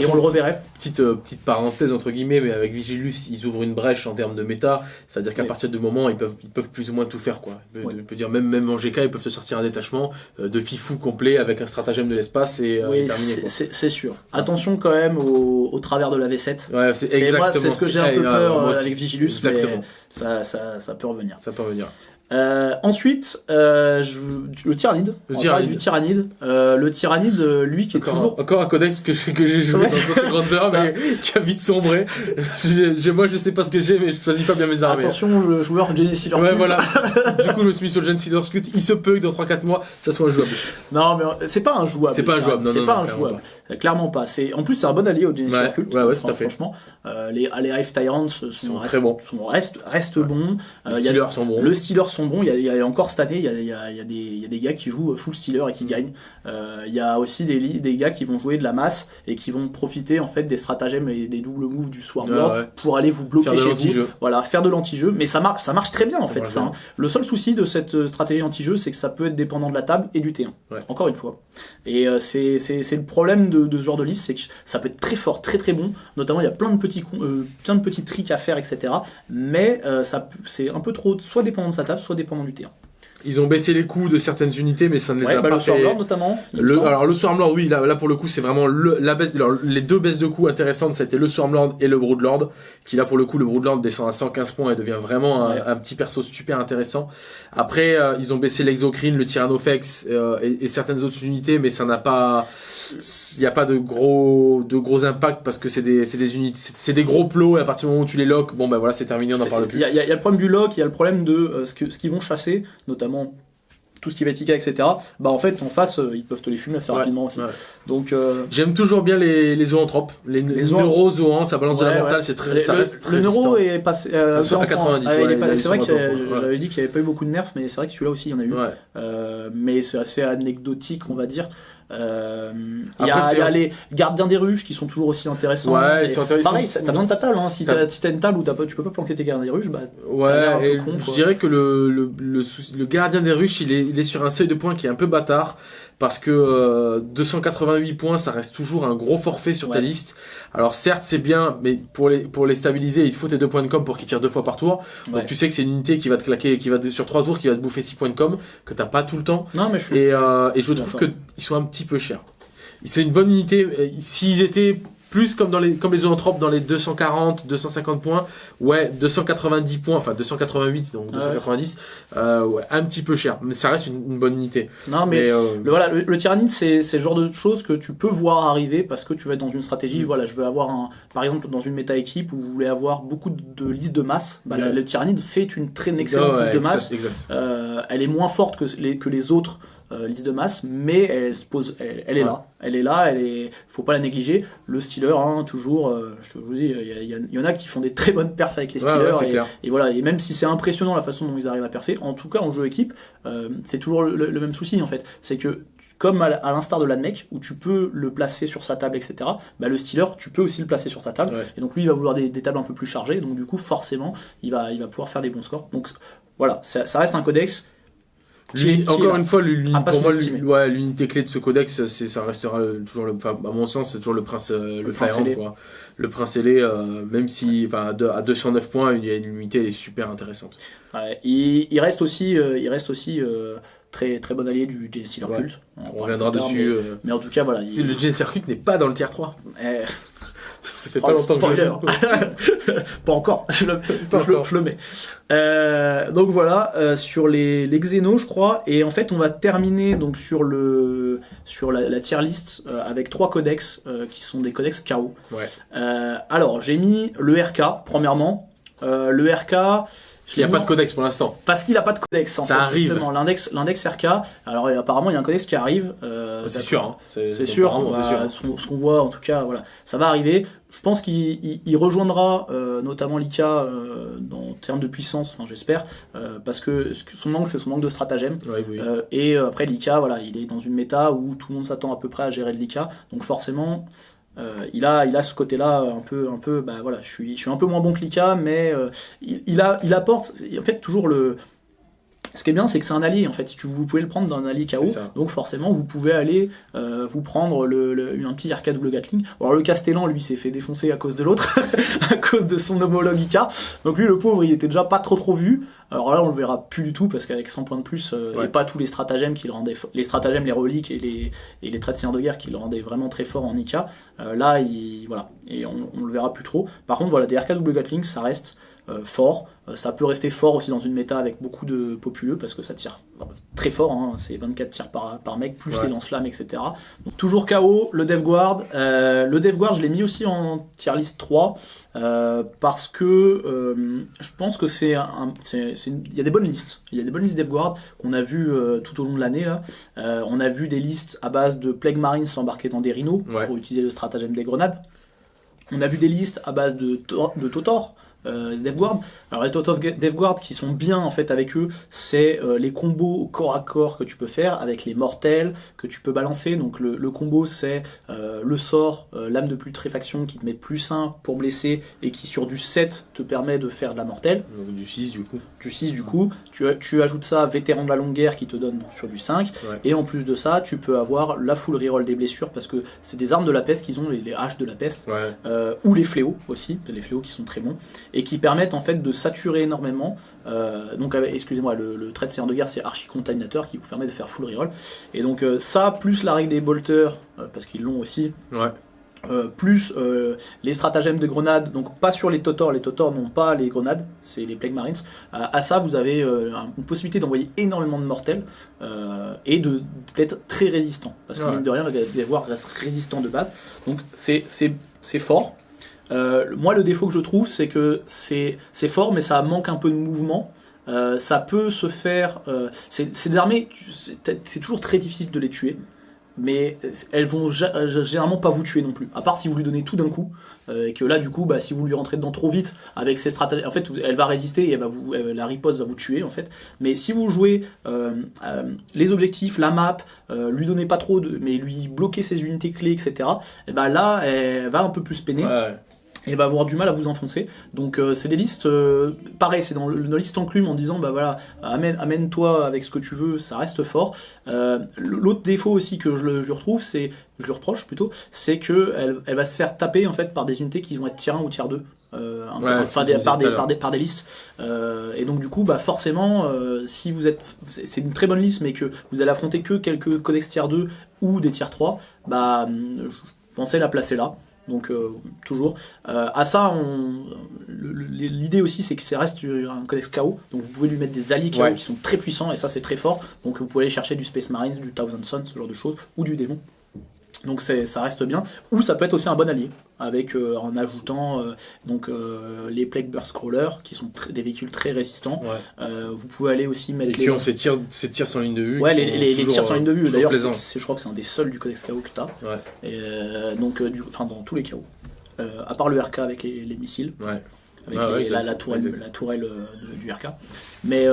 Et on le reverrait. Petite, euh, petite parenthèse entre guillemets, mais avec Vigilus, ils ouvrent une brèche en termes de méta. C'est-à-dire qu'à Oui. partir du moment, ils peuvent, ils peuvent plus ou moins tout faire. Quoi. Oui. dire même, même en GK, ils peuvent se sortir un détachement euh, de fifou complet avec un stratagème de l'espace et, euh, Oui, et terminé. c'est- sûr. Attention quand même au, au travers de la V7. Ouais, c'est exactement. c'est ce que j'ai un peu eh, peur euh, aussi. avec Vigilus, Exactement. mais ça, ça, ça peut revenir. Ça peut revenir. Euh, ensuite, euh, je, le tyrannide. Le tyrannide. du tyrannide. Euh, le tyrannide, euh, lui qui est Encore, toujours. encore un codex que j'ai que j'ai joué Ouais. dans ces grandes heures, mais [LAUGHS] qui a vite sombré. J'ai- j'ai- moi, je sais pas ce que j'ai, mais je choisis pas bien mes armées. Attention, le joueur Jenny Sealer. Ouais, voilà. [LAUGHS] du coup, je me suis mis sur le Gen Seeders Scout. Il se peut que dans 3-4 mois, ça soit injouable. Non, mais c'est pas un jouable. C'est pas un jouable, non, C'est non, pas non, un jouable. Euh, Clairement pas. C'est en plus c'est un bon allié au Genesis Ouais, Cult. ouais, ouais, tout à fait. Franchement, euh, les les Hive Tyrants sont, très bons. sont- restent restent bons. Euh, Les y a- Steelers sont bons. Le Steelers sont bons. Il y a, il y a encore cette année, il y a, il y, a, il y, a des, il y a des gars qui jouent full stealer et qui gagnent. Euh, il y a aussi des, des gars qui vont jouer de la masse et qui vont profiter en fait des stratagèmes et des doubles moves du Swarmlord Ah pour aller vous bloquer Faire de chez vous. l'anti-jeu. Voilà, faire de l'anti-jeu. Mais ça marche, ça marche très bien en fait ça. hein. Le seul souci de cette euh, stratégie anti-jeu, c'est que ça peut être dépendant de la table et du T1. Ouais. Encore une fois. Et euh, c'est- c'est le problème de, de ce genre de liste, c'est que ça peut être très fort, très très bon. Notamment, il y a plein de petits, euh, tricks à faire, etc. Mais euh, c'est un peu trop, soit dépendant de sa table, soit dépendant du T1. Ils ont baissé les coûts de certaines unités, mais ça ne les Ouais, a bah, pas le fait. Swarmlord notamment. Le, alors le Swarmlord, oui, là, là pour le coup, c'est vraiment le, la baisse. alors, les deux baisses de coûts intéressantes, c'était le Swarmlord et le Broodlord, qui là pour le coup, le Broodlord descend à 115 points et devient vraiment un, Ouais. un petit perso super intéressant. Après, euh, ils ont baissé l'Exocrine, le Tyrannofex euh, et, et certaines autres unités, mais ça n'a pas, il n'y a pas de gros, de gros impacts parce que c'est des, c'est des unités, c'est des gros plots et à partir du moment où tu les locks, bon ben voilà, c'est terminé, on n'en parle plus. y, il y a il y a le problème du lock, il y a le problème de euh, ce que- ce qu'ils vont chasser, notamment tout ce qui va être IK, etc. Bah en fait, en face, euh, ils peuvent te les fumer assez Ouais, rapidement aussi. ouais. Donc, euh, J'aime toujours bien les, les zoanthropes, les, les zoan- neurozoans, ça balance de la mortale, ouais. c'est très, le, ça le- reste très le neuro résistant. est passé euh, À peu en 90, France. Ah, c'est vrai que j'avais dit qu'il n'y avait pas eu beaucoup de nerfs, mais c'est vrai que celui-là aussi, il y en a eu. Ouais. Euh, mais c'est assez anecdotique, on va dire. Euh, Il y a, les gardiens des ruches qui sont toujours aussi intéressants. Ouais, ils sont intéressants. Pareil, t'as besoin de ta table. Hein. Si T'as- si une table où pas, tu peux pas planquer tes gardiens des ruches, bah Ouais, et con, je dirais que le, le, le, le gardien des ruches, il est, il est sur un seuil de points qui est un peu bâtard. Parce que euh, 288 points, ça reste toujours un gros forfait sur ta liste. Alors certes, c'est bien, mais pour les, pour les stabiliser, il te faut tes deux points de com pour qu'ils tirent deux fois par tour. Ouais. Donc tu sais que c'est une unité qui va te claquer, qui va te- sur trois tours, qui va te bouffer 6 points de com, que t'as pas tout le temps. non, mais je suis. Et, euh, et je trouve qu'ils sont un petit peu chers. C'est une bonne unité. euh, S'ils étaient plus comme dans les comme les zoanthropes dans les 240, 250 points, ouais, 290 points, enfin 288 donc Ah ouais. 290, euh, ouais, un petit peu cher, mais ça reste une, une bonne unité. Non, mais Mais, euh, Le, voilà, le, le tyrannide, c'est c'est le genre de choses que tu peux voir arriver parce que tu vas être dans une stratégie. Mm. Voilà, je veux avoir un, par exemple, dans une méta équipe où vous voulez avoir beaucoup de listes de masse. Bah, le, tyrannide fait une très excellente ouais, liste de exact, masse. exact. Euh, elle est moins forte que les, que les autres euh, listes de masse, mais elle se pose, elle, elle est Ouais. là. Elle est là, elle est, faut pas la négliger. Le stealer, hein, toujours, euh, je vous dis, il y, il il en a qui font des très bonnes perfs avec les Ouais, stealers. ouais, c'est et, clair. et voilà, et même si c'est impressionnant la façon dont ils arrivent à perfer, en tout cas en jeu équipe, euh, c'est toujours le, le même souci en fait. C'est que comme à, l'instar de l'admec, où tu peux le placer sur sa table, etc., bah, le stealer, tu peux aussi le placer sur ta table. Et donc lui, il va vouloir des, des tables un peu plus chargées, donc du coup, forcément, il va, il va pouvoir faire des bons scores. Donc voilà, ça, ça reste un codex. Encore là. une fois, pour moi, ouais, l'unité clé de ce codex, ça restera toujours le, à mon sens, c'est toujours le prince, euh, le, prince ailé. quoi. Le prince ailé, euh, même si, à, deux- à 209 points, il y a une unité elle est super intéressante. Ouais, il, il reste aussi, euh, il reste aussi euh, très, très bon allié du J Stealer Ouais. Cult. On reviendra dessus. Mais, mais en tout cas, voilà. il- le Gen Circuit n'est pas dans le tier 3. Ça fait Oh, pas le longtemps que je joue. [LAUGHS] Pas encore, je le, Pas je le- encore. je le mets. Euh, donc voilà, euh, sur les, les Xenos, je crois, et en fait, on va terminer donc sur le sur la, la tier list euh, avec trois codex qui sont des codex KO. Ouais. Alors, j'ai mis le RK premièrement. Le RK, Il n'y a pas de codex pour l'instant. parce qu'il a pas de codex. En Ça fait, arrive. Justement, l'index l'index RK. Alors, et apparemment, il y a un codex qui arrive. euh, C'est sûr. Hein. C'est sûr, apparemment, bah, c'est sûr. ce qu'on- voit en tout cas, voilà, ça va arriver. Je pense qu'il il- il rejoindra euh, notamment Lika euh, dans en termes de puissance, enfin, j'espère, euh, parce que son manque c'est son manque de stratagème. Ouais, oui. Euh, et euh, après Lika, voilà, il est dans une méta où tout le monde s'attend à peu près à gérer le Lika, donc forcément. Euh, il a, il a ce côté-là un peu, un peu, bah voilà, je suis, je suis un peu moins bon que Lika, mais euh, il, il a, il apporte, en fait toujours le, ce qui est bien, c'est que c'est un allié en fait. Vous pouvez le prendre dans un allié KO, donc forcément vous pouvez aller euh, vous prendre le, le- un petit RK double Gatling. Alors le Castellan lui s'est fait défoncer à cause de l'autre, [LAUGHS] à cause de son homologue IK. Donc lui le pauvre il était déjà pas trop trop vu. Alors là on le verra plus du tout parce qu'avec 100 points de plus euh, Ouais. et pas tous les stratagèmes qui le rendaient, les stratagèmes, les reliques et les et les traits de seigneur de guerre qui le rendaient vraiment très fort en IK. euh, là il voilà et on, on le verra plus trop. Par contre voilà des RK double Gatling ça reste fort. Euh, ça peut rester fort aussi dans une méta avec beaucoup de populeux parce que ça tire très fort. hein. C'est 24 tirs par, par mec, plus Ouais. les lance-flammes, etc. Donc, toujours KO, le Dev Guard. Euh, le Dev Guard, je l'ai mis aussi en tier list 3 euh, parce que euh, je pense que c'est un. Il y a des bonnes listes. Il y a des bonnes listes Dev Guard qu'on a vu euh, tout au long de l'année. là. Euh, on a vu des listes à base de Plague Marines s'embarquer dans des rhinos Ouais. pour utiliser le stratagème des grenades. On a vu des listes à base de, de Totor, euh, DevGuard. Alors les of DevGuard qui sont bien en fait avec eux, c'est euh, les combos corps à corps que tu peux faire avec les mortels que tu peux balancer. Donc le, le combo c'est euh, le sort, euh, lame de putréfaction qui te met plus 1 pour blesser et qui sur du 7 te permet de faire de la mortelle. Donc du 6 du coup. Du 6 du coup, tu, tu ajoutes ça vétéran de la longue guerre qui te donne sur du 5. Ouais. Et en plus de ça, tu peux avoir la full reroll des blessures parce que c'est des armes de la peste qu'ils ont, les, les haches de la peste. Ouais. Ou les fléaux aussi, les fléaux qui sont très bons, et qui permettent en fait de saturer énormément. Euh, donc, excusez-moi, le, le trait de seigneur de guerre c'est Archi Contaminator qui vous permet de faire full reroll. Et donc, euh, ça, plus la règle des bolters, euh, parce qu'ils l'ont aussi, Ouais. euh, plus euh, les stratagèmes de grenades, donc pas sur les Totors, les Totors n'ont pas les grenades, c'est les Plague Marines. Euh, à ça, vous avez un- une possibilité d'envoyer énormément de mortels et de d'être très résistant. Parce que Ouais. mine de rien, les devoirs restent résistants de base. Donc c'est fort. Euh, moi, le défaut que je trouve, c'est que c'est fort, mais ça manque un peu de mouvement. Euh, ça peut se faire. euh, des armées, c'est toujours très difficile de les tuer mais elles vont gé- généralement pas vous tuer non plus. À part si vous lui donnez tout d'un coup, et que là du coup, bah, si vous lui rentrez dedans trop vite avec ses stratégies, en fait, elle va résister et la riposte va vous tuer en fait. Mais si vous jouez les objectifs, la map, lui donnez pas trop de, mais lui bloquer ses unités clés, etc. Et ben là, elle va un peu plus peiner Ouais. Et va avoir du mal à vous enfoncer. Donc euh, c'est des listes, euh, pareil, c'est dans le- dans liste enclume en disant bah voilà, amène, amène-toi avec ce que tu veux, ça reste fort. Euh, L'autre défaut aussi que je, je retrouve, c'est, je le reproche plutôt, c'est que elle, va se faire taper en fait par des unités qui vont être tier 1 ou tier 2. Euh, un Ouais, des- par, des, par, des, par des listes. Euh, et donc du coup, bah forcément, euh, si vous êtes, c'est une très bonne liste, mais que vous allez affronter que quelques codex tier 2 ou des tier 3, bah je pensais la placer là. Donc euh, toujours. Euh, à ça, l'idée aussi, c'est que ça reste un codex KO. Donc vous pouvez lui mettre des alliés KO Ouais. qui sont très puissants et ça c'est très fort. Donc vous pouvez aller chercher du Space Marines, du Thousand Sons, ce genre de choses, ou du démon. Donc ça reste bien. Ou ça peut être aussi un bon allié, avec euh, en ajoutant euh, donc euh, les Plague Burst Crawlers, qui sont des véhicules très résistants. Ouais. Vous pouvez aller aussi Et mettre qui ont ces tirs, ces tirs sans ligne de vue. Ouais, les, les, les tirs sur ligne de vue. D'ailleurs, je crois que c'est un des seuls du codex KO que tu as. Ouais. Et, donc, du, enfin, dans tous les KO. À part le RK avec les, les missiles, Ouais. avec Ah les- la, la tourelle, la tourelle du RK. Mais,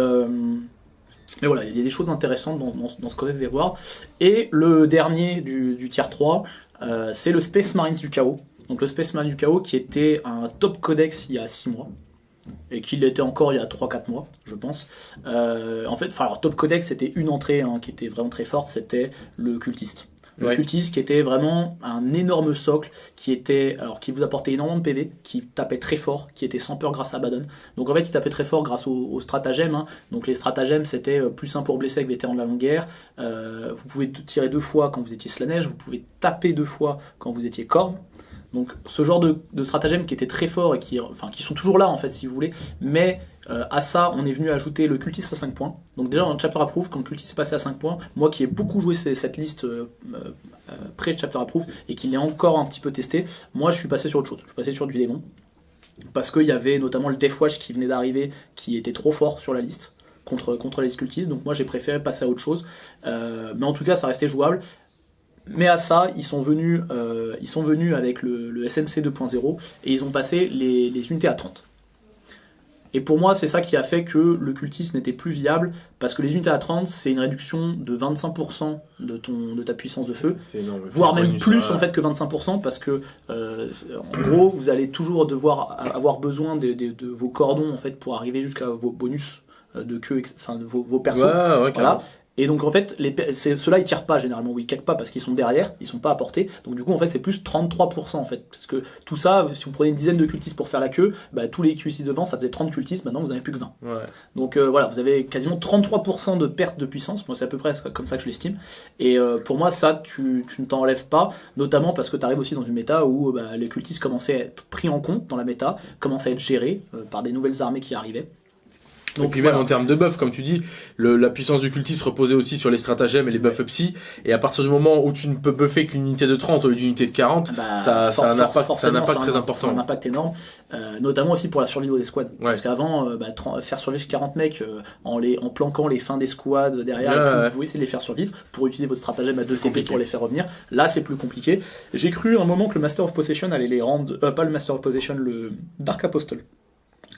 mais voilà, il y a des choses intéressantes dans, ce codex des Wars. Et le dernier du, du tier 3, euh, c'est le Space Marines du chaos. Donc le Space Marines du chaos qui était un top codex il y a 6 mois. Et qui l'était encore il y a 3-4 mois, je pense. Euh, en fait, enfin, alors, top codex, c'était une entrée hein, qui était vraiment très forte, c'était le cultiste. Le Ouais. cultiste qui était vraiment un énorme socle, qui était, alors qui vous apportait énormément de PV, qui tapait très fort, qui était sans peur grâce à Abaddon. Donc en fait, il tapait très fort grâce aux, aux stratagèmes. hein. Donc les stratagèmes, c'était euh, plus 1 pour blesser avec vétéran de la longue guerre. Euh, vous pouvez tirer deux fois quand vous étiez Slaneige, vous pouvez taper deux fois quand vous étiez Corne. Donc ce genre de, stratagèmes qui étaient très forts et qui, sont toujours là en fait si vous voulez, mais euh, à ça on est venu ajouter le cultiste à 5 points. Donc déjà dans le chapter approve, quand le cultiste est passé à 5 points, moi qui ai beaucoup joué cette liste euh, euh, euh, pré-chapter approve et qui l'ai encore un petit peu testé, moi je suis passé sur autre chose, je suis passé sur du démon. Parce qu'il y avait notamment le Deathwatch qui venait d'arriver, qui était trop fort sur la liste contre, contre les cultistes, donc moi j'ai préféré passer à autre chose. Euh, mais en tout cas ça restait jouable. Mais à ça, ils sont venus, euh, ils sont venus avec le, le SMC 2.0 et ils ont passé les, les unités à 30. Et pour moi, c'est ça qui a fait que le cultiste n'était plus viable, parce que les unités à 30, c'est une réduction de 25% de, ton, de ta puissance de feu, énorme. voire même plus en fait que 25%, parce que euh, en gros, vous allez toujours devoir avoir besoin de, de- de vos cordons en fait pour arriver jusqu'à vos bonus euh, de queue, enfin de vos, vos persos. Ouais, ouais, carrément. Voilà. Et donc en fait, ceux-là ils tirent pas généralement, ou ils kickent pas parce qu'ils sont derrière, ils sont pas à portée. Donc du coup en fait c'est plus 33% en fait. Parce que tout ça, si vous prenez une dizaine de cultistes pour faire la queue, bah, tous les cultistes devant ça faisait 30 cultistes, maintenant vous n'avez plus que 20. Ouais. Donc euh, voilà, vous avez quasiment 33% de perte de puissance, moi c'est à peu près comme ça que je l'estime. Et euh, pour moi ça tu, tu ne t'enlèves pas, notamment parce que tu arrives aussi dans une méta où bah, les cultistes commençaient à être pris en compte dans la méta, commençaient à être gérés euh, par des nouvelles armées qui arrivaient. Et puis même en termes de buff, comme tu dis, le- la puissance du cultiste reposait aussi sur les stratagèmes et les buffs psy. Et à partir du moment où tu ne peux buffer qu'une unité de 30 au lieu d'une unité de 40, Bah, ça, ça a un impact, ça a un impact ça a très un- important. ça a un impact énorme, euh, notamment aussi pour la survie des squads. Ouais. Parce qu'avant, euh, bah, faire survivre 40 mecs euh, en, les, en planquant les fins des squads derrière, Ouais, et tout, ouais. vous pouvez essayer de les faire survivre pour utiliser votre stratagème à 2 CP pour les faire revenir. Là, c'est plus compliqué. J'ai cru un moment que le Master of Possession allait les rendre, euh, pas le Master of Possession, le Dark Apostle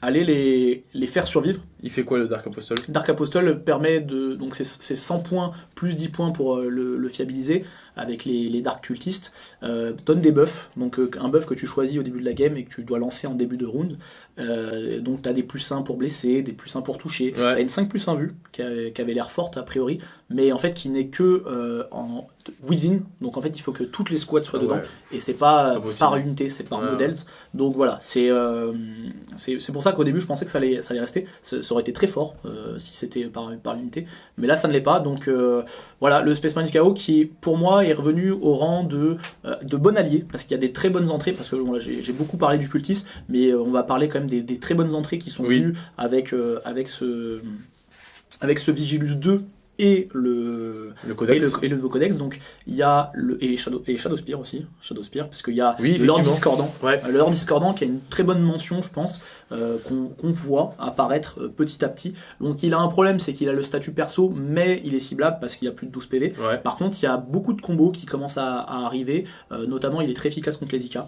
aller les, les faire survivre. Il fait quoi le Dark Apostle? Dark Apostle permet de. Donc c'est c'est 100 points plus 10 points pour euh, le, le fiabiliser avec les, les Dark Cultistes. Euh, donne des buffs, donc euh, un buff que tu choisis au début de la game et que tu dois lancer en début de round. Euh, donc tu as des plus 1 pour blesser, des plus 1 pour toucher. Ouais. Tu as une 5 plus 1 vue qui, a- qui avait l'air forte a priori, mais en fait qui n'est que euh, en within. Donc en fait il faut que toutes les squads soient Ah dedans ouais. et c'est pas, euh, par unité, c'est par Ouais, modèles. Donc voilà, c'est c'est pour ça qu'au début je pensais que ça allait, ça allait rester. Ça, ça aurait été très fort si c'était par, par unité, mais là ça ne l'est pas. Donc voilà, le Space Marine KO qui pour moi est revenu au rang de, euh, de bon allié parce qu'il y a des très bonnes entrées. Parce que bon, j'ai beaucoup parlé du cultiste, mais euh, on va parler quand même des, des très bonnes entrées qui sont Oui. venues avec, euh, avec, ce, avec ce Vigilus 2 et le, Le et codex le, et le nouveau codex, donc il y a le et Shadow et Shadowspear aussi, Shadowspear parce qu'il y a Oui, le Lord effectivement. Discordant, Ouais. Euh, le Lord Discordant qui a une très bonne mention, je pense, euh, qu'on voit apparaître euh, petit à petit. Donc il a un problème, c'est qu'il a le statut perso, mais il est ciblable parce qu'il a plus de 12 PV. Ouais. Par contre, il y a beaucoup de combos qui commencent à, à arriver, euh, notamment il est très efficace contre les IK.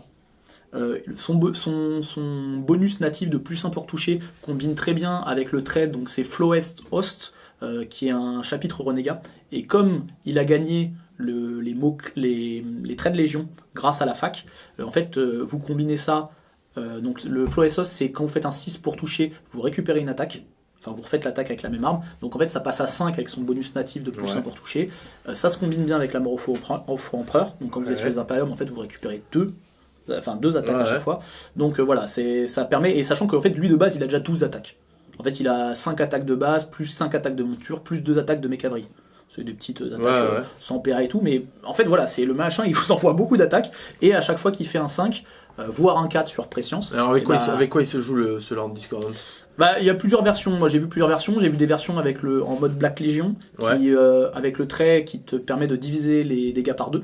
Euh, son, bo- son, son bonus natif de plus 1 pour toucher combine très bien avec le trade, donc c'est Flowest Host, euh, qui est un chapitre renégat. Et comme il a gagné le- les, mots, les, les traits de légion grâce à la fac, euh, en fait, euh, vous combinez ça. donc le Flowest Host, c'est quand vous faites un 6 pour toucher, vous récupérez une attaque. Enfin, vous refaites l'attaque avec la même arme. Donc en fait, ça passe à 5 avec son bonus natif de plus Ouais. 1 pour toucher. Ça se combine bien avec la mort au faux empereur. Donc quand vous êtes sur Ouais. les Imperium, en fait, vous récupérez deux, enfin deux attaques Ouais, à chaque ouais. fois. Donc euh, voilà, c'est ça permet et sachant qu'en fait lui de base, il a déjà 12 attaques. En fait, il a 5 attaques de base, plus 5 attaques de monture, plus 2 attaques de mécavrie. C'est des petites attaques Ouais, euh, sans PA et tout, mais en fait voilà, c'est le machin, il [LAUGHS] vous envoie beaucoup d'attaques, et à chaque fois qu'il fait un 5, euh, voire un 4 sur Prescience, Alors avec eh quoi, il se- avec quoi il se joue le, ce Lord Discordant bah, il y a plusieurs versions. Moi, j'ai vu plusieurs versions. J'ai vu des versions avec le en mode Black Legion, qui, euh, avec le trait qui te permet de diviser les dégâts par deux.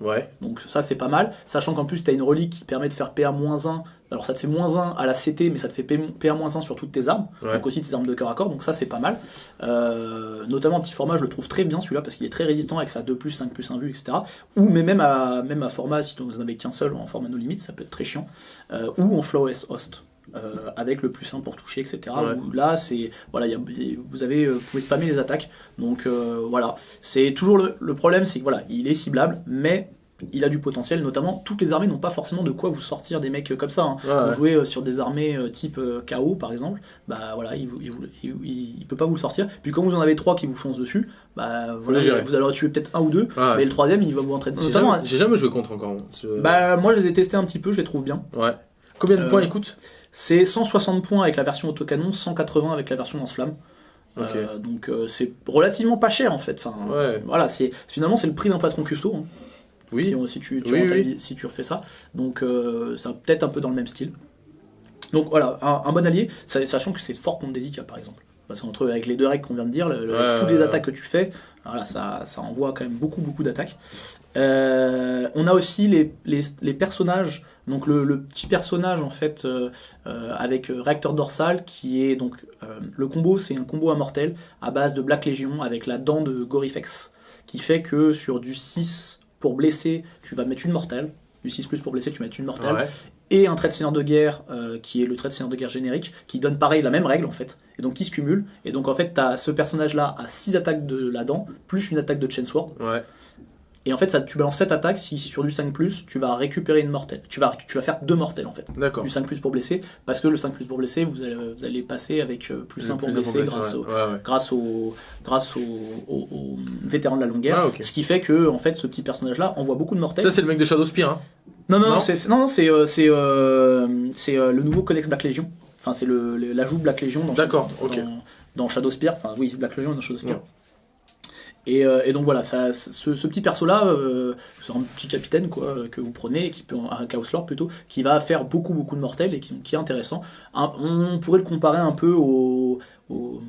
Ouais. Donc ça, c'est pas mal. Sachant qu'en plus, tu as une relique qui permet de faire PA-1. Alors ça te fait moins 1 à la CT, mais ça te fait PA-1 sur toutes tes armes. Ouais. Donc aussi tes armes de cœur à corps. Donc ça, c'est pas mal. Euh, notamment en petit format, je le trouve très bien celui-là parce qu'il est très résistant avec sa 2 plus 5 plus 1 vue, etc. Ou mais même à, même à format, si vous en avez qu'un seul, en format no limit, ça peut être très chiant. Euh, ou en Flawless Host. euh, avec le plus 1 pour toucher, etc. Ouais. Là, c'est voilà, il y a- vous avez, vous pouvez spammer les attaques. Donc euh, voilà, c'est toujours le, le problème, c'est que voilà, il est ciblable, mais il a du potentiel. Notamment, toutes les armées n'ont pas forcément de quoi vous sortir des mecs comme ça. hein. Ouais, ouais. Vous jouez euh, sur des armées euh, type euh, KO par exemple, bah voilà, il, peut pas vous le sortir. Puis quand vous en avez trois qui vous foncent dessus, bah voilà, vous allez en tuer peut-être un ou deux, mais le troisième il va vous entraîner. J'ai jamais, j'ai jamais joué contre encore. ce- bah moi je les ai testés un petit peu, je les trouve bien. Ouais. Combien de Euh, points il coûte C'est 160 points avec la version autocanon, 180 avec la version lance-flamme. Euh, donc euh, c'est relativement pas cher en fait. Enfin, Ouais. Voilà, c'est finalement c'est le prix d'un patron custo. hein, Oui. si, on- si tu, tu Oui, rentabilises- si tu refais ça. Donc euh, c'est peut-être un peu dans le même style. Donc voilà, un, un bon allié, sa- sachant que c'est fort contre des IK par exemple. Parce qu'entre avec les deux règles qu'on vient de dire, le- Ouais, toutes les attaques que tu fais, voilà, ça, ça envoie quand même beaucoup beaucoup d'attaques. Euh, on a aussi les, les, les personnages, donc le, le petit personnage en fait euh, euh, avec réacteur dorsal qui est donc le combo, c'est un combo immortel à base de Black Legion avec la dent de Gorifex qui fait que sur du 6 pour blesser, tu vas mettre une mortelle, du 6 plus pour blesser, tu mettre une mortelle Ouais. et un trait de seigneur de guerre euh, qui est le trait de seigneur de guerre générique qui donne pareil la même règle en fait. Et donc qui se cumule. Et donc en fait t'as ce personnage là à 6 attaques de la dent plus une attaque de Chainsword Ouais. Et en fait ça tu balances 7 attaques si sur du 5 plus tu vas récupérer une mortelle tu vas, tu vas faire deux mortelles en fait D'accord. du 5 plus pour blesser parce que le 5 plus pour blesser vous allez, vous allez passer avec euh, plus 1 pour blesser blessé, grâce ouais. au, Ouais, ouais. grâce au grâce au, au- au vétéran de la longue guerre Ah, ce qui fait que en fait ce petit personnage là envoie beaucoup de mortels Ça, c'est le mec de Shadowspear. Hein. non, non, Non c'est c'est- non, non, c'est euh, c'est euh, euh, le nouveau codex Black Legion. Enfin, c'est le- le- l'ajout Black Legion dans, D'accord, dans, dans Shadowspear. Enfin, oui, Black Legion dans Shadowspear. Ouais. Et, euh, et donc voilà, ça, ce, ce petit perso-là, euh, c'est un petit capitaine quoi, que vous prenez, qui peut, un Chaos Lord plutôt, qui va faire beaucoup beaucoup de mortels et qui, qui est intéressant. Un- on pourrait le comparer un peu au, au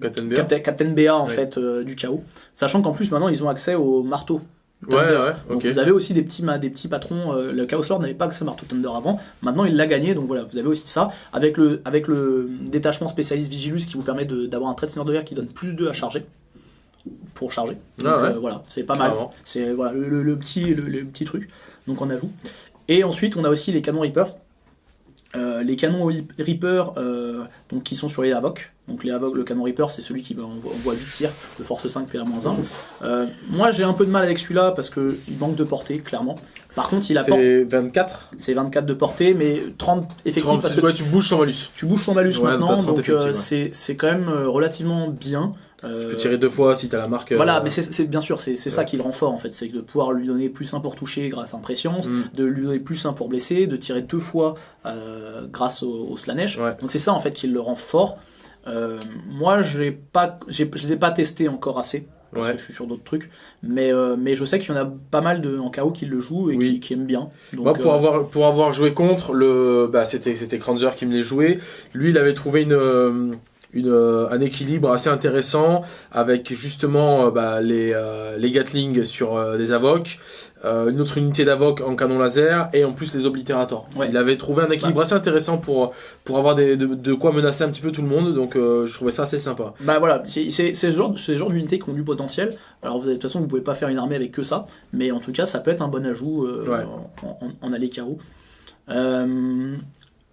Captain Bear. Captain, Captain BA en Ouais. fait euh, du chaos, sachant qu'en plus maintenant ils ont accès au marteau. Ouais, Thunder. ouais, Donc ok. vous avez aussi des petits, des petits patrons. euh, le Chaos Lord n'avait pas accès au marteau Thunder avant. Maintenant il l'a gagné. Donc voilà, vous avez aussi ça. Avec le, avec le détachement spécialiste Vigilus qui vous permet d'avoir un trait de seigneur de guerre qui donne plus 2 à charger. Pour charger. Donc Ah ouais. euh, voilà, c'est pas mal. C'est voilà, le, le- le petit, le, le petit truc. Donc on ajoute. Et ensuite on a aussi les canons Reaper. Euh, les canons Reaper, euh, donc qui sont sur les Havoc. Donc les Havoc, le canon Reaper, c'est celui qui va- envoie, envoie 8 tirs de force 5 PA-1. Euh, moi j'ai un peu de mal avec celui-là parce que il manque de portée, clairement. Par contre, il apporte, C'est 24 c'est 24 de portée, mais 30 effectifs 30, parce que ouais, tu bouges sans malus. tu bouges son malus Ouais, maintenant, t'as 30 donc ouais. c'est quand même relativement bien. Euh, Tu peux tirer deux fois si t'as la marque. voilà, euh, mais c'est bien sûr, c'est ça qui le rend fort en fait, c'est de pouvoir lui donner plus un pour toucher grâce à Imprescience, Mm. de lui donner plus un pour blesser, de tirer deux fois euh, grâce au, au Slanesh. Ouais. Donc c'est ça en fait qui le rend fort. Euh, moi, j'ai pas, je les ai pas testés encore assez parce Ouais. que je suis sur d'autres trucs, mais euh, mais je sais qu'il y en a pas mal de en KO qui le jouent et Oui. qui, qui aiment bien. Donc, Moi, pour euh, avoir pour avoir joué contre le, bah, c'était Kranzer qui me les jouait. Lui, il avait trouvé une euh, une euh, un équilibre assez intéressant avec justement euh, bah, les euh, les Gatling sur euh, des Avoc, euh, une autre unité d'Avoc en canon laser et en plus les Oblitérators. Ouais. Il avait trouvé un équilibre assez intéressant pour pour avoir des, de, de quoi menacer un petit peu tout le monde. Donc, euh, je trouvais ça assez sympa. Bah voilà, c'est ce genre, ce genre d'unités qui ont du potentiel. Alors vous avez, de toute façon, vous pouvez pas faire une armée avec que ça, mais en tout cas, ça peut être un bon ajout euh, Ouais. en, en, en. Euh,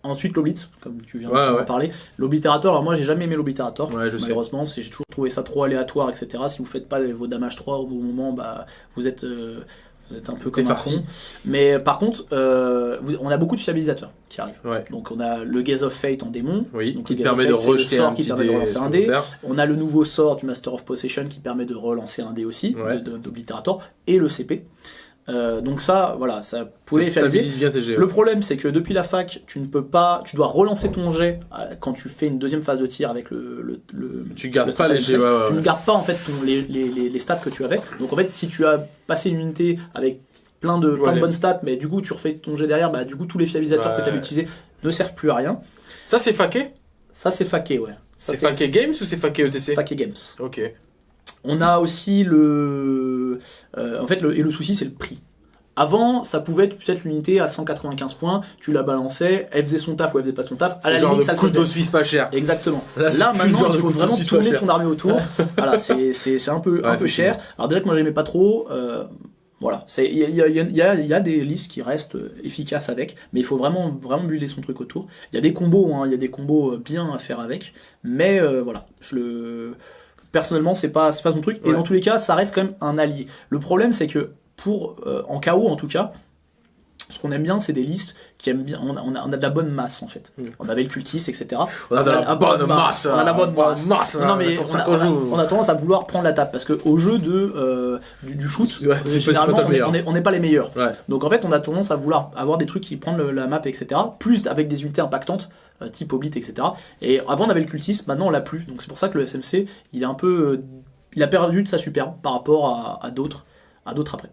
ensuite, l'Oblit, comme tu viens Ouais, de ouais. parler. L'Oblitérator, alors moi j'ai jamais aimé l'Oblitérator. Ouais. Malheureusement, j'ai toujours trouvé ça trop aléatoire, etc. Si vous faites pas vos damages 3 au bon moment, bah vous êtes, euh, vous êtes un peu comme un farci. con. Mais par contre, euh, on a beaucoup de stabilisateurs qui arrivent. Ouais. Donc on a le Gaze of Fate en démon. Oui. Donc, qui le permet de Fate, rejeter sort un qui petit permet de dé relancer un dé. On a le nouveau sort du Master of Possession qui permet de relancer un dé aussi, Ouais. et le CP. Euh, donc ça, voilà, ça pouvait Ça stabilise bien tes jets. Le problème, c'est que depuis la fac, tu ne peux pas, tu dois relancer ton jet euh, quand tu fais une deuxième phase de tir avec le. le, le- Tu gardes le pas les jets, ouais, ouais, Tu ne gardes pas en fait ton- les, les, les, les stats que tu avais. Donc en fait, si tu as passé une unité avec plein de, plein bonnes stats, mais du coup tu refais ton jet derrière, bah du coup tous les fiabilisateurs que tu avais utilisés ne servent plus à rien. Ça, c'est faqué? Ça c'est faqué, ouais. C'est faqué Games ou c'est faqué ETC faqué games. Ok. On a aussi le. euh, en fait, le, et le souci, c'est le prix. Avant, ça pouvait être peut-être l'unité à 195 points, tu la balançais, elle faisait son taf ou elle faisait pas son taf, à la genre limite, ça couteau suisse pas cher. Exactement. Là, maintenant, il faut vraiment tourner ton armée autour. [LAUGHS] voilà, c'est un peu, Ouais, un peu cher. Alors déjà que moi j'aimais pas trop, euh, voilà, il y a, y, a, y a des listes qui restent euh, efficaces avec, mais il faut vraiment vraiment builder son truc autour. Il y a des combos, hein, il y a des combos euh, bien à faire avec, mais euh, voilà, je le personnellement c'est pas c'est pas son truc. Et dans tous les cas, ça reste quand même un allié. Le problème c'est que pour euh, en KO en tout cas. Ce qu'on aime bien, c'est des listes qui aiment bien. On a, on de la bonne masse en fait. Mm. On avait le cultiste, etc. On a de la bonne masse. On a la bonne masse. hein, Non mais comme on a, qu'on on a- joue. on a tendance à vouloir prendre la table parce que au jeu de euh, du, du shoot, Ouais, généralement on n'est pas les meilleurs. Ouais. Donc en fait on a tendance à vouloir avoir des trucs qui prennent le- la map etc. Plus avec des unités impactantes type Oblit etc. Et avant on avait le cultiste, maintenant on l'a plus. Donc c'est pour ça que le SMC il est un peu euh, il a perdu de sa superbe par rapport à, à d'autres à d'autres après.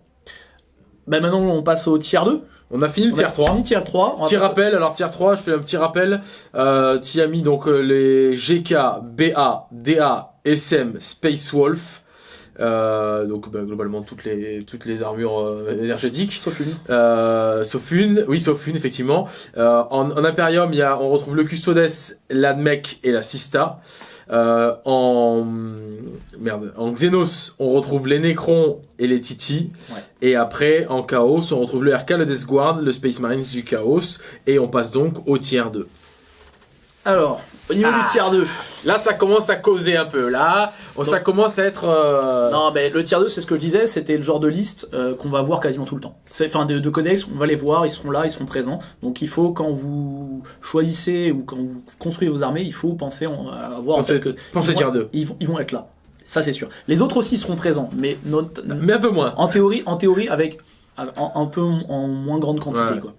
Bah maintenant on passe au tiers 2. On a fini le On tier a 3. fini tiers 3. On va Petit rappel, alors tier 3, je fais un petit rappel. Euh, tu as mis donc euh, les GK, BA, DA, SM, Space Wolf. Euh, donc bah, globalement toutes les toutes les armures euh, énergétiques. Sauf une. Euh, sauf une, oui, sauf une, effectivement. Euh, en, en Imperium, il y a, on retrouve le Custodes, l'Admech et la Sista. Euh, en merde, en Xenos, on retrouve les Necrons et les Titi. Ouais. Et après, en Chaos, on retrouve le RK, le Death Guard, le Space Marines du Chaos. Et on passe donc au tier 2. Alors, au niveau Ah. du tiers 2. Là, ça commence à causer un peu. Là, ça commence à être. euh, Non, mais le tier 2, c'est ce que je disais, c'était le genre de liste euh, qu'on va voir quasiment tout le temps. C'est- Enfin, de, de codex, on va les voir, ils seront là, ils seront présents. Donc il faut, quand vous choisissez ou quand vous construisez vos armées, il faut penser en- à avoir en Pensez- tête que pensez ils tier vont, 2. Ils vont, ils vont être là. Ça, c'est sûr. Les autres aussi seront présents, mais not- Mais un peu moins. en théorie, en théorie avec en- un peu en moins grande quantité. Ouais. Quoi.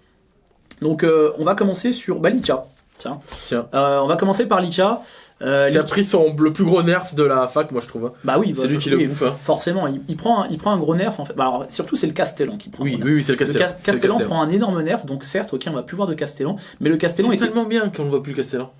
Donc euh, on va commencer sur bah, Lika. Tiens, Tiens. Euh, on va commencer par Lika. Euh, Qui a Lika- pris son, le plus gros nerf de la fac, moi je trouve. hein. Bah oui, C'est bah, lui qui oui, le bouffe, hein. Forcément, il, il prend un, il prend un gros nerf en fait. Bah, alors, surtout c'est le Castellan qui prend. Oui, oui, oui, c'est le Castellan. Cas- C'est le Castellan prend un énorme nerf, donc certes, ok, on va plus voir de Castellan, mais le Castellan C'est était. tellement bien qu'on ne voit plus le Castellan.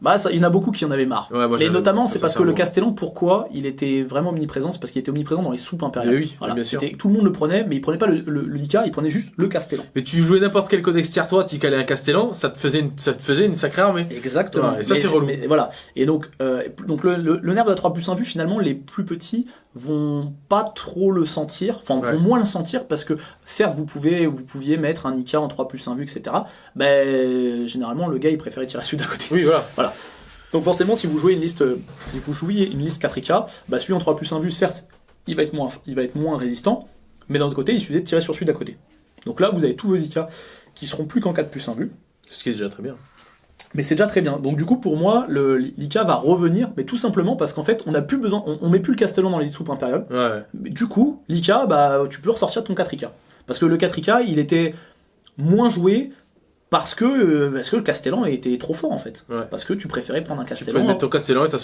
Bah, ça- il y en a beaucoup qui en avaient marre. Ouais, moi, Mais notamment, c'est parce que le. Castellan, pourquoi il était vraiment omniprésent? C'est parce qu'il était omniprésent dans les soupes impériales. Mais oui, Voilà. bien sûr. Tout le monde le prenait, mais il prenait pas le, le, le Lika, il prenait juste le Castellan. Mais tu jouais n'importe quel codex tier 3, tu calais un Castellan, ça te faisait une, ça te faisait une sacrée armée. Exactement. Ouais, et ça, c'est relou. mais voilà. Et donc, euh, donc le, le, le nerf de la 3 plus 1 vue, finalement, les plus petits vont pas trop le sentir, enfin Ouais. vont moins le sentir parce que certes vous pouvez vous pouviez mettre un Nika en 3 plus 1 vue etc. Mais généralement le gars il préférait tirer celui d'à côté. Oui, voilà. Voilà. Donc forcément, si vous jouez une liste, si vous jouez une liste 4K, bah celui en 3 plus 1 vue, certes, il va être moins, il va être moins résistant, mais d'un autre côté, il suffit de tirer sur celui d'à côté. Donc là, vous avez tous vos IK qui seront plus qu'en 4 plus 1 vue. Ce qui est déjà très bien. Mais c'est déjà très bien. Donc du coup, pour moi, le l'IK va revenir, mais tout simplement parce qu'en fait, on n'a plus besoin, on, on met plus le Castellan dans les soupes impériales. Ouais. Mais du coup, l'IK, bah, tu peux ressortir ton 4IK. Parce que le 4IK, il était moins joué parce que, euh, parce que le Castellan était trop fort en fait. Ouais. Parce que tu préférais prendre un Tu peux Castellan mettre ton Castellan et ta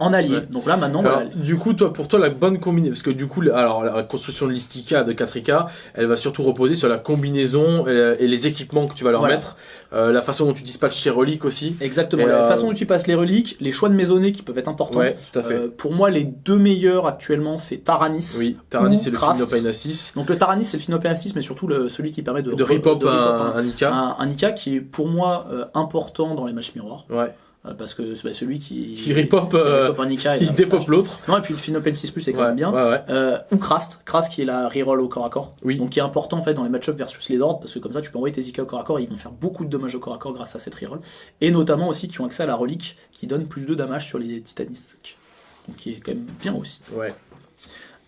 en, allié. Ouais. Donc là, maintenant, Alors, du coup, toi, pour toi, la bonne combinaison, parce que du coup, alors, la construction de l'Istika de 4K, elle va surtout reposer sur la combinaison et, et les équipements que tu vas leur Voilà. mettre, euh, la façon dont tu dispatches tes reliques aussi. exactement. Et, La euh, façon dont tu passes les reliques, les choix de maisonnée qui peuvent être importants. Ouais, tout à fait. Euh, pour moi, les deux meilleurs actuellement, c'est Taranis. oui, Taranis et le Krast. Phinopainassis. Donc le Taranis, c'est le Phinopenastis, mais surtout le, celui qui permet de, De rip-hop un, un, un Ika. un- un Ika qui est pour moi euh, important dans les matchs miroirs. Ouais. euh, parce que c'est bah, celui qui, Qui euh, [LAUGHS] Il dépop l'autre. Non, et puis le Phinopensis Plus est quand Ouais, même bien. ouais, ou Krast, Krast qui est la reroll au corps à corps, Oui. donc qui est important en fait dans les match-up versus les ordres, parce que comme ça tu peux envoyer tes IK au corps à corps, et ils vont faire beaucoup de dommages au corps à corps grâce à cette reroll, et notamment aussi qui ont accès à la relique qui donne plus de damage sur les titanisques, donc qui est quand même bien aussi. Ouais.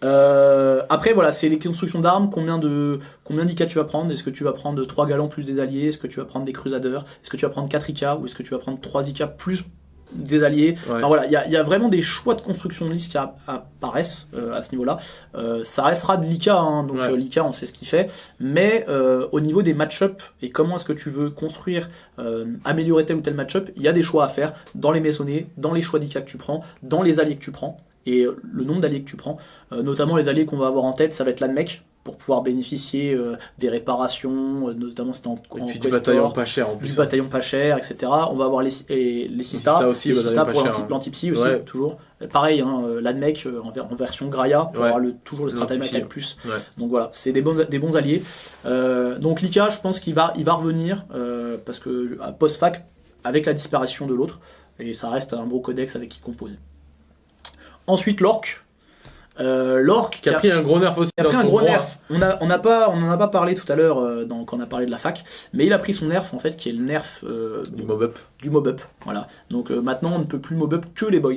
Euh, après voilà, c'est les constructions d'armes, combien de combien d'IK tu vas prendre, est-ce que tu vas prendre 3 galons plus des alliés, est-ce que tu vas prendre des crusaders, est-ce que tu vas prendre 4 IK, ou est-ce que tu vas prendre 3 IK plus des alliés, Ouais. Enfin voilà, il y y a vraiment des choix de construction de liste qui app- apparaissent euh, à ce niveau-là. Euh, ça restera de l'IK, hein, donc Ouais. euh, l'IK on sait ce qu'il fait, mais euh, au niveau des match-up et comment est-ce que tu veux construire, euh, améliorer tel ou tel match-up, il y a des choix à faire dans les maçonnés, dans les choix d'IK que tu prends, dans les alliés que tu prends et le nombre d'alliés que tu prends. Euh, notamment les alliés qu'on va avoir en tête, ça va être l'ANMEC pour pouvoir bénéficier euh, des réparations, euh, notamment si t'es en, en puis du bataillon pas cher en du plus. bataillon pas cher, etc. On va avoir les, et les Sista, Sista aussi, les Sista pour cher, l'anti- hein. l'anti-psy aussi, Ouais. toujours. Pareil, hein, euh, l'ADMEC en, ver- en version Graia pour Ouais. avoir le, toujours le stratagème L'anti-psy, attaque plus. Ouais. Donc voilà, c'est des bons, des bons alliés. Euh, donc Lika, je pense qu'il va, il va revenir parce que à post-fac, avec la disparition de l'autre, et ça reste un beau codex avec qui composer. Ensuite, l'orc. Euh, l'orc Qui a pris un gros nerf aussi il a dans pris un son gros nerf. On a, on n'a pas, on en a pas parlé tout à l'heure euh, quand on a parlé de la fac, mais il a pris son nerf en fait, qui est le nerf euh, Du mob up. du mob up. Voilà. Donc euh, maintenant, on ne peut plus mob up que les boys.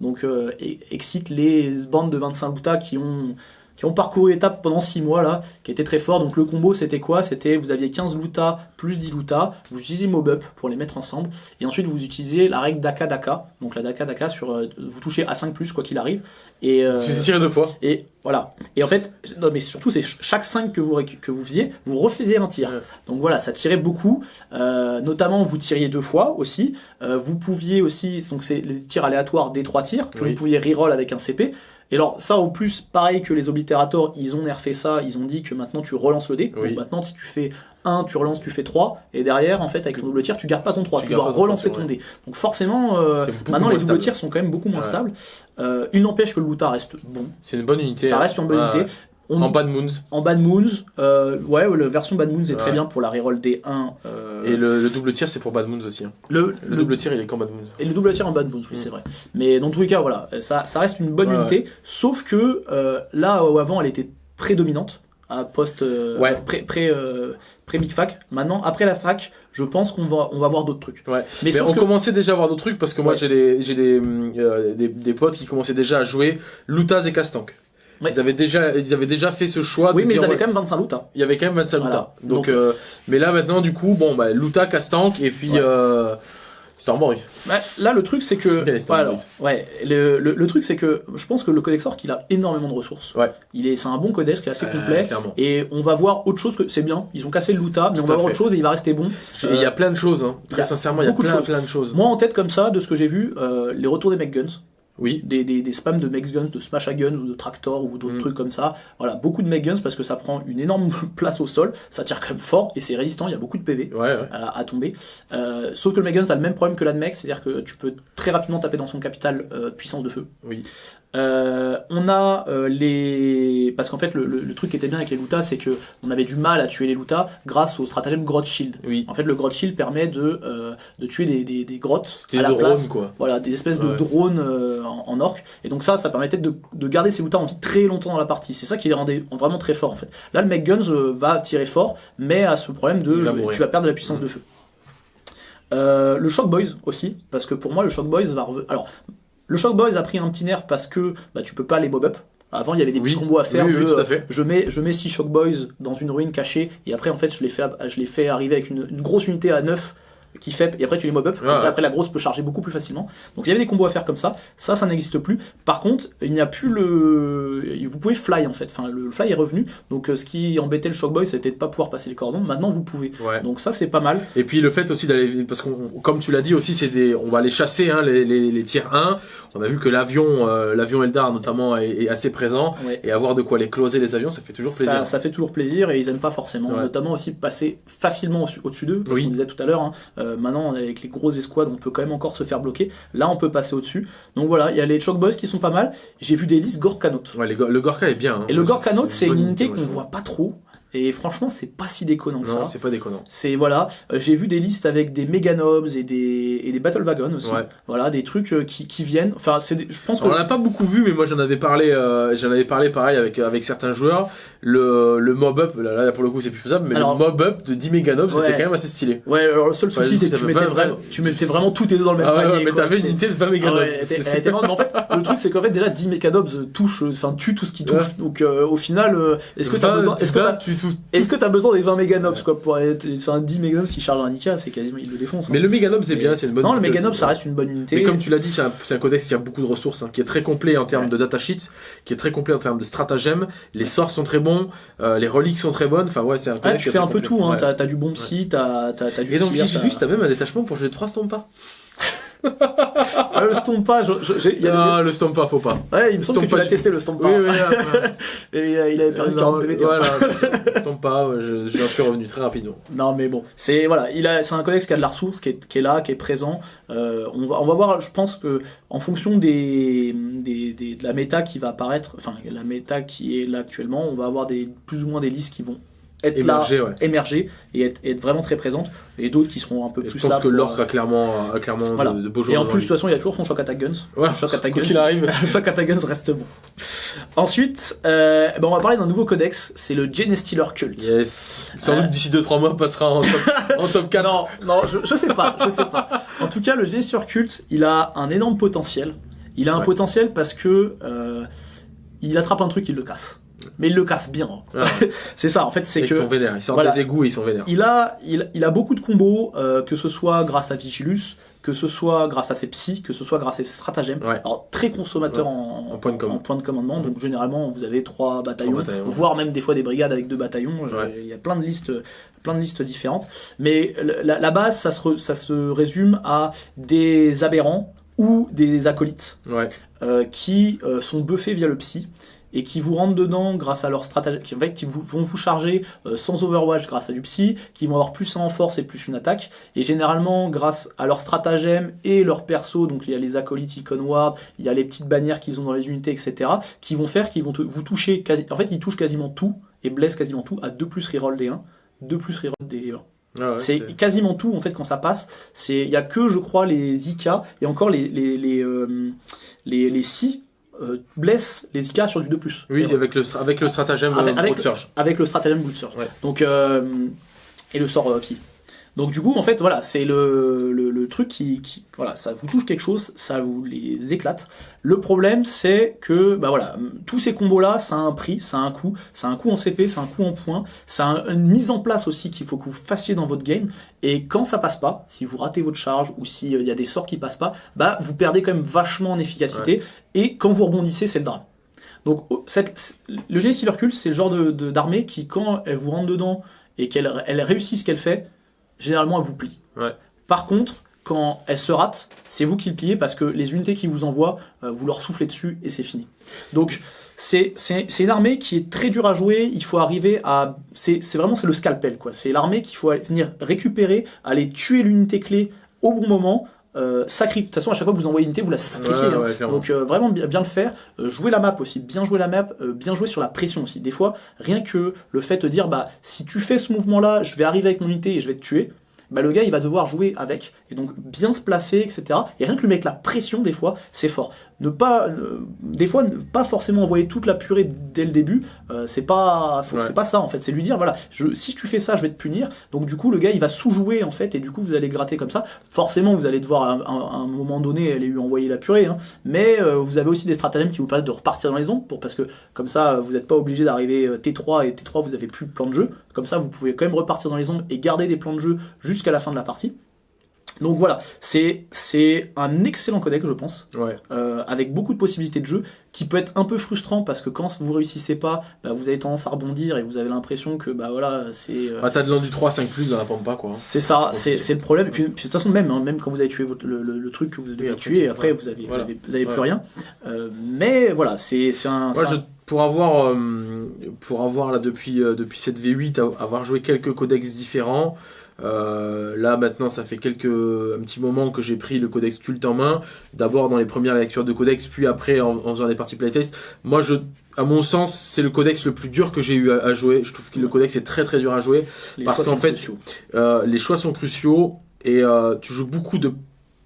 Donc euh, excite les bandes de 25 Luta qui ont qui ont parcouru l'étape pendant 6 mois là, qui étaient très forts. Donc le combo c'était quoi? C'était vous aviez 15 Luta plus 10 Luta, vous utilisez mob up pour les mettre ensemble, et ensuite vous utilisez la règle Daka Daka. Donc la Daka Daka sur euh, vous touchez à 5 plus quoi qu'il arrive. Et euh, tiré deux fois. et voilà. Et en fait, non, mais surtout, c'est ch- chaque 5 que vous, que vous faisiez, vous refaisiez un tir. Ouais. Donc voilà, ça tirait beaucoup. Euh, notamment, vous tiriez deux fois aussi. Euh, vous pouviez aussi, donc c'est les tirs aléatoires des trois tirs, que Oui. vous pouviez reroll avec un CP. Et alors, ça, au plus, pareil que les Oblitérators, ils ont nerfé ça, ils ont dit que maintenant tu relances le dé. Oui. Donc maintenant, si tu fais 1, tu relances, tu fais 3. Et derrière, en fait, avec ton double tir, tu gardes pas ton 3. Tu dois ton relancer 3, ton dé. Donc forcément, euh, maintenant, les double tirs sont quand même beaucoup moins Ouais. stables. Euh, il n'empêche que le Luta reste bon. C'est une bonne unité. Ça hein. reste une bonne Ouais, unité. On- En Bad Moons. en Bad Moons, euh, ouais, la version Bad Moons est très bien pour la reroll D1. euh, Et le, le double tir, c'est pour Bad Moons aussi. hein. le, Le, le- double tir, il est qu'en Bad Moons. et le double tir en Bad Moons, oui, Mm. c'est vrai. Mais dans tous les cas, voilà, ça, ça reste une bonne Ouais, unité, sauf que euh, là où avant elle était prédominante, à post Ouais. pré, pré, pré Big Fac. Maintenant, après la fac, je pense qu'on va, on va voir d'autres trucs. Ouais. Mais, Mais on que- commençait déjà à voir d'autres trucs parce que moi Ouais. j'ai des, j'ai des, euh, des, des potes qui commençaient déjà à jouer Loutaz et Castank. Ouais. Ils, avaient déjà, ils avaient déjà fait ce choix oui, de mais dire, ils avaient quand même 25 loot. Hein. il y avait quand même 25 Voilà. Louta. Donc, Donc- euh, mais là maintenant du coup, bon bah Louta, Castank et puis Ouais. euh, Stormborg. Ouais, là, le truc, c'est que. Ouais, alors, ouais, le, le, le truc, c'est que je pense que le Codex Orc, il a énormément de ressources. Ouais. Il est, c'est un bon Codex qui est assez Euh, complet. clairement. Et on va voir autre chose que. C'est bien, ils ont cassé le Luta, mais on va voir autre chose et il va rester bon. Et Il y a plein de choses, hein. très sincèrement, il y a beaucoup de plein, choses. plein de choses. Moi, en tête, comme ça, de ce que j'ai vu, euh, les retours des Mech Guns, Oui, des, des, des spams de Mech Guns, de Smash à Guns ou de Tractor ou d'autres Mm. trucs comme ça. Voilà, beaucoup de Mech Guns parce que ça prend une énorme [LAUGHS] place au sol, ça tire quand même fort et c'est résistant, il y a beaucoup de PV ouais, ouais. à, à tomber. Euh, sauf que le Meguns a le même problème que l'Admech, c'est-à-dire que tu peux très rapidement taper dans son capital euh, puissance de feu. Oui. Euh, on a euh, les parce qu'en fait le, le- le truc qui était bien avec les Luta c'est que on avait du mal à tuer les Luta grâce au stratagème Grot Shield. Oui. En fait le Grot Shield permet de, euh, de tuer des, des, des grottes à des la drones place. quoi. Voilà, des espèces de drones euh, en, en orc. Et donc ça, ça permettait de, de garder ces Luta en vie très longtemps dans la partie. C'est ça qui les rendait vraiment très forts en fait. Là, le Mech Guns va tirer fort, mais a ce problème de je- tu vas perdre de la puissance de feu. Euh, le Shock Boys aussi, parce que pour moi le Shock Boys va revenir. Alors, le Shock Boys a pris un petit nerf parce que bah, tu peux pas les mob up. Avant, il y avait des petits combos à faire. Oui, de, oui, tout à fait. Je mets, je mets 6 Shock Boys dans une ruine cachée, et après, en fait, je les fais, je les fais arriver avec une, une grosse unité à 9 qui fait, et après tu les mob up, Ouais, ouais. après la grosse peut charger beaucoup plus facilement. Donc il y avait des combos à faire comme ça, ça, ça n'existe plus. Par contre, il n'y a plus le. Vous pouvez fly en fait, enfin le fly est revenu, donc euh, ce qui embêtait le Shock Boy c'était de pas pouvoir passer les cordons, maintenant vous pouvez. Ouais. Donc ça c'est pas mal. Et puis le fait aussi d'aller, parce qu'on, comme tu l'as dit aussi, c'est des, on va aller chasser hein, les, les, les tiers 1. On a vu que l'avion, euh, l'avion Eldar notamment est, est assez présent Ouais. et avoir de quoi les closer les avions, ça fait toujours plaisir. Ça, ça fait toujours plaisir et ils aiment pas forcément, Ouais. notamment aussi passer facilement au- au-dessus d'eux, parce Oui. qu'on disait tout à l'heure, hein, euh, maintenant avec les grosses escouades on peut quand même encore se faire bloquer, là on peut passer au-dessus. Donc voilà, il y a les Shock Boys qui sont pas mal, j'ai vu des listes Gorkanaut. Ouais, les go- le Gorka est bien. hein. Et le Moi, Gorkanaut c'est une unité qu'on trouve. voit pas trop, et franchement c'est pas si déconnant que Non, ça. c'est pas déconnant. C'est voilà, euh, j'ai vu des listes avec des Meganobs et des et des Battle Wagons aussi. Ouais. Voilà, des trucs euh, qui, qui viennent. Enfin, c'est des- je pense que On en a pas beaucoup vu, mais moi j'en avais parlé, euh, j'en avais parlé pareil avec avec certains joueurs. Le, le mob up, là, là, pour le coup c'est plus faisable, mais Alors- le mob up de 10 méganobs Ouais. c'était quand même assez stylé. ouais, alors le seul souci c'est que tu mettais, 20, vraiment, tu mettais vraiment tous tes deux dans le même Ah panier. ouais, mais t'avais une unité de 20 Ah méganobs. ouais, elle était- elle était marrante, mais en fait, le truc c'est qu'en fait déjà 10 Meganobs touchent, enfin tue tout ce qui touche. Donc euh, au final, euh, est-ce que t'as besoin, est-ce que tu, tout- est-ce que t'as besoin des 20 Meganobs quoi pour aller, enfin 10 Meganobs s'ils chargent un Nika, c'est quasiment ils le défoncent. hein. Mais le Meganob c'est bien, c'est une bonne non, le unité aussi. ça reste une bonne unité. Mais comme tu l'as dit, c'est un, codex qui a beaucoup de ressources, hein, qui est très complet en termes Ouais. de datasheets, qui est très complet en termes de stratagèmes. Les sorts sont très bons, euh, les reliques sont très bonnes. Enfin ouais, c'est un Ouais, codex. tu qui est fais un peu complet. tout, hein. Ouais. t'as, du bon psy, t'as, du Et dans tir, Vigilus, t'as même un détachement pour jouer 3 Stompa. Ah, le Stompa, je- je- il y a des- Ah, le Stompa, faut pas. Ouais, il me semble que tu Stompa l'as du- testé le Stompa. Oui, oui, ouais. [LAUGHS] Et il, a- il avait perdu 40 PV. tiens. Voilà, [LAUGHS] c'est- Stompa, je, j'en suis revenu très rapidement. Non mais bon, c'est voilà, il a, c'est un codex qui a de la ressource, qui est, qui est là, qui est présent. Euh, on va, on va voir. Je pense que en fonction des, des, des- de la méta qui va apparaître, enfin la méta qui est là actuellement, on va avoir des plus ou moins des listes qui vont être Émerger, là, ouais. émerger et être, être vraiment très présentes, et d'autres qui seront un peu Et plus je pense là. que l'orc a clairement, a clairement Voilà. de, de beaux Et joueurs. en plus, de toute façon, il y a toujours son Shock Attack Guns. Ouais, Shock Attack [LAUGHS] Guns. qu'il arrive. [LAUGHS] Shock Attack Guns reste bon. Ensuite, euh, ben, on va parler d'un nouveau codex, c'est le Genestealer Cult. Yes. Sans Euh, doute d'ici 2-3 mois, passera en top, [LAUGHS] en top 4. Non, non, je, je sais pas, je sais pas. En tout cas, le Gesture Cult, il a un énorme potentiel. Il a un Ouais. potentiel parce que euh, il attrape un truc, il le casse. Mais il le casse bien. Ah, [LAUGHS] C'est ça, en fait, c'est ils que sont vénères. Ils sortent voilà. des égouts et ils sont vénères. il a, il, il a beaucoup de combos, euh, que ce soit grâce à Vigilus, que ce soit grâce à ses psys, que ce soit grâce à ses stratagèmes. Ouais. Alors très consommateur en, En point de com. en point de commandement, donc généralement vous avez trois bataillons, Trois bataillons. voire même des fois des brigades avec deux bataillons. Ouais. Il y a plein de listes, plein de listes différentes. Mais la, la base, ça se, re- ça se résume à des aberrants ou des acolytes euh, qui euh, sont buffés via le psy et qui vous rentrent dedans grâce à leur stratégie, qui, en fait, qui vous, vont vous charger euh, sans overwatch grâce à du psy, qui vont avoir plus un en force et plus une attaque, et généralement grâce à leur stratagème et leur perso, donc il y a les acolytes Icon Ward, il y a les petites bannières qu'ils ont dans les unités, etc., qui vont faire qu'ils vont te- vous toucher, quasi, en fait ils touchent quasiment tout, et blessent quasiment tout à 2 plus reroll des 1, 2 plus reroll des 1 Ah ouais, c'est quasiment tout en fait quand ça passe. C'est il y a que je crois les IK et encore les les les euh, les, les si euh, blessent les IK sur du 2 plus. Oui, Et avec le, avec le stratagème Avec- euh, Surge. avec le stratagème Blood Surge. Ouais. Donc euh, et le sort euh, psy. Donc du coup en fait voilà c'est le, le, le truc qui, qui voilà ça vous touche quelque chose ça vous les éclate. Le problème c'est que bah voilà tous ces combos là ça a un prix ça a un coût ça a un coût en CP ça a un coût en points ça a une mise en place aussi qu'il faut que vous fassiez dans votre game et quand ça passe pas si vous ratez votre charge ou s'il y a des sorts qui passent pas bah vous perdez quand même vachement en efficacité et quand vous rebondissez c'est le drame. Donc au- cette, le génie Cult, c'est le genre de de- d'armée qui, quand elle vous rentre dedans et qu'elle elle réussit ce qu'elle fait, généralement elle vous plie. Ouais. Par contre, quand elle se rate, c'est vous qui le pliez parce que les unités qui vous envoient, euh, vous leur soufflez dessus et c'est fini. Donc c'est une armée qui est très dure à jouer. Il faut arriver à c'est vraiment c'est le scalpel quoi. C'est l'armée qu'il faut venir récupérer, aller tuer l'unité clé au bon moment. Euh, de toute façon, à chaque fois que vous envoyez une unité, vous la sacrifiez. Ouais, hein. ouais. Donc euh, vraiment bien, bien le faire. Euh, jouer la map aussi, bien jouer la map, euh, bien jouer sur la pression aussi. Des fois, rien que le fait de dire bah si tu fais ce mouvement-là, je vais arriver avec mon unité et je vais te tuer. Bah, le gars il va devoir jouer avec et donc bien se placer etc et rien que lui mettre la pression des fois c'est fort ne pas, euh, des fois, ne pas forcément envoyer toute la purée dès le début. euh, c'est pas, Ouais. c'est pas ça en fait. C'est lui dire voilà, je, si tu fais ça, je vais te punir. Donc du coup, le gars, il va sous-jouer en fait, et du coup, vous allez gratter comme ça. Forcément, vous allez devoir à un, à un moment donné aller lui envoyer la purée. Hein. Mais euh, vous avez aussi des stratagèmes qui vous permettent de repartir dans les ombres, pour parce que comme ça, vous n'êtes pas obligé d'arriver euh, T3 et T3, vous avez plus de plan de jeu. Comme ça, vous pouvez quand même repartir dans les ombres et garder des plans de jeu jusqu'à la fin de la partie. Donc voilà, c'est un excellent codec, je pense Ouais. euh, avec beaucoup de possibilités de jeu, qui peut être un peu frustrant parce que quand vous réussissez pas, bah, vous avez tendance à rebondir et vous avez l'impression que bah voilà, c'est euh, Bah, t'as de l'endu 3, 5 plus dans la pampa, quoi. c'est ça, c'est le problème. Et puis, puis de toute façon même, hein, même quand vous avez tué votre- le, le- le truc que vous devez après, tuer, tu- après vous avez Voilà. vous avez, vous avez plus rien. Euh, mais voilà, c'est un, je, pour avoir, pour avoir là depuis, depuis cette V8, a- avoir joué quelques codex différents. Euh, là maintenant, ça fait quelques un petit moment que j'ai pris le codex culte en main. D'abord dans les premières lectures de codex, puis après en, en faisant des parties playtest. Moi, je, à mon sens, c'est le codex le plus dur que j'ai eu à, à jouer. Je trouve que le codex est très très dur à jouer. les parce qu'en fait. Euh, les choix sont cruciaux et euh, tu joues beaucoup de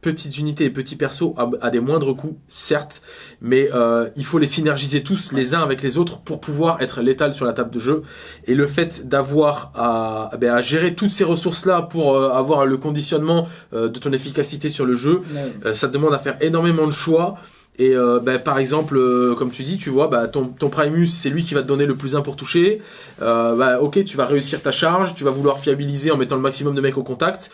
petites unités et petits persos à, à des moindres coûts, certes, mais euh, il faut les synergiser tous les uns avec les autres pour pouvoir être létal sur la table de jeu. Et le fait d'avoir à, ben, à gérer toutes ces ressources-là pour euh, avoir le conditionnement euh, de ton efficacité sur le jeu, euh, ça te demande à faire énormément de choix. Et euh, ben, par exemple, euh, comme tu dis, tu vois, bah, ton, ton Primus, c'est lui qui va te donner le plus 1 pour toucher. Euh, bah, ok, tu vas réussir ta charge, tu vas vouloir fiabiliser en mettant le maximum de mecs au contact.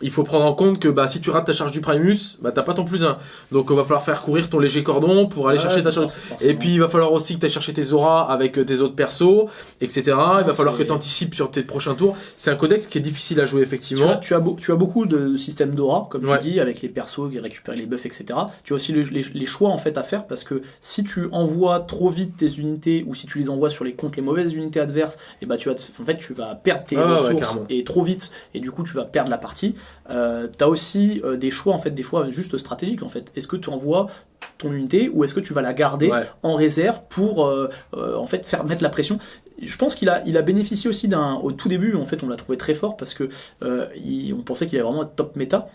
Il faut prendre en compte que bah, si tu rates ta charge du Primus, bah, t'as pas ton plus 1. Donc il va falloir faire courir ton léger cordon pour aller Ouais, chercher ta charge. Et puis il va falloir aussi que tu ailles chercher tes auras avec euh, tes autres persos, etc. il va Ouais, falloir que tu anticipes sur tes prochains tours. C'est un codex qui est difficile à jouer tu effectivement. tu, as beau- tu as beaucoup de systèmes d'aura, comme Ouais. tu dis, avec les persos qui récupèrent les buffs, etc. Tu as aussi le- les, les choix en fait à faire parce que si tu envoies trop vite tes unités ou si tu les envoies sur les contre les mauvaises unités adverses, et bah tu vas en fait tu vas perdre tes Ah ressources et trop vite et du coup tu vas perdre la partie. Euh, tu as aussi euh, des choix en fait des fois juste stratégiques en fait. Est-ce que tu envoies ton unité ou est-ce que tu vas la garder Ouais. en réserve pour euh, euh, en fait faire mettre la pression? Je pense qu'il a, il a bénéficié aussi d'un. Au tout début, en fait, on l'a trouvé très fort parce que il- on pensait qu'il allait vraiment être top méta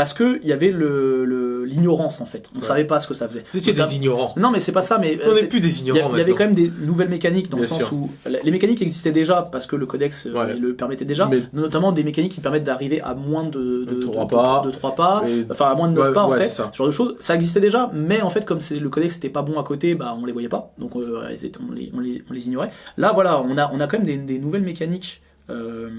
parce que il y avait le le- l'ignorance en fait. On Ouais. savait pas ce que ça faisait. Vous étiez des ignorants. Non, mais c'est pas ça. Mais On euh, n'est c'est- plus des ignorants il y avait quand même des nouvelles mécaniques dans Bien le sens sûr. où les mécaniques existaient déjà parce que le codex euh, Ouais. le permettait déjà, Mais- notamment des mécaniques qui permettent d'arriver à moins de, de, De trois de- pas. de trois pas, Et- enfin à moins de 9 Ouais, pas en fait, ce genre de choses. Ça existait déjà, mais en fait comme le codex n'était pas bon à côté, bah on les voyait pas, donc euh, on, les, on, les, on les ignorait. Là voilà, on a, on a quand même des, des nouvelles mécaniques. euh,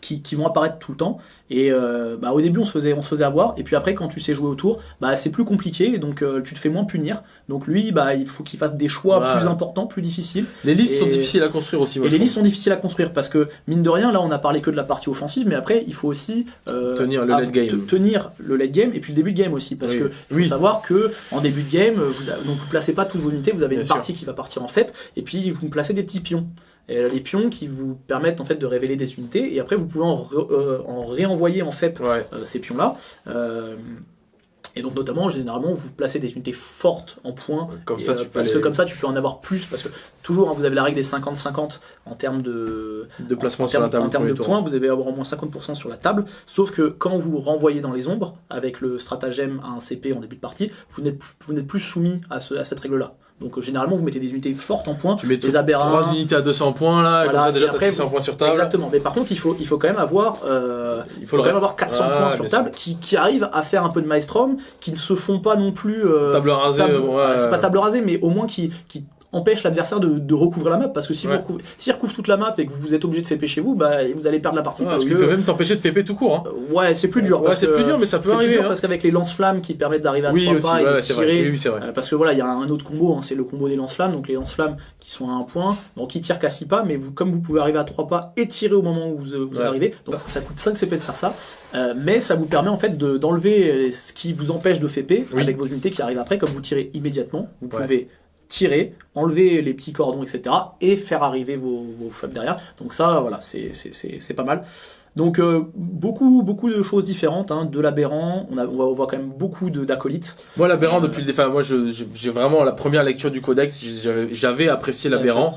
qui, qui vont apparaître tout le temps et euh, bah, au début on se faisait on se faisait avoir et puis après quand tu sais jouer autour bah c'est plus compliqué donc euh, tu te fais moins punir donc lui bah il faut qu'il fasse des choix plus importants plus difficiles Les listes Et- sont difficiles à construire aussi. moi, et les listes sont difficiles à construire parce que mine de rien là on a parlé que de la partie offensive mais après il faut aussi euh, Tenir le late game. te- tenir le late game et puis le début de game aussi parce Oui. que faut Oui. savoir que en début de game vous, vous placez pas toutes vos unités vous avez Bien une sûr. partie qui va partir en FEP et puis vous placez des petits pions les pions qui vous permettent en fait de révéler des unités et après vous pouvez en, re- euh, en réenvoyer en FEP Ouais. euh, ces pions-là. Euh, et donc notamment, généralement, vous placez des unités fortes en points. Comme ça, euh, tu parce les- que comme ça, tu peux en avoir plus. Parce que toujours, hein, vous avez la règle des 50-50 en termes de, de placement en sur la table. en termes de points. Vous devez avoir au moins 50% sur la table. Sauf que quand vous renvoyez dans les ombres, avec le stratagème à un CP en début de partie, vous n'êtes plus- plus soumis à, ce- à cette règle-là. Donc euh, généralement, vous mettez des unités fortes en points. Tu mets des aberrants. 3 unités à 200 points là, Voilà, comme ça déjà t'as après, 600 vous- points sur table. Exactement. Mais par contre, il faut, il faut quand même avoir, euh, Il faut quand même avoir 400 Ah, points sur table qui, qui arrivent à faire un peu de maelstrom, qui ne se font pas non plus. euh, Table rasée, table- ouais. c'est pas table rasée, mais au moins qui, qui empêche l'adversaire de, de recouvrir la map. Parce que si Ouais. vous recouvrez, s'il recouvre toute la map et que vous êtes obligé de faire chez vous, bah, vous allez perdre la partie Ouais, parce que. il peut même t'empêcher de FP tout court. Hein. Euh, Ouais, c'est plus dur. Ouais, c'est plus dur, mais ça peut c'est plus arriver, dur hein. parce qu'avec les lance-flammes qui permettent d'arriver à Oui, trois aussi, pas et de tirer, Oui, oui, euh, parce que voilà, il y a un autre combo, hein, c'est le combo des lance-flammes. Donc les lance-flammes qui sont à un point, donc ils tirent qu'à 6 pas, mais vous, comme vous pouvez arriver à 3 pas et tirer au moment où vous, vous arrivez, donc ça coûte 5 CP de faire ça. Euh, mais ça vous permet en fait de- d'enlever euh, ce qui vous empêche de Oui. avec vos unités qui arrivent après, comme vous tirez immédiatement, vous pouvez tirer, enlever les petits cordons, etc. et faire arriver vos, vos derrière. Donc ça, voilà, c'est c'est- c'est- c'est pas mal. Donc euh, beaucoup beaucoup de choses différentes, hein, de l'aberrant, on, a- on, voit- quand même beaucoup de- d'acolytes. Moi, l'aberrant, depuis le départ, moi, j'ai vraiment la première lecture du codex, j'avais- apprécié l'aberrant.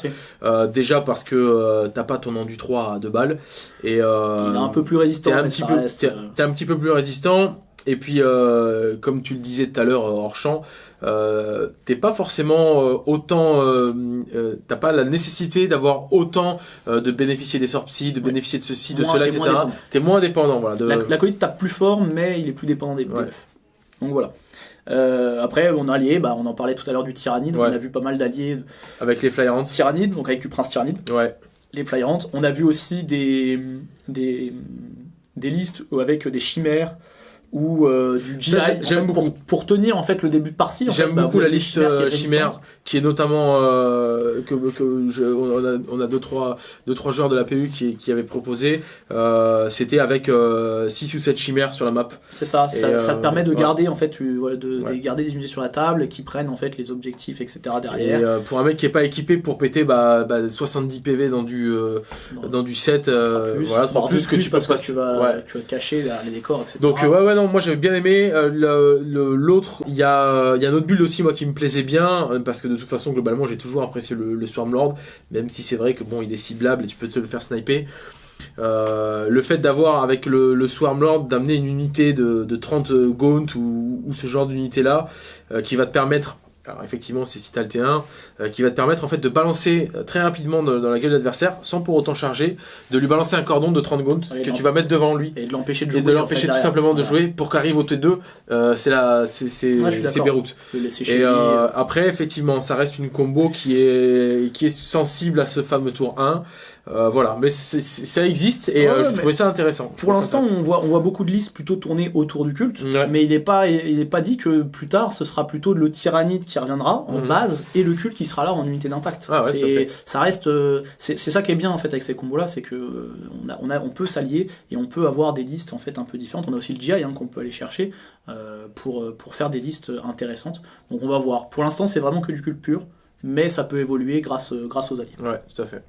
Euh, déjà parce que euh, t'as pas ton endu 3 à 2 balles. Et, euh, Il est un peu plus résistant, t'es un, petit peu, euh, t'es un petit peu plus résistant. Et puis, euh, comme tu le disais tout à l'heure hors champ, euh, t'es pas forcément euh, autant, euh, euh, t'as pas la nécessité d'avoir autant euh, de bénéficier des sorties, de bénéficier de ceci, de Moins- cela, moins etc. T'es moins dépendant, voilà. De... L'acolyte tape plus fort, mais il est plus dépendant des, Ouais. Donc voilà. Euh, après, on a allié, bah, on en parlait tout à l'heure du tyrannide. Ouais. On a vu pas mal d'alliés Avec les Flyerants. tyrannide, donc avec du prince tyrannide, Ouais. les flyerantes. On a vu aussi des, des, des listes avec des chimères ou euh, du GI j'aime beaucoup. pour, pour tenir en fait le début de partie. J'aime bah, beaucoup vous la liste qui euh, chimère, qui est notamment euh, que, que je, on a on a deux trois deux trois joueurs de la PU qui, qui avaient proposé. Euh, C'était avec 6 ou 7 chimères sur la map. C'est ça, Et, ça, ça euh, te permet de ouais. garder en fait, tu- voilà, de, Ouais. de garder des unités sur la table qui prennent en fait les objectifs, etc. Et derrière. euh, pour un mec qui est pas équipé pour péter bah, bah, 70 PV dans du euh, Non. dans du 7 euh, Plus, voilà 3 voire plus deux que tu peux parce que passer. tu vas, Ouais. tu vas te cacher derrière les décors, etc. Donc euh, ouais ouais non moi j'avais bien aimé Euh, l'autre. Il y a un autre build aussi moi qui me plaisait bien euh, parce que de toute façon globalement j'ai toujours apprécié le, Swarmlord même si c'est vrai que bon il est ciblable et tu peux te le faire sniper. Euh, le fait d'avoir avec le, Swarmlord d'amener une unité de, de 30 Gaunt ou, ce genre d'unité là qui va te permettre alors effectivement c'est le T1 euh, qui va te permettre en fait de balancer euh, très rapidement dans, dans la gueule de l'adversaire sans pour autant charger de lui balancer un cordon de 30 Gaunt Ouais, que tu vas mettre devant lui et de l'empêcher de jouer. et de en l'empêcher fait, tout simplement de jouer pour qu'arrive au T2 euh, c'est la c'est c'est. Beyrouth et euh, après effectivement ça reste une combo qui est qui est sensible à ce fameux tour 1 Euh, voilà mais ça existe et Ouais, euh, je trouvais ça intéressant Pour l'instant, on voit, on voit beaucoup de listes plutôt tournées autour du culte, Ouais. mais il n'est pas, il est pas dit que plus tard, ce sera plutôt le tyrannide qui reviendra en Mhm. base et le culte qui sera là en unité d'impact. Ah ouais, ça reste, euh, c'est ça qui est bien en fait avec ces combos-là, c'est que on, a, on, a, on peut s'allier et on peut avoir des listes en fait un peu différentes. On a aussi le GI hein, qu'on peut aller chercher euh, pour, pour faire des listes intéressantes. Donc on va voir. Pour l'instant, c'est vraiment que du culte pur, mais ça peut évoluer grâce, grâce aux alliés. ouais tout à fait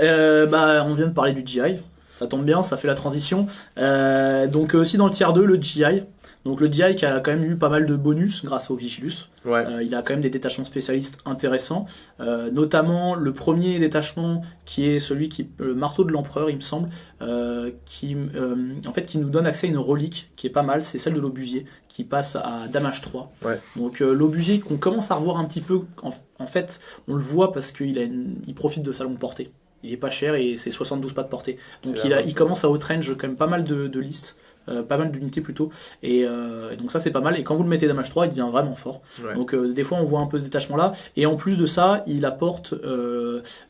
Euh, bah, on vient de parler du GI. Ça tombe bien, ça fait la transition. Euh, donc aussi dans le tiers 2, le GI. Donc le GI qui a quand même eu pas mal de bonus grâce au Vigilus. ouais Euh, il a quand même des détachements spécialistes intéressants, Euh, notamment le premier détachement qui est celui qui le marteau de l'empereur, il me semble, euh, qui euh, en fait qui nous donne accès à une relique qui est pas mal, c'est celle de l'obusier qui passe à damage 3. Ouais. Donc euh, l'obusier qu'on commence à revoir un petit peu, en, en fait, on le voit parce qu'il a une- il profite de sa longue portée. Il est pas cher et c'est 72 pas de portée. Donc il, a, commence à outrange quand même pas mal de, de listes. euh, pas mal d'unités plutôt et, euh, et donc ça c'est pas mal et quand vous le mettez damage 3 il devient vraiment fort Ouais. donc euh, des fois on voit un peu ce détachement là et en plus de ça il apporte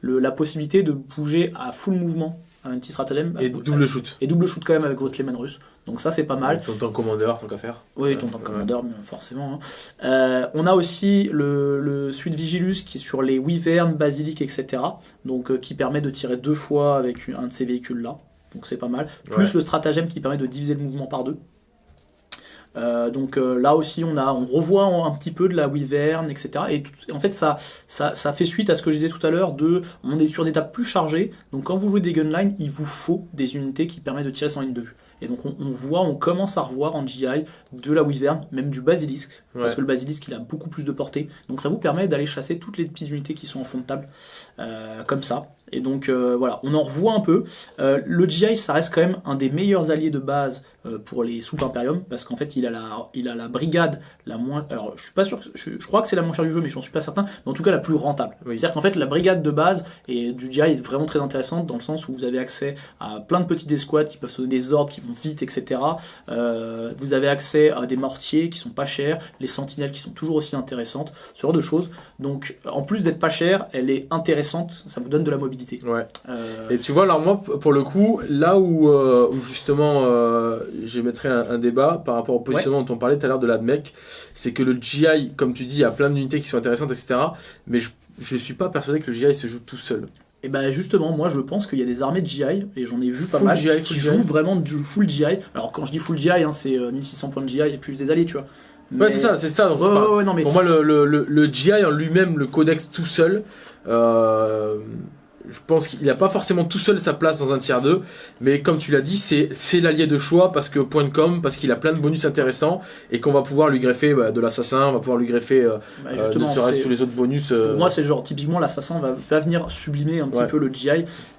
le- la possibilité de bouger à full mouvement un petit stratagème et double shoot et double shoot quand même avec votre Lehman russe donc ça c'est pas mal ton tant commandeur tant qu'à faire oui, ton ouais. commandeur, forcément. hein. Euh, on a aussi le, le Suite Vigilus qui est sur les Wyvern, Basilic, etc. Donc euh, qui permet de tirer deux fois avec un de ces véhicules là. Donc c'est pas mal. Plus Ouais. le stratagème qui permet de diviser le mouvement par deux. Euh, donc euh, là aussi on a on revoit un, petit peu de la Wyvern etc et tout- en fait ça, ça ça fait suite à ce que je disais tout à l'heure de on est sur des tables plus chargées. Donc quand vous jouez des gunlines il vous faut des unités qui permettent de tirer sans ligne de vue. Et donc on, on voit on commence à revoir en GI de la Wyvern même du Basilisque parce que le Basilisque il a beaucoup plus de portée. Donc ça vous permet d'aller chasser toutes les petites unités qui sont en fond de table euh, comme ça et donc euh, voilà, on en revoit un peu. Euh, le GI, ça reste quand même un des meilleurs alliés de base euh, pour les soupes Imperium, parce qu'en fait, il a la, il a la brigade la moins. Alors, je suis pas sûr, que- je, je crois que c'est la moins chère du jeu, mais j'en suis pas certain. Mais en tout cas, la plus rentable. Oui. C'est-à-dire qu'en fait, la brigade de base et du GI est vraiment très intéressante dans le sens où vous avez accès à plein de petites escouades qui peuvent se donner des ordres, qui vont vite, etc. Vous avez accès à des mortiers qui sont pas chers, les sentinelles qui sont toujours aussi intéressantes, ce genre de choses. Donc, en plus d'être pas chère, elle est intéressante, ça vous donne de la mobilité. Ouais Euh, Et tu vois, alors moi, pour le coup, là où, euh, où justement euh, j'émettrais un, un débat par rapport au positionnement dont on parlait tout à l'heure de la mec, c'est que le GI, comme tu dis, il y a plein d'unités qui sont intéressantes, etc. Mais je, je suis pas persuadé que le GI se joue tout seul. Et ben justement, moi je pense qu'il y a des armées de GI, et j'en ai vu pas Full mal, GI, qui jouent GI. vraiment du full GI. Alors quand je dis full GI, hein, c'est euh, 1600 points de GI et plus des alliés, tu vois. Ouais, c'est ça, c'est ça. je Ouais, ouais, ouais, non mais. Pour moi, le, le, le, le GI en lui-même, le codex tout seul, euh, je pense qu'il n'a pas forcément tout seul sa place dans un tiers 2, mais comme tu l'as dit, c'est l'allié de choix parce que point com, parce qu'il a plein de bonus intéressants et qu'on va pouvoir lui greffer bah, de l'assassin, on va pouvoir lui greffer euh, bah, euh tous les autres bonus. Pour moi, c'est genre typiquement l'assassin va, va, venir sublimer un petit peu le GI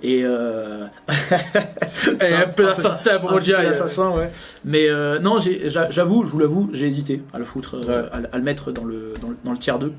et, euh... [LAUGHS] et un, peu d'assassin pour le GI. L'assassin, ouais. Mais euh, non, j'avoue, je vous l'avoue, j'ai hésité à le foutre, à, à, le mettre dans le, dans le, dans le tiers 2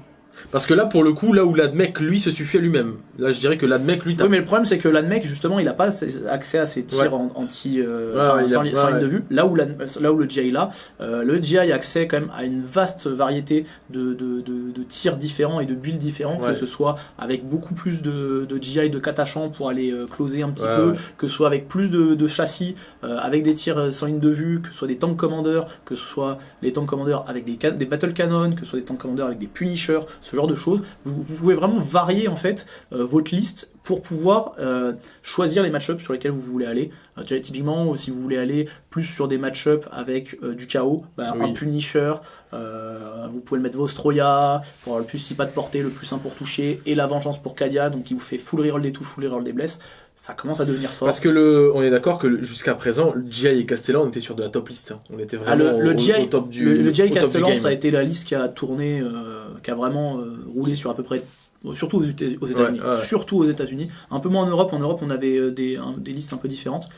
parce que là, pour le coup, là où l'admec, lui, se suffit à lui-même. Là, je dirais que l'admec, lui... Oui, mais le problème, c'est que l'admec, justement, il n'a pas accès à ses tirs anti... Euh, sans, ligne de vue. Là où, là où le GI là, euh, le GI a accès quand même à une vaste variété de, de, de, tirs différents et de builds différents, que ce soit avec beaucoup plus de, de GI de catachant pour aller euh, closer un petit peu, que ce soit avec plus de, châssis, avec des tirs sans ligne de vue, que ce soit des tank commanders, que ce soit les tank commanders avec des, des battle cannon, que ce soit des tank commanders avec des punishers, ce genre de choses. Vous, pouvez vraiment varier en fait euh, votre liste pour pouvoir euh, choisir les match-ups sur lesquels vous voulez aller. Euh, tu vois, typiquement, si vous voulez aller plus sur des match-ups avec du chaos, bah, un Punisher, vous pouvez le mettre Vostroya pour avoir le plus si pas de portée, le plus 1 pour toucher, et la vengeance pour Kadia, donc qui vous fait full reroll des touches, full reroll des blesses ça commence à devenir fort. Parce que le, on est d'accord que jusqu'à présent, GI et Castellan, on était sur de la top liste. Hein. On était ah, vraiment le, au, top du Le, le GI Castellan, ça a été la liste qui a tourné, euh, qui a vraiment euh, roulé sur à peu près surtout aux États-Unis, surtout aux États-Unis. Un peu moins en Europe. En Europe, on avait euh, des, des listes un peu différentes,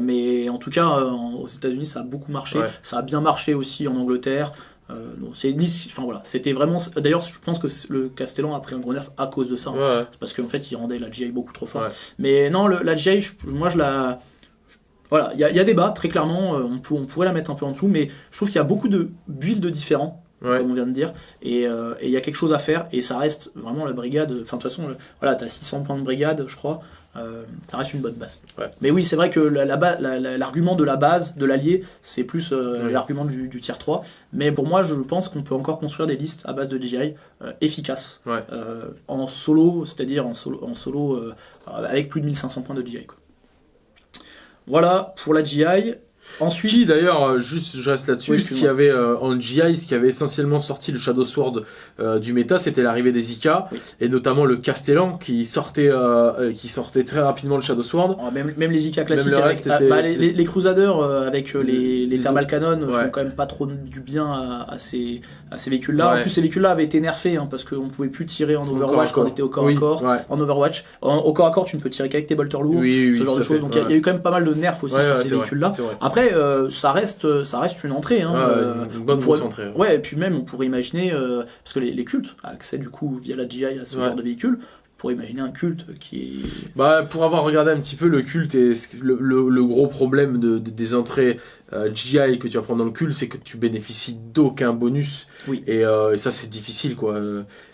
mais en tout cas, aux États-Unis, ça a beaucoup marché. Ça a bien marché aussi en Angleterre. Euh, c'est enfin voilà, c'était vraiment. D'ailleurs, je pense que le Castellan a pris un gros nerf à cause de ça, hein. parce qu'en fait, il rendait la GI beaucoup trop fort. Mais non, la GI, moi, je la. Voilà, il y, a débat, très clairement, euh, on, on, pourrait la mettre un peu en dessous, mais je trouve qu'il y a beaucoup de builds différents comme on vient de dire. Euh, et il y a quelque chose à faire, et ça reste vraiment la brigade. Enfin, de toute façon, voilà, tu as 600 points de brigade, je crois. Euh, ça reste une bonne base. Mais oui, c'est vrai que l'argument la, de la base, de l'allié, c'est plus euh, l'argument du, du, tier 3. Mais pour moi, je pense qu'on peut encore construire des listes à base de DJI efficaces. en solo, c'est-à-dire en solo, en solo avec plus de 1500 points de DJI. Voilà pour la GI. Ensuite, d'ailleurs, euh, juste je reste là-dessus, ce qui avait euh, en GI, ce qui avait essentiellement sorti le Shadow Sword euh, du méta, c'était l'arrivée des Ika et notamment le Castellan qui sortait, qui sortait très rapidement le Shadow Sword. Oh, même, même, les Ika classiques, avec, ah, bah, les, les, Crusaders avec les, les, Thermal Cannon font quand même pas trop du bien à, ces, à ces véhicules-là. En plus, ces véhicules-là avaient été nerfés hein, parce qu'on pouvait plus tirer en Overwatch quand on était au corps à corps. En Overwatch, au corps à corps, tu ne peux tirer qu'avec tes bolters lourds, ce genre de choses. Donc il y, a eu quand même pas mal de nerfs aussi sur ces véhicules-là. Après, euh, ça reste, ça reste une entrée. Hein, euh, une bonne entrée. Ouais. et puis même, on pourrait imaginer, euh, parce que les, cultes accès du coup via la GI à ce genre de véhicule, pourrait imaginer un culte qui est... Bah, pour avoir regardé un petit peu le culte et le, le, gros problème de, des entrées GI que tu vas prendre dans le culte, c'est que tu bénéficies d'aucun bonus. Oui. Et, euh, ça, c'est difficile, quoi.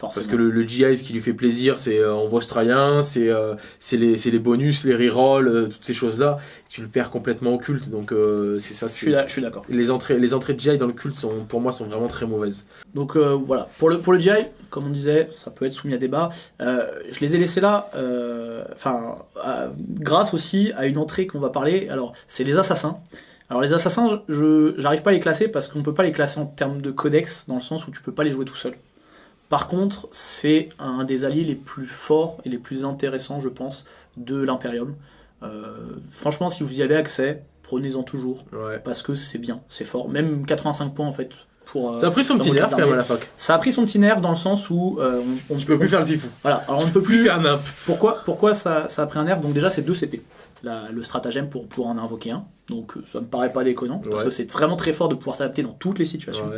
Parce que le, GI, ce qui lui fait plaisir, c'est euh, en australien, c'est euh, c'est les, les bonus, les rerolls, toutes ces choses-là. Tu le perds complètement au culte, donc c'est ça. Je suis d'accord. Les entrées, les entrées de GI dans le culte, sont, pour moi, sont vraiment très mauvaises. Donc voilà, pour le, pour le GI, comme on disait, ça peut être soumis à débat. je les ai laissés là, enfin, grâce aussi à une entrée qu'on va parler. Alors, c'est les assassins. Alors les assassins, je j'arrive pas à les classer parce qu'on peut pas les classer en termes de codex, dans le sens où tu peux pas les jouer tout seul. Par contre, c'est un des alliés les plus forts et les plus intéressants, je pense, de l'Imperium. Euh, franchement, si vous y avez accès, prenez-en toujours, parce que c'est bien, c'est fort. Même 85 points en fait. Pour, euh, ça a pris son petit nerf quand même à la fac. Ça a pris son petit nerf dans le sens où euh, on, ne peut plus faire le fifou. Voilà, alors on ne peut plus, faire nimp. Pourquoi, pourquoi ça, ça a pris un nerf? Donc déjà c'est 2 CP le stratagème pour pouvoir en invoquer un. Donc euh, ça me paraît pas déconnant, parce que c'est vraiment très fort de pouvoir s'adapter dans toutes les situations.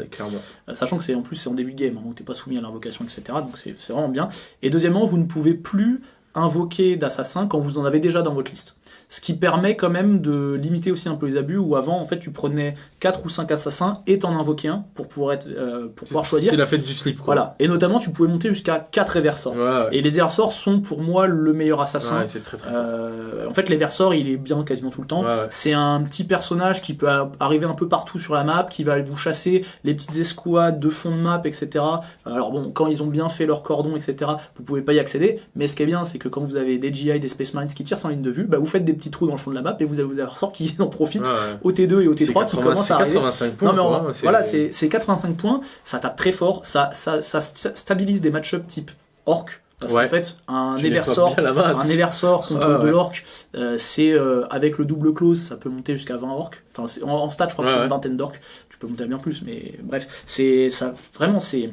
Euh, sachant que c'est en plus c'est en début de game, hein, donc t'es pas soumis à l'invocation, etc. Donc c'est vraiment bien. Et deuxièmement, vous ne pouvez plus invoquer d'assassins quand vous en avez déjà dans votre liste ce qui permet quand même de limiter aussi un peu les abus, où avant, en fait, tu prenais 4 ou 5 assassins et t'en invoquais un pour pouvoir, être, euh, pour pouvoir choisir. C'était la fête du slip, quoi. Voilà. Et notamment, tu pouvais monter jusqu'à 4 Eversors. Et les Eversors sont pour moi le meilleur assassin. c'est très, très euh, en fait, l'Eversor, il est bien quasiment tout le temps. C'est un petit personnage qui peut arriver un peu partout sur la map, qui va vous chasser les petites escouades de fond de map, etc. Alors bon, quand ils ont bien fait leur cordon, etc., vous pouvez pas y accéder. Mais ce qui est bien, c'est que quand vous avez des GI, des Space Mines qui tirent sans ligne de vue, bah, vous faites des petits trous dans le fond de la map et vous avez, vous avez ressort qui [LAUGHS] en profite au T2 et au T3 qui commencent à arriver. 85 points. Non, mais voilà, c'est 85 points, ça tape très fort, ça, ça, ça stabilise des match-up type orc Parce Ouais. qu'en fait, un Eversort, un Eversort contre Ouais, ouais. de l'orc, euh, c'est euh, avec le double close, ça peut monter jusqu'à 20 orcs. Enfin, en, en stat, je crois que Ouais, c'est ouais. une vingtaine d'orcs. Tu peux monter à bien plus, mais bref, c'est ça. Vraiment, c'est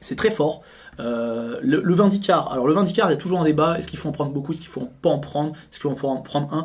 c'est très fort. Euh, le, le Vindicar, alors le Vindicar, il y a toujours un débat. Est-ce qu'il faut en prendre beaucoup? Est-ce qu'il faut pas en prendre? Est-ce qu'il faut en prendre un?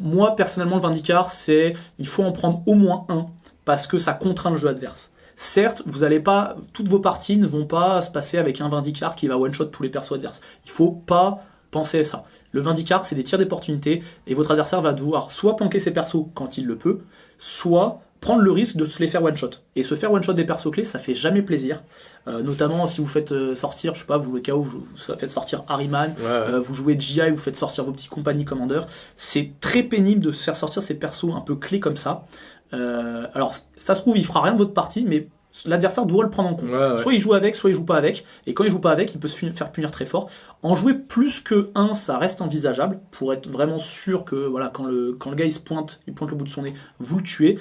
Moi, personnellement, le Vindicar, c'est il faut en prendre au moins un parce que ça contraint le jeu adverse. Certes, vous allez pas, toutes vos parties ne vont pas se passer avec un Vindicar qui va one-shot tous les persos adverses. Il faut pas penser à ça. Le Vindicar, c'est des tirs d'opportunité et votre adversaire va devoir soit planquer ses persos quand il le peut, soit prendre le risque de se les faire one-shot. Et se faire one-shot des persos clés, ça fait jamais plaisir. Euh, notamment si vous faites euh, sortir, je sais pas, vous jouez KO, vous, vous faites sortir Harryman, Ouais, ouais. euh, vous jouez GI, vous faites sortir vos petits compagnies commandeurs. C'est très pénible de faire sortir ces persos un peu clés comme ça. Euh, alors, ça se trouve, il fera rien de votre partie, mais l'adversaire doit le prendre en compte. Ouais. Soit il joue avec, soit il joue pas avec. Et quand il joue pas avec, il peut se faire punir très fort. En jouer plus que 1, ça reste envisageable pour être vraiment sûr que voilà, quand le, quand le gars il se pointe, il pointe le bout de son nez, vous le tuez.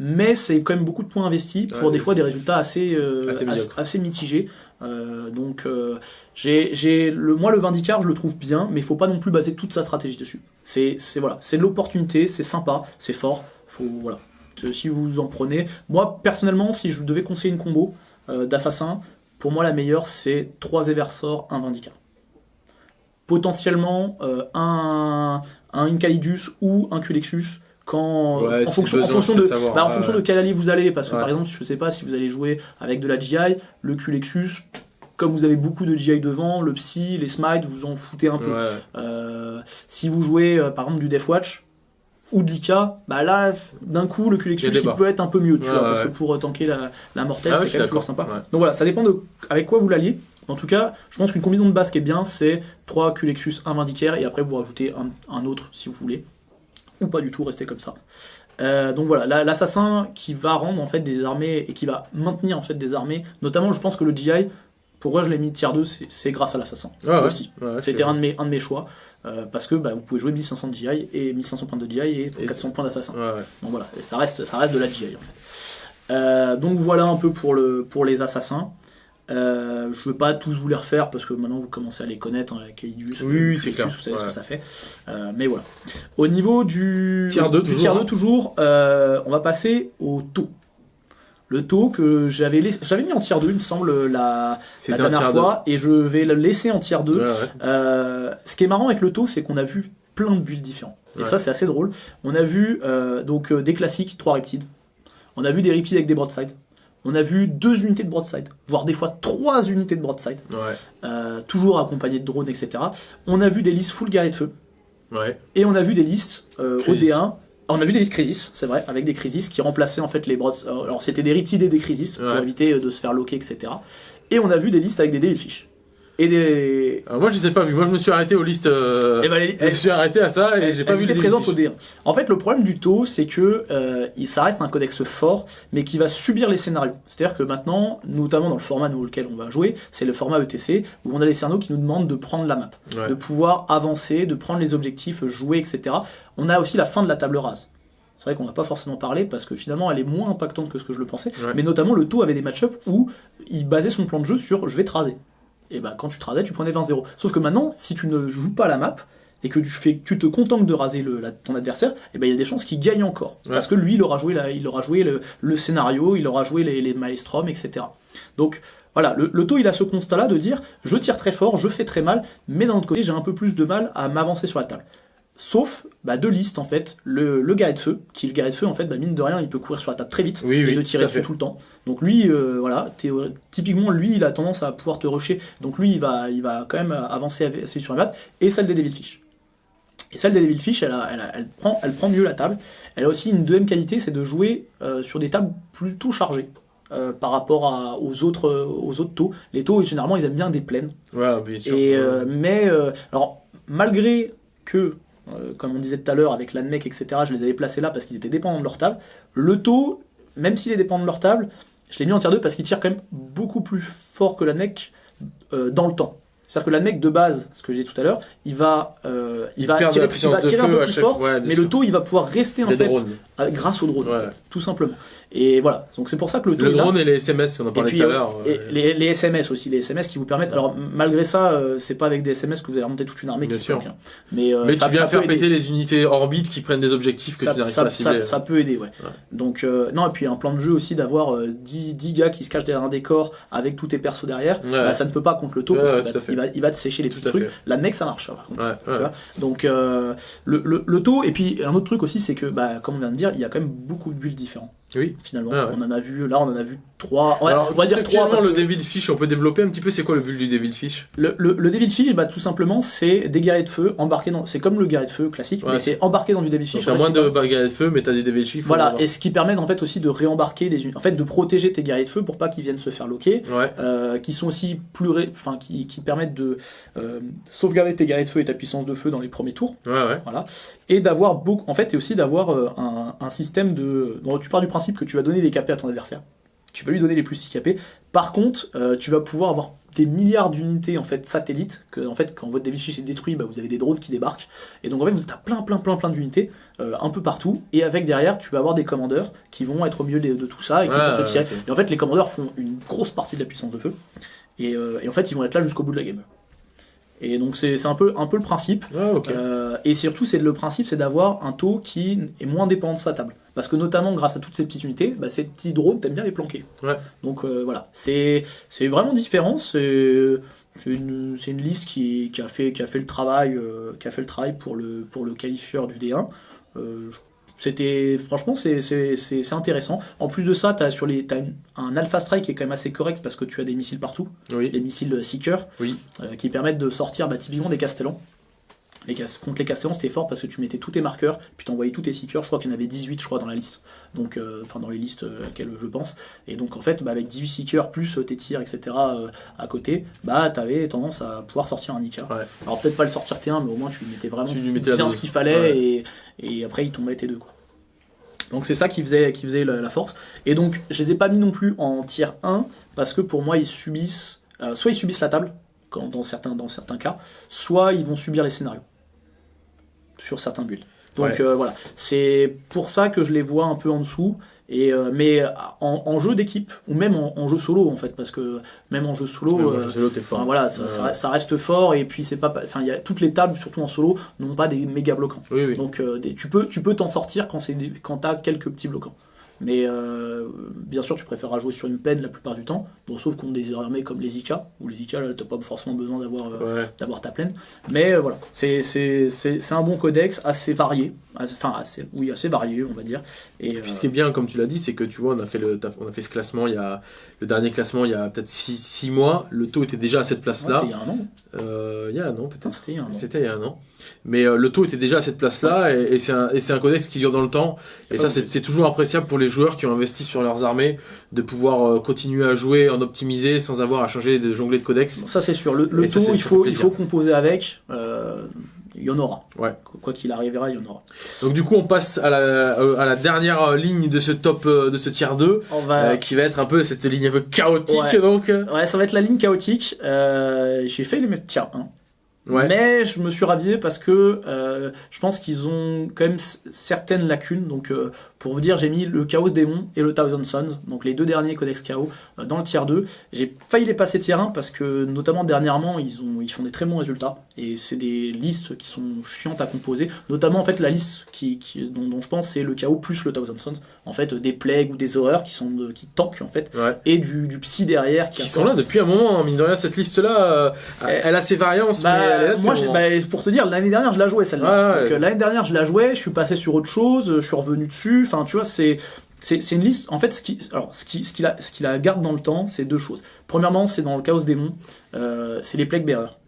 Mais c'est quand même beaucoup de points investis pour Ouais, des fois des résultats assez, euh, Assez assez, médiocres. assez mitigés. Euh, donc euh, j'ai, le, moi le Vindicar je le trouve bien, mais il faut pas non plus baser toute sa stratégie dessus. C'est, voilà, c'est de l'opportunité, c'est sympa, c'est fort. Faut voilà. Euh, Si vous en prenez, moi personnellement, si je devais conseiller une combo d'assassin, pour moi la meilleure c'est 3 Eversor, un Vindicar. Potentiellement un, un Incalidus ou un Culexus quand Ouais, en fonction, en de peux savoir. bah, en Ouais, fonction ouais. de quel allié vous allez parce que par exemple je sais pas si vous allez jouer avec de la GI le Culexus comme vous avez beaucoup de GI devant le Psy les Smite vous en foutez un peu Ouais. euh, si vous jouez euh, par exemple du Deathwatch ou de l'Ika, bah là, d'un coup, le Il Culexus il débat. peut être un peu mieux, tu Ouais, vois, ouais, parce que pour tanker la, la mortelle, Ah c'est quand même toujours sympa. Donc voilà, ça dépend de avec quoi vous l'alliez. En tout cas, je pense qu'une combinaison de base qui est bien, c'est 3 Culexus, 1 Vindicaire, et après vous rajoutez un, un autre si vous voulez. Ou pas du tout, restez comme ça. Euh, donc voilà, la- l'assassin qui va rendre en fait des armées et qui va maintenir en fait des armées, notamment je pense que le GI, pourquoi je l'ai mis tier 2, c'est- grâce à l'assassin ouais. aussi. Ouais, C'était un de mes, un de mes choix, euh, parce que bah, vous pouvez jouer 1500 de GI et 1500 points de GI et Et 400 points d'assassin. Ouais. Donc voilà, et ça reste, ça reste de la GI en fait. Euh, donc voilà un peu pour, le, pour les assassins. Euh, je ne veux pas tous vous les refaire parce que maintenant vous commencez à les connaître, hein, avec Elidus, Oui, c'est clair. vous savez ce que ça fait. Euh, mais voilà. Au niveau du Tier 2 du toujours, tier hein. 2 toujours, euh, on va passer au taux. Le taux que j'avais mis en tier 2, il me semble, la, la dernière tiers fois, et je vais le laisser en tier 2. deux. Ouais, ouais. Euh, ce qui est marrant avec le taux, c'est qu'on a vu plein de builds différents. Et ça, c'est assez drôle. On a vu donc des classiques, 3 Riptides. On a vu des Riptides avec des Broadside. On a vu deux unités de Broadside, voire des fois trois unités de Broadside, Ouais. euh, toujours accompagnées de drones, etc. On a vu des listes full guerrier de feu. Ouais. Et on a vu des listes euh, Crisis. OD1. On a vu des listes Crisis, c'est vrai, avec des Crisis qui remplaçaient en fait les Broadside. Alors c'était des Riptides et des Crisis pour Ouais. éviter euh, de se faire loquer, etc. Et on a vu des listes avec des Devilfish. Et des. Alors moi je les ai pas vus. Moi je me suis arrêté aux listes. euh, Eh ben, les- Je me suis arrêté à ça et j'ai pas vu les présentes au fiches. D1. En fait, le problème du taux, c'est que euh, il- ça reste un codex fort, mais qui va subir les scénarios. C'est-à-dire que maintenant, notamment dans le format dans lequel on va jouer, c'est le format ETC, où on a des scénarios qui nous demandent de prendre la map, Ouais. de pouvoir avancer, de prendre les objectifs, jouer, etc. On a aussi la fin de la table rase. C'est vrai qu'on n'a pas forcément parlé parce que finalement elle est moins impactante que ce que je le pensais. Ouais. Mais notamment le taux avait des match-ups où il basait son plan de jeu sur je vais te raser. Et bah quand tu te rasais, tu prenais 20-0. Sauf que maintenant, si tu ne joues pas la map et que tu, fais, tu te contentes de raser le, la- ton adversaire, et ben il y a des chances qu'il gagne encore. Ouais. Parce que lui, il aura joué, la- il aura joué le, le scénario, il aura joué les, les etc. Donc voilà, le, le taux il a ce constat-là de dire je tire très fort, je fais très mal, mais d'un autre côté j'ai un peu plus de mal à m'avancer sur la table. Sauf bah, deux listes en fait, le, le guerrier de feu, qui le guerrier de feu en fait, bah, mine de rien, il peut courir sur la table très vite Oui, et oui, te tirer dessus fait. tout le temps. Donc lui, euh, voilà, typiquement lui, il a tendance à pouvoir te rusher. Donc lui, il va, il va quand même avancer assez sur la map. Et celle des Devilfish. Et celle des Devilfish, elle, a- elle, a- elle prend, elle prend mieux la table. Elle a aussi une deuxième qualité, c'est de jouer euh, sur des tables plutôt chargées. euh, par rapport à- aux autres aux autres taux. Les taux généralement ils aiment bien des plaines. Ouais, bien sûr. Et, mais, alors, malgré que, euh, comme on disait tout à l'heure, avec l'ANMEC, etc., je les avais placés là parce qu'ils étaient dépendants de leur table, le taux, même s'il est dépendant de leur table, je l'ai mis en tier 2 parce qu'il tire quand même beaucoup plus fort que l'ANMEC euh, dans le temps. C'est-à-dire que l'ANMEC de base, ce que j'ai dit tout à l'heure, il va, euh, il Il va tirer, il va tirer un peu à plus chaque fort, ouais, mais sûr. le taux, il va pouvoir rester en Les fait grâce au drone, en Ouais. fait, tout simplement. Et voilà, donc c'est pour ça que le taux Le là. drone et les SMS, on en parlait puis, tout à euh, l'heure. ouais. les, les SMS aussi, les SMS qui vous permettent. Alors malgré ça, euh, c'est pas avec des SMS que vous allez remonter toute une armée Bien qui se sûr. bloque, hein. Mais, euh, Mais ça, tu viens ça faire péter les unités orbites qui prennent des objectifs que ça, tu n'arrives pas à cibler. ça peut aider, ouais. Donc, euh, non, et puis un plan de jeu aussi d'avoir euh, 10, 10 gars qui se cachent derrière un décor avec tous tes persos derrière, bah, ça ne peut pas contre le taux Va, il va, te sécher les Tout petits trucs. fait. La mec, ça marche, par contre. Ouais, Tu ouais. vois Donc, euh, le, le, le taux, et puis un autre truc aussi, c'est que, bah, comme on vient de dire, il y a quand même beaucoup de builds différents, Oui. finalement. Ah ouais. On en a vu, là, on en a vu trois. Ouais, Alors, on va dire trois. parce le Devil Fish, on peut développer un petit peu c'est quoi le but du Devil Fish? Le, le, le Devil Fish, bah, tout simplement, c'est des guerriers de feu embarqués dans. C'est comme le guerrier de feu classique, Ouais, mais c'est- embarqué dans du Devil Fish. t'as moins de bagarres de feu, mais t'as des Devil Fish. Voilà, et ce qui permet en fait aussi de réembarquer des en fait de protéger tes guerriers de feu pour pas qu'ils viennent se faire loquer, Ouais. euh, qui sont aussi plus ré- enfin qui, qui permettent de euh, sauvegarder tes guerriers de feu et ta puissance de feu dans les premiers tours, Ouais, ouais. voilà, et d'avoir beaucoup en fait et aussi d'avoir euh, un, un système de donc tu pars du principe que tu vas donner les KP à ton adversaire. Tu vas lui donner les plus 6 KP. Par contre, euh, tu vas pouvoir avoir des milliards d'unités en fait satellites que en fait quand votre Fish est détruit, bah, vous avez des drones qui débarquent et donc en fait vous êtes plein plein plein plein d'unités euh, un peu partout et avec derrière tu vas avoir des commandeurs qui vont être au milieu de, de tout ça et qui Ah, vont te tirer. ok. Et en fait les commandeurs font une grosse partie de la puissance de feu et, euh, et en fait ils vont être là jusqu'au bout de la game. Et donc c'est un peu un peu le principe. Ah. Euh, et surtout, c'est le principe, c'est d'avoir un taux qui est moins dépendant de sa table. Parce que notamment, grâce à toutes ces petites unités, bah, ces petits drones, t'aimes bien les planquer. Ouais. Donc euh, voilà, c'est vraiment différent. C'est une, une liste qui, qui a fait qui a fait le travail euh, qui a fait le travail pour le pour le qualifieur du D1. Euh, c'était franchement c'est intéressant. En plus de ça, t'as sur les t'as une- un alpha strike qui est quand même assez correct parce que tu as des missiles partout, Oui. les missiles seeker Oui. euh, qui permettent de sortir bah, typiquement des castellans. Les cas- contre les castellans, c'était fort parce que tu mettais tous tes marqueurs, puis t'envoyais tous tes seekers. Je crois qu'il y en avait 18, je crois, dans la liste. Donc, euh, enfin, dans les listes euh, laquelle je pense. Et donc, en fait, bah, avec 18 seekers plus euh, tes tirs, etc. euh, à côté, bah, t'avais tendance à pouvoir sortir un. Ouais. Alors, peut-être pas le sortir T1, mais au moins tu lui mettais vraiment Tu lui mettais bien ce qu'il fallait Ouais. et, et après il tombait T2, quoi. Donc c'est ça qui faisait, qui faisait la, la force. Et donc je les ai pas mis non plus en tier 1 parce que pour moi ils subissent, euh, soit ils subissent la table quand, dans, certains, dans certains cas, soit ils vont subir les scénarios sur certains builds. Donc Ouais. euh, voilà, c'est pour ça que je les vois un peu en dessous. Et euh, mais en, en jeu d'équipe ou même en, en jeu solo en fait parce que même en jeu solo euh, je sais l'autre, t'es fort. Enfin, voilà, ça, Ouais. ça- ça reste fort et puis c'est pas, enfin il y a toutes les tables surtout en solo n'ont pas des méga bloquants. Oui, oui. Donc euh, des- tu peux tu peux t'en sortir quand c'est quand t'as quelques petits bloquants. Mais euh, bien sûr tu préféreras jouer sur une peine la plupart du temps, bon, sauf contre des armées comme les Ika où les Ika là t'as pas forcément besoin d'avoir euh, Ouais. ta plaine. Mais euh, voilà, c'est c'est c'est c'est un bon codex assez varié, enfin assez oui assez varié on va dire. Et Puis euh, ce qui est bien, comme tu l'as dit, c'est que tu vois, on a fait le, on a fait ce classement il y a, le dernier classement il y a peut-être 6 mois. Le taux était déjà à cette ouais, place-là. c'était il y a un an. Euh, il y a un an peut-être. c'était il y a un an. C'était il y a un an. Mais euh, le taux était déjà à cette place-là et, et c'est un, et c'est un codex qui dure dans le temps. Et Ah ça, c'est toujours appréciable pour les joueurs qui ont investi sur leurs armées de pouvoir euh, continuer à jouer en optimisé sans avoir à changer de jongler de codex. Bon, ça c'est sûr. Le, le Et ça, taux, il faut, il faut composer avec. euh, Il y en aura. Ouais. Quoi- qu'il arrivera, il y en aura. Donc du coup, on passe à la, euh, à la dernière ligne de ce top, euh, de ce tier 2, On va. euh, qui va être un peu cette ligne un peu chaotique Ouais. donc. Ouais, ça va être la ligne chaotique. Euh, J'ai fait les mettre tier 1. Ouais. Mais je me suis ravié parce que euh, je pense qu'ils ont quand même certaines lacunes. Donc, euh, pour vous dire, j'ai mis le Chaos Démon et le Thousand Sons, donc les deux derniers codex Chaos, euh, dans le tier 2. J'ai failli les passer tier 1 parce que, notamment dernièrement, ils, ont, ils font des très bons résultats. Et c'est des listes qui sont chiantes à composer. Notamment, en fait, la liste qui, qui- dont, dont je pense, c'est le Chaos plus le Thousand Sons. En fait, des plagues ou des horreurs qui, sont de- qui tankent, en fait. Ouais. Et du, du psy derrière qui, Qui sont là depuis un moment, hein, mine de rien, cette liste-là, euh, elle a ses variances, Bah, mais elle est là depuis moi, bah, pour te dire, l'année dernière, je la jouais celle-là. Ouais, ouais. Donc, euh, l'année dernière, je la jouais, je suis passé sur autre chose, je suis revenu dessus. Enfin, tu vois, c'est c'est une liste. En fait, ce qui alors ce qui ce qui la ce qui la garde dans le temps, c'est deux choses. Premièrement, c'est dans le Chaos Démon, euh, c'est les Plague Bearers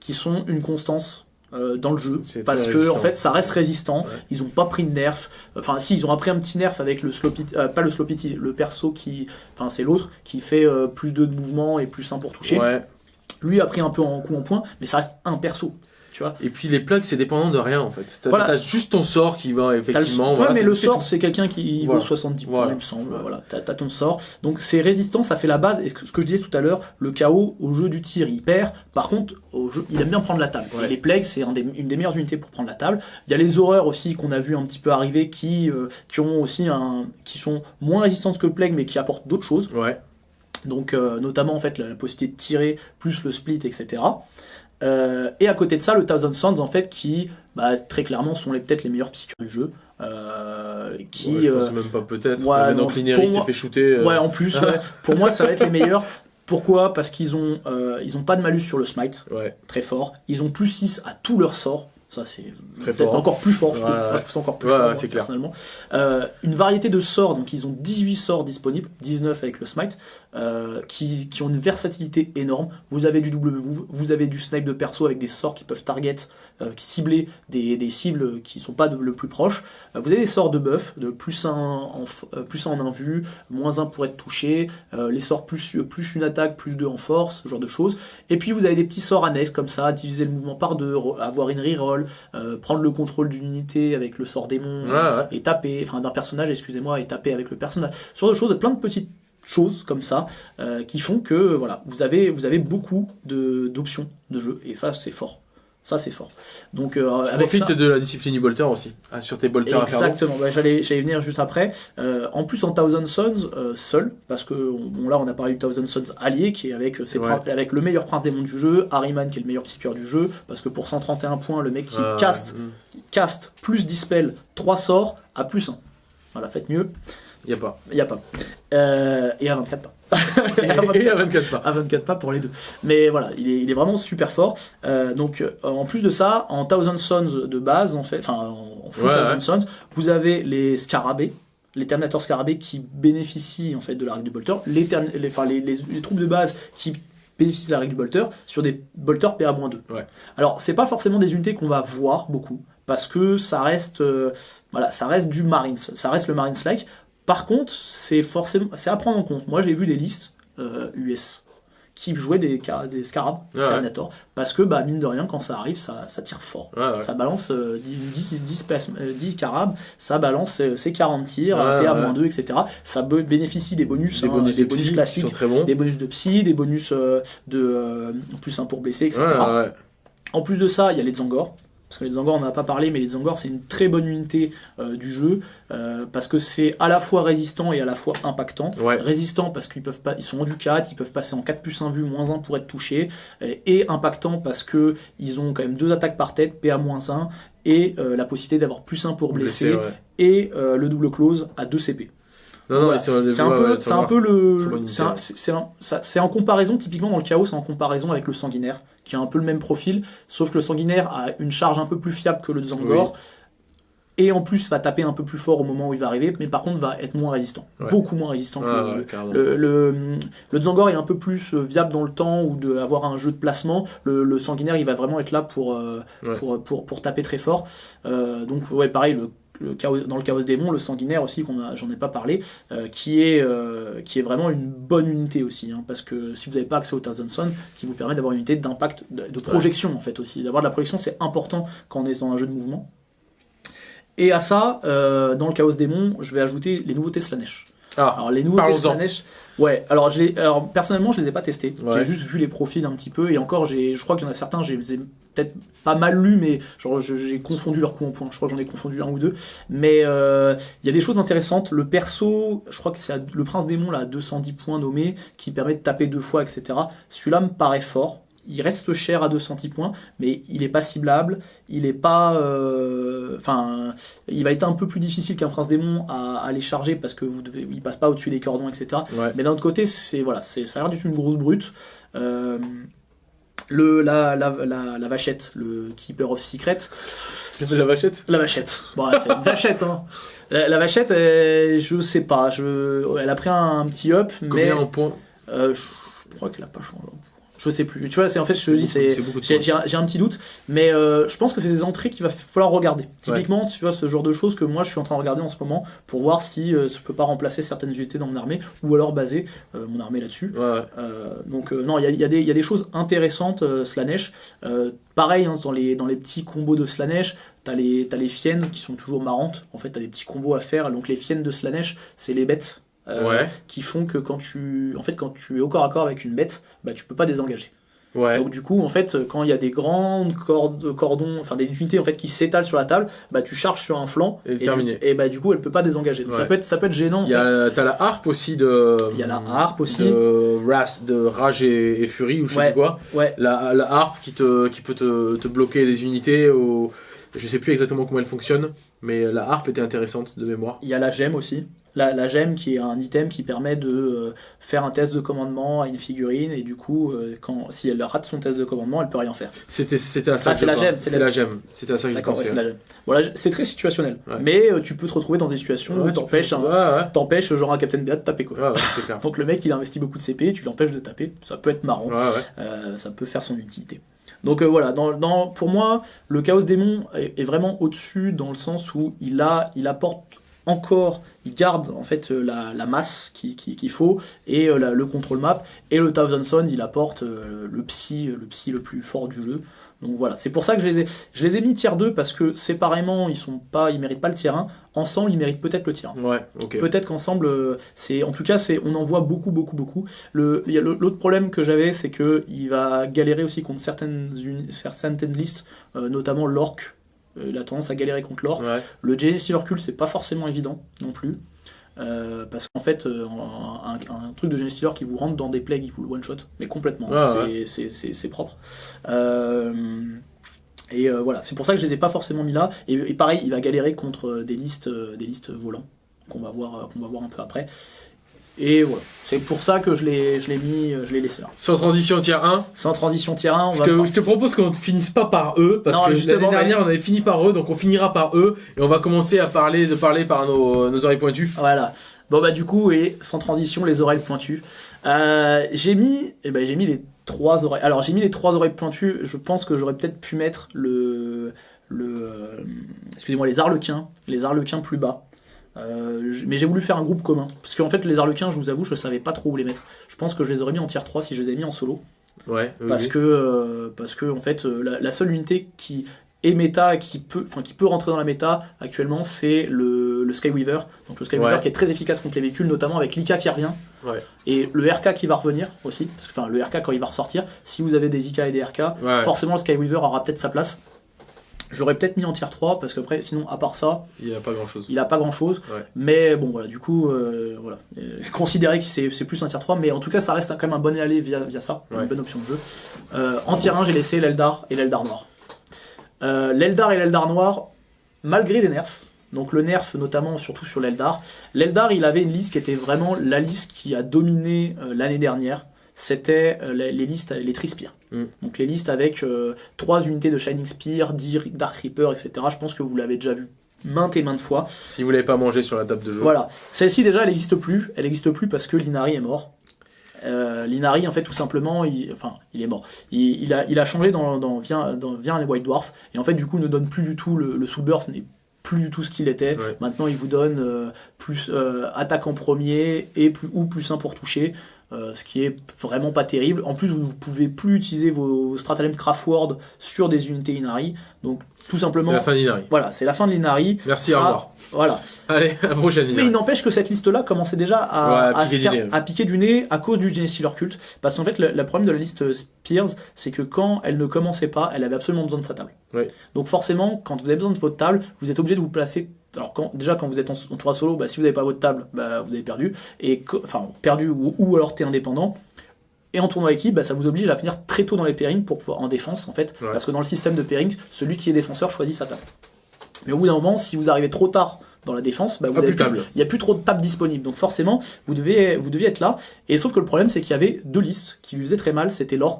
qui sont une constance. euh, dans le jeu parce que résistant. en fait ça reste résistant Ouais. ils ont pas pris de nerf enfin si ils ont appris un petit nerf avec le sloppy euh, pas le sloppy le perso qui enfin c'est l'autre qui fait plus de mouvements et plus 1 pour toucher Ouais. lui a pris un peu en coup en point, mais ça reste un perso. Tu vois. Et puis les plaques, c'est dépendant de rien en fait. T'as Voilà. juste ton sort qui va le- effectivement. ouais, voilà, mais le sort, c'est quelqu'un qui Voilà. vaut 70 points, il me semble. Voilà, t'as, t'as ton sort. Donc c'est résistant, ça fait la base. Et ce que ce que je disais tout à l'heure, le chaos au jeu du tir, il perd. Par contre, au jeu, il aime bien prendre la table. Ouais. Les plagues, c'est un des- une des meilleures unités pour prendre la table. Il y a les horreurs aussi qu'on a vu un petit peu arriver, qui, euh, qui ont aussi un, qui sont moins résistantes que le plague, mais qui apportent d'autres choses. Ouais. Donc euh, notamment en fait la, la possibilité de tirer plus le split, etc. Euh, et à côté de ça, le Thousand Sons en fait qui bah, très clairement sont les peut-être les meilleurs psychures du jeu, euh, qui Ouais, je pense euh, même pas peut-être. ouais, Maintenant non, que Lineri pour s'est fait shooter. ouais en plus [LAUGHS] ouais, pour moi ça va être les meilleurs. Pourquoi? Parce qu'ils ont ils ont pas de malus sur le smite, ouais. très fort. Ils ont plus 6 à tous leurs sorts. Ça c'est peut-être encore plus fort. Je trouve, Ouais, Moi, ouais. je trouve ça encore plus Ouais, fort personnellement. Euh, une variété de sorts, donc ils ont 18 sorts disponibles, 19 avec le smite, euh, qui, qui ont une versatilité énorme. Vous avez du double move, vous avez du snipe de perso avec des sorts qui peuvent target, euh, qui cibler des, des cibles qui sont pas de- le plus proche. Euh, vous avez des sorts de buff, de plus 1 en, plus un en invue, moins 1 pour être touché, les sorts plus, plus une attaque, plus 2 en force, ce genre de choses. Et puis vous avez des petits sorts annexes comme ça, diviser le mouvement par deux, avoir une reroll, prendre le contrôle d'une unité avec le sort démon Ouais, ouais. et taper, enfin d'un personnage, excusez-moi, et taper avec le personnage. Ce genre de choses, plein de petites choses comme ça euh, qui font que voilà, vous avez vous avez beaucoup de d'options de jeu et ça c'est fort. Ça c'est fort. Donc euh, Tu avec ça, profites de la discipline du bolter aussi. Ah, sur tes bolters. Exactement, bah, j'allais venir juste après. Euh, en plus en Thousand Sons, euh, seul, parce que on- bon, là on a parlé du Thousand Sons allié, qui est avec, euh, ses Ouais. prin- avec le meilleur prince démon du jeu, Harryman qui est le meilleur psycheur du jeu, parce que pour 131 points, le mec qui caste, qui caste plus dispel 3 sorts à plus 1. Voilà, faites mieux, Y a pas. il n'y a pas. Euh, et à 24 [LAUGHS] pas. Et à 24 pas. à 24 pas pour les deux. Mais voilà, il est, il est vraiment super fort. Euh, donc, euh, en plus de ça, en Thousand Sons de base, en fait, enfin, en, full Ouais, Thousand ouais. Sons, vous avez les scarabées, les Terminator scarabées qui bénéficient en fait de la règle du bolter, les, les, enfin, les, les- les troupes de base qui bénéficient de la règle du bolter sur des bolters PA-2. Ouais. Alors, c'est pas forcément des unités qu'on va voir beaucoup parce que ça reste, euh, voilà, ça reste du Marines, ça reste le Marines like. Par contre, c'est forcément, c'est à prendre en compte. Moi, j'ai vu des listes euh, US qui jouaient des, des scarabs Ah ouais. Terminator parce que bah mine de rien quand ça arrive ça, ça tire fort ouais. ça balance euh, 10, 10, pers- euh, 10 carabes ça balance euh, ses 40 tirs Ouais, PA-2 etc ça bénéficie des bonus Des hein, bonus des de bonus psy classiques sont très bons. des bonus de psy des bonus euh, de euh, plus 1 pour blesser etc en plus de ça, il y a les Zangor. Parce que les Zangor, on n'en a pas parlé, mais les Zangor, c'est une très bonne unité euh, du jeu. euh, parce que c'est à la fois résistant et à la fois impactant. Ouais. Résistant parce qu'ils peuvent pas, ils sont en du 4, ils peuvent passer en 4 plus 1 vue, moins 1 pour être touchés. euh, Et impactant parce que ils ont quand même deux attaques par tête, PA moins 1, et euh, la possibilité d'avoir plus 1 pour blesser, ouais. et le double close à 2 CP. Non, non, Voilà. c'est un, peu, c'est un peu le. c'est en comparaison, typiquement dans le chaos, c'est en comparaison avec le sanguinaire, qui a un peu le même profil, sauf que le sanguinaire a une charge un peu plus fiable que le Zangor. Et en plus, va taper un peu plus fort au moment où il va arriver, mais par contre, va être moins résistant. Ouais. Beaucoup moins résistant que Ouais, le, ouais, le, le, le Zangor est un peu plus euh, viable dans le temps ou de avoir un jeu de placement. Le, le sanguinaire, il va vraiment être là pour, euh, Ouais. pour, pour, pour taper très fort. Euh, donc, ouais, pareil, le, le chaos, dans le Chaos Démon, le sanguinaire aussi, qu'on a, j'en ai pas parlé, euh, qui, est, euh, qui est vraiment une bonne unité aussi. hein, parce que si vous n'avez pas accès au Thousand Sun, qui vous permet d'avoir une unité d'impact, de, de projection en fait aussi. D'avoir de la projection, c'est important quand on est dans un jeu de mouvement. Et à ça, euh, dans le Chaos Démon, je vais ajouter les nouveautés Slanesh. Ah, Alors les nouveautés. Slanesh, ouais. Alors, je les, alors personnellement, je les ai pas testés. Ouais. J'ai juste vu les profils un petit peu et encore, j'ai, je crois qu'il y en a certains, j'ai peut-être pas mal lus, mais genre j'ai confondu leurs coups en point. Je crois que j'en ai confondu un ou deux. Mais euh, il y a des choses intéressantes. Le perso, je crois que c'est le prince démon là, à 210 points nommé, qui permet de taper deux fois, etc. Celui-là me paraît fort. Il reste cher à 210 points, mais il est pas ciblable. Il est pas, euh, enfin, il va être un peu plus difficile qu'un prince démon à, à les charger parce que vous devez, il passe pas au-dessus des cordons, etc. ouais. Mais d'un autre côté, c'est voilà, c'est ça a l'air d'être une grosse brute. Euh, le la, la, la, la vachette, le keeper of secret, la vachette? La vachette. Bon, c'est une vachette. Hein. La, la vachette, euh, je sais pas, je, elle a pris un, petit up, mais Combien en points? euh, je, je crois qu'elle a pas changé. Je sais plus. Tu vois, c'est en fait, je te dis, c'est c'est beaucoup de j'ai un, petit doute, mais euh, je pense que c'est des entrées qu'il va falloir regarder. Typiquement, tu vois, ce genre de choses que moi je suis en train de regarder en ce moment pour voir si euh, ça peut pas remplacer certaines unités dans mon armée ou alors baser euh, mon armée là-dessus. Ouais, donc non, il y a, il y a des- il y a des choses intéressantes, euh, Slanesh. Pareil, hein, dans, les, dans les petits combos de Slanesh, t'as les, t'as les fiennes qui sont toujours marrantes. En fait, t'as des petits combos à faire. Donc les fiennes de Slanesh, c'est les bêtes. Euh, Ouais. qui font que quand tu en fait quand tu es au corps à corps avec une bête bah tu peux pas désengager Ouais. donc du coup en fait quand il y a des grandes cordes, cordons enfin des unités en fait qui s'étalent sur la table bah tu charges sur un flanc Et du- terminé. et bah du coup elle peut pas désengager donc ça peut être ça peut être gênant Il y a, t'as la harpe aussi de. Il y a la harpe aussi. De, de rage et, et furie ou je sais Ouais. plus quoi. ouais La, la harpe qui, te, qui peut te, te bloquer des unités. Au... Je sais plus exactement comment elle fonctionne, mais la harpe était intéressante de mémoire. Il y a la gemme aussi. La, la gemme qui est un item qui permet de euh, faire un test de commandement à une figurine et du coup, euh, quand, si elle rate son test de commandement, elle peut rien faire. C'était, c'était à ça Ah, c'est la gemme, c'est la- gemme. C'était à ça que je ouais, pensais. c'est la gemme. Voilà, c'est très situationnel. Ouais. Mais euh, tu peux te retrouver dans des situations Ouais, où tu t'empêches t'empêches genre un Captain Beat de taper quoi. Ouais, ouais, c'est clair. [LAUGHS] Donc le mec il a investi beaucoup de CP, tu l'empêches de taper, ça peut être marrant. Ouais, ouais. Euh, ça peut faire son utilité. Donc euh, voilà, dans, dans- pour moi, le Chaos Démon est, est vraiment au-dessus dans le sens où il, a, il apporte encore, il garde en fait euh, la, la masse qu'il qui, faut et euh, la- le control map et le Thousand il apporte euh, le psy, le psy le plus fort du jeu. Donc voilà, c'est pour ça que je les ai, je les ai mis tier 2 parce que séparément ils sont pas, ils méritent pas le tier 1, ensemble ils méritent peut-être le tier 1. Ouais, ok. Peut-être qu'ensemble, c'est, en tout cas, c'est, on en voit beaucoup, beaucoup, beaucoup. Le, l'autre problème que j'avais, c'est que il va galérer aussi contre certaines, certaines listes, euh, notamment l'orc. Euh, il a tendance à galérer contre. Ouais. Le Genesis Cult, c'est pas forcément évident non plus. Euh, parce qu'en fait, euh, un, truc de Genesis qui vous rentre dans des plagues, il vous le one shot, mais complètement. Ouais, c'est, ouais. propre. Euh, et voilà, c'est pour ça que je les ai pas forcément mis là. Et, et pareil, il va galérer contre des listes, des listes volants qu'on va voir, va voir un peu après. Et voilà, c'est pour ça que je l'ai, je l'ai mis, je l'ai laissé là. Sans transition tier 1. Sans transition tier 1, on Je va. te, je te propose qu'on ne finisse pas par eux, parce Non, que justement, l'année dernière on avait fini par eux, donc on finira par eux, et on va commencer à parler de parler par nos, nos oreilles pointues. Voilà. Bon bah du coup, et sans transition, les oreilles pointues. Euh, j'ai mis, eh ben j'ai mis les trois oreilles. Alors j'ai mis les trois oreilles pointues. Je pense que j'aurais peut-être pu mettre le, le, euh, excusez-moi, les arlequins, les arlequins plus bas. Euh, mais j'ai voulu faire un groupe commun. Parce qu'en fait, les arlequins, je vous avoue, je savais pas trop où les mettre. Je pense que je les aurais mis en tier 3 si je les avais mis en solo. Ouais, parce oui. que euh, parce que en fait euh, la, la seule unité qui est méta qui peut enfin qui peut rentrer dans la méta actuellement c'est le, le Skyweaver donc le Skyweaver Ouais. qui est très efficace contre les véhicules notamment avec l'IK qui revient Ouais. et le RK qui va revenir aussi parce que enfin le RK quand il va ressortir si vous avez des IK et des RK forcément le Skyweaver aura peut-être sa place je l'aurais peut-être mis en tier 3 parce qu'après sinon à part ça Il n'y a pas grand chose. il a pas grand chose Ouais. mais bon voilà du coup euh, voilà Euh, considérer que c'est c'est plus un tier 3 mais en tout cas ça reste quand même un bon aller via, via ça Ouais. une bonne option de jeu euh, en tier 1 j'ai laissé l'Eldar et l'Eldar noir euh, l'Eldar et l'Eldar noir malgré des nerfs donc le nerf notamment surtout sur l'Eldar l'Eldar il avait une liste qui était vraiment la liste qui a dominé l'année dernière c'était les, les listes les Trispires Mm. donc les listes avec 3 unités de Shining Spear 10 Dark Reaper etc je pense que vous l'avez déjà vu maintes et maintes fois Si vous l'avez pas mangé sur la table de jeu. voilà. Celle-ci déjà, elle n'existe plus. Elle n'existe plus parce que Linari est mort. Euh, Linari, en fait, tout simplement, il, enfin, il est mort. Il, il a, il a changé dans, dans, via, dans, un White Dwarf. Et en fait, du coup, ne donne plus du tout le, le Soul Burst n'est plus du tout ce qu'il était. Ouais. Maintenant, il vous donne euh, plus euh, attaque en premier et plus, ou plus 1 pour toucher. Euh, ce qui est vraiment pas terrible. En plus, vous ne pouvez plus utiliser vos stratagèmes Craftword sur des unités Inari. Donc, tout C'est simplement, la fin d'Inari. voilà, c'est la fin de l'Inari. Merci, Ça, au revoir. Voilà. Allez, [LAUGHS] à prochaine Mais il n'empêche que cette liste-là commençait déjà à, Ouais, à à piquer faire- du nez. à piquer du nez à cause du Genesis Stealer Cult. Parce qu'en fait, le, le problème de la liste Spears, c'est que quand elle ne commençait pas, elle avait absolument besoin de sa table. Donc forcément, quand vous avez besoin de votre table, vous êtes obligé de vous placer. Alors quand, déjà quand vous êtes en, en 3 solo, bah, si vous n'avez pas votre table, bah, vous avez perdu. Et enfin perdu ou, ou alors t'es indépendant. Et en tournoi équipe, bah, ça vous oblige à finir très tôt dans les pairings pour pouvoir en défense en fait, Ouais. parce que dans le système de pairing, celui qui est défenseur choisit sa table. Mais au bout d'un moment, si vous arrivez trop tard dans la défense, bah, vous Ah, avez plus table. il n'y a plus trop de tables disponibles. Donc forcément, vous deviez, vous deviez être là. Et sauf que le problème, c'est qu'il y avait deux listes qui lui faisaient très mal. C'était l'orc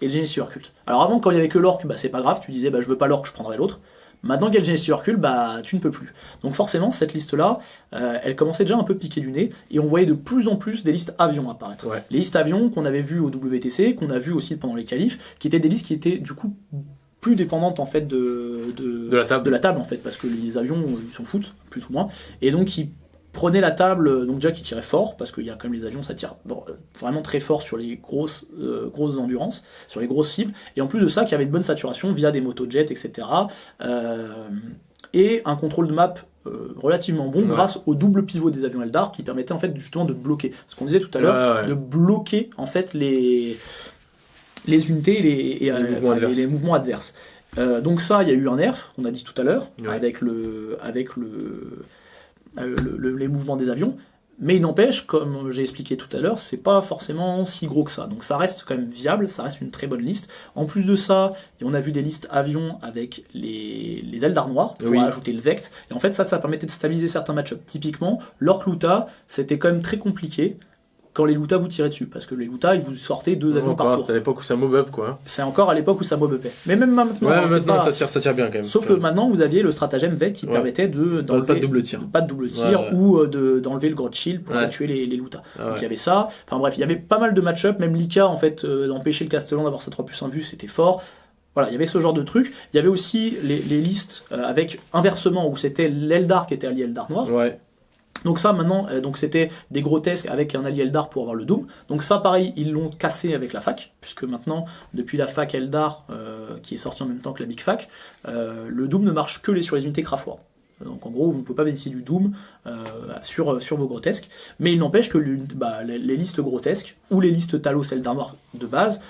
et le Genesis Cult. Alors avant, quand il y avait que l'orc, bah, c'est pas grave. Tu disais, bah, je veux pas l'orc, je prendrai l'autre. Maintenant qu'elle Genesee recule, bah tu ne peux plus. Donc forcément, cette liste-là, euh, elle commençait déjà un peu piquer du nez, et on voyait de plus en plus des listes avions apparaître. Les listes avions qu'on avait vues au WTC, qu'on a vu aussi pendant les qualifs, qui étaient des listes qui étaient du coup plus dépendantes en fait de, de, la table. de la table en fait, parce que les avions ils s'en foutent, plus ou moins, et donc qui prenait la table, donc déjà qui tirait fort, parce qu'il y a quand même les avions, ça tire vraiment très fort sur les grosses, euh, grosses endurances, sur les grosses cibles, et en plus de ça, qui avait une bonne saturation via des motojets, etc. Euh, et un contrôle de map euh, relativement bon grâce au double pivot des avions Eldar qui permettait en fait justement de bloquer, ce qu'on disait tout à l'heure, de bloquer en fait les, les unités et les, les, mouvements, adverses. donc ça, il y a eu un nerf, on a dit tout à l'heure, avec le, avec le euh, les mouvements des avions. Mais il n'empêche, comme j'ai expliqué tout à l'heure, c'est pas forcément si gros que ça. Donc ça reste quand même viable, ça reste une très bonne liste. En plus de ça, on a vu des listes avions avec les, les Eldar noirs pour ajouter le Vect. Et en fait, ça, ça permettait de stabiliser certains match Typiquement, l'Orc Luta, c'était quand même très compliqué quand les Luta vous tiraient dessus, parce que les Luta, ils vous sortaient deux avions par tour. C'est à l'époque où ça mob up, quoi. C'est encore à l'époque où ça mob upait. Mais même maintenant, ouais, maintenant ça, tire, ça tire bien quand même. Sauf que maintenant, vous aviez le stratagème VEC qui permettait de d'enlever pas de double tir, pas de double tir, ou euh, de d'enlever le Grot Shield pour tuer les, les Luta. Ah Donc il y avait ça. Enfin bref, il y avait pas mal de match-up. Même Lika, en fait, euh, d'empêcher le Castellan d'avoir sa 3 plus 1 vue, c'était fort. Voilà, il y avait ce genre de truc. Il y avait aussi les, les listes euh, avec inversement où c'était l'Eldar qui était allié Eldar noir. Ouais. Donc ça maintenant, euh, donc c'était des grotesques avec un allié Eldar pour avoir le Doom. Donc ça pareil, ils l'ont cassé avec la fac, puisque maintenant, depuis la fac Eldar, euh, qui est sortie en même temps que la Big Fac, euh, le Doom ne marche que les, sur les unités Crafois. Donc en gros, vous ne pouvez pas bénéficier du Doom sur, vos grotesques. Mais il n'empêche que bah, les, listes grotesques, ou les listes Talos Eldar de base,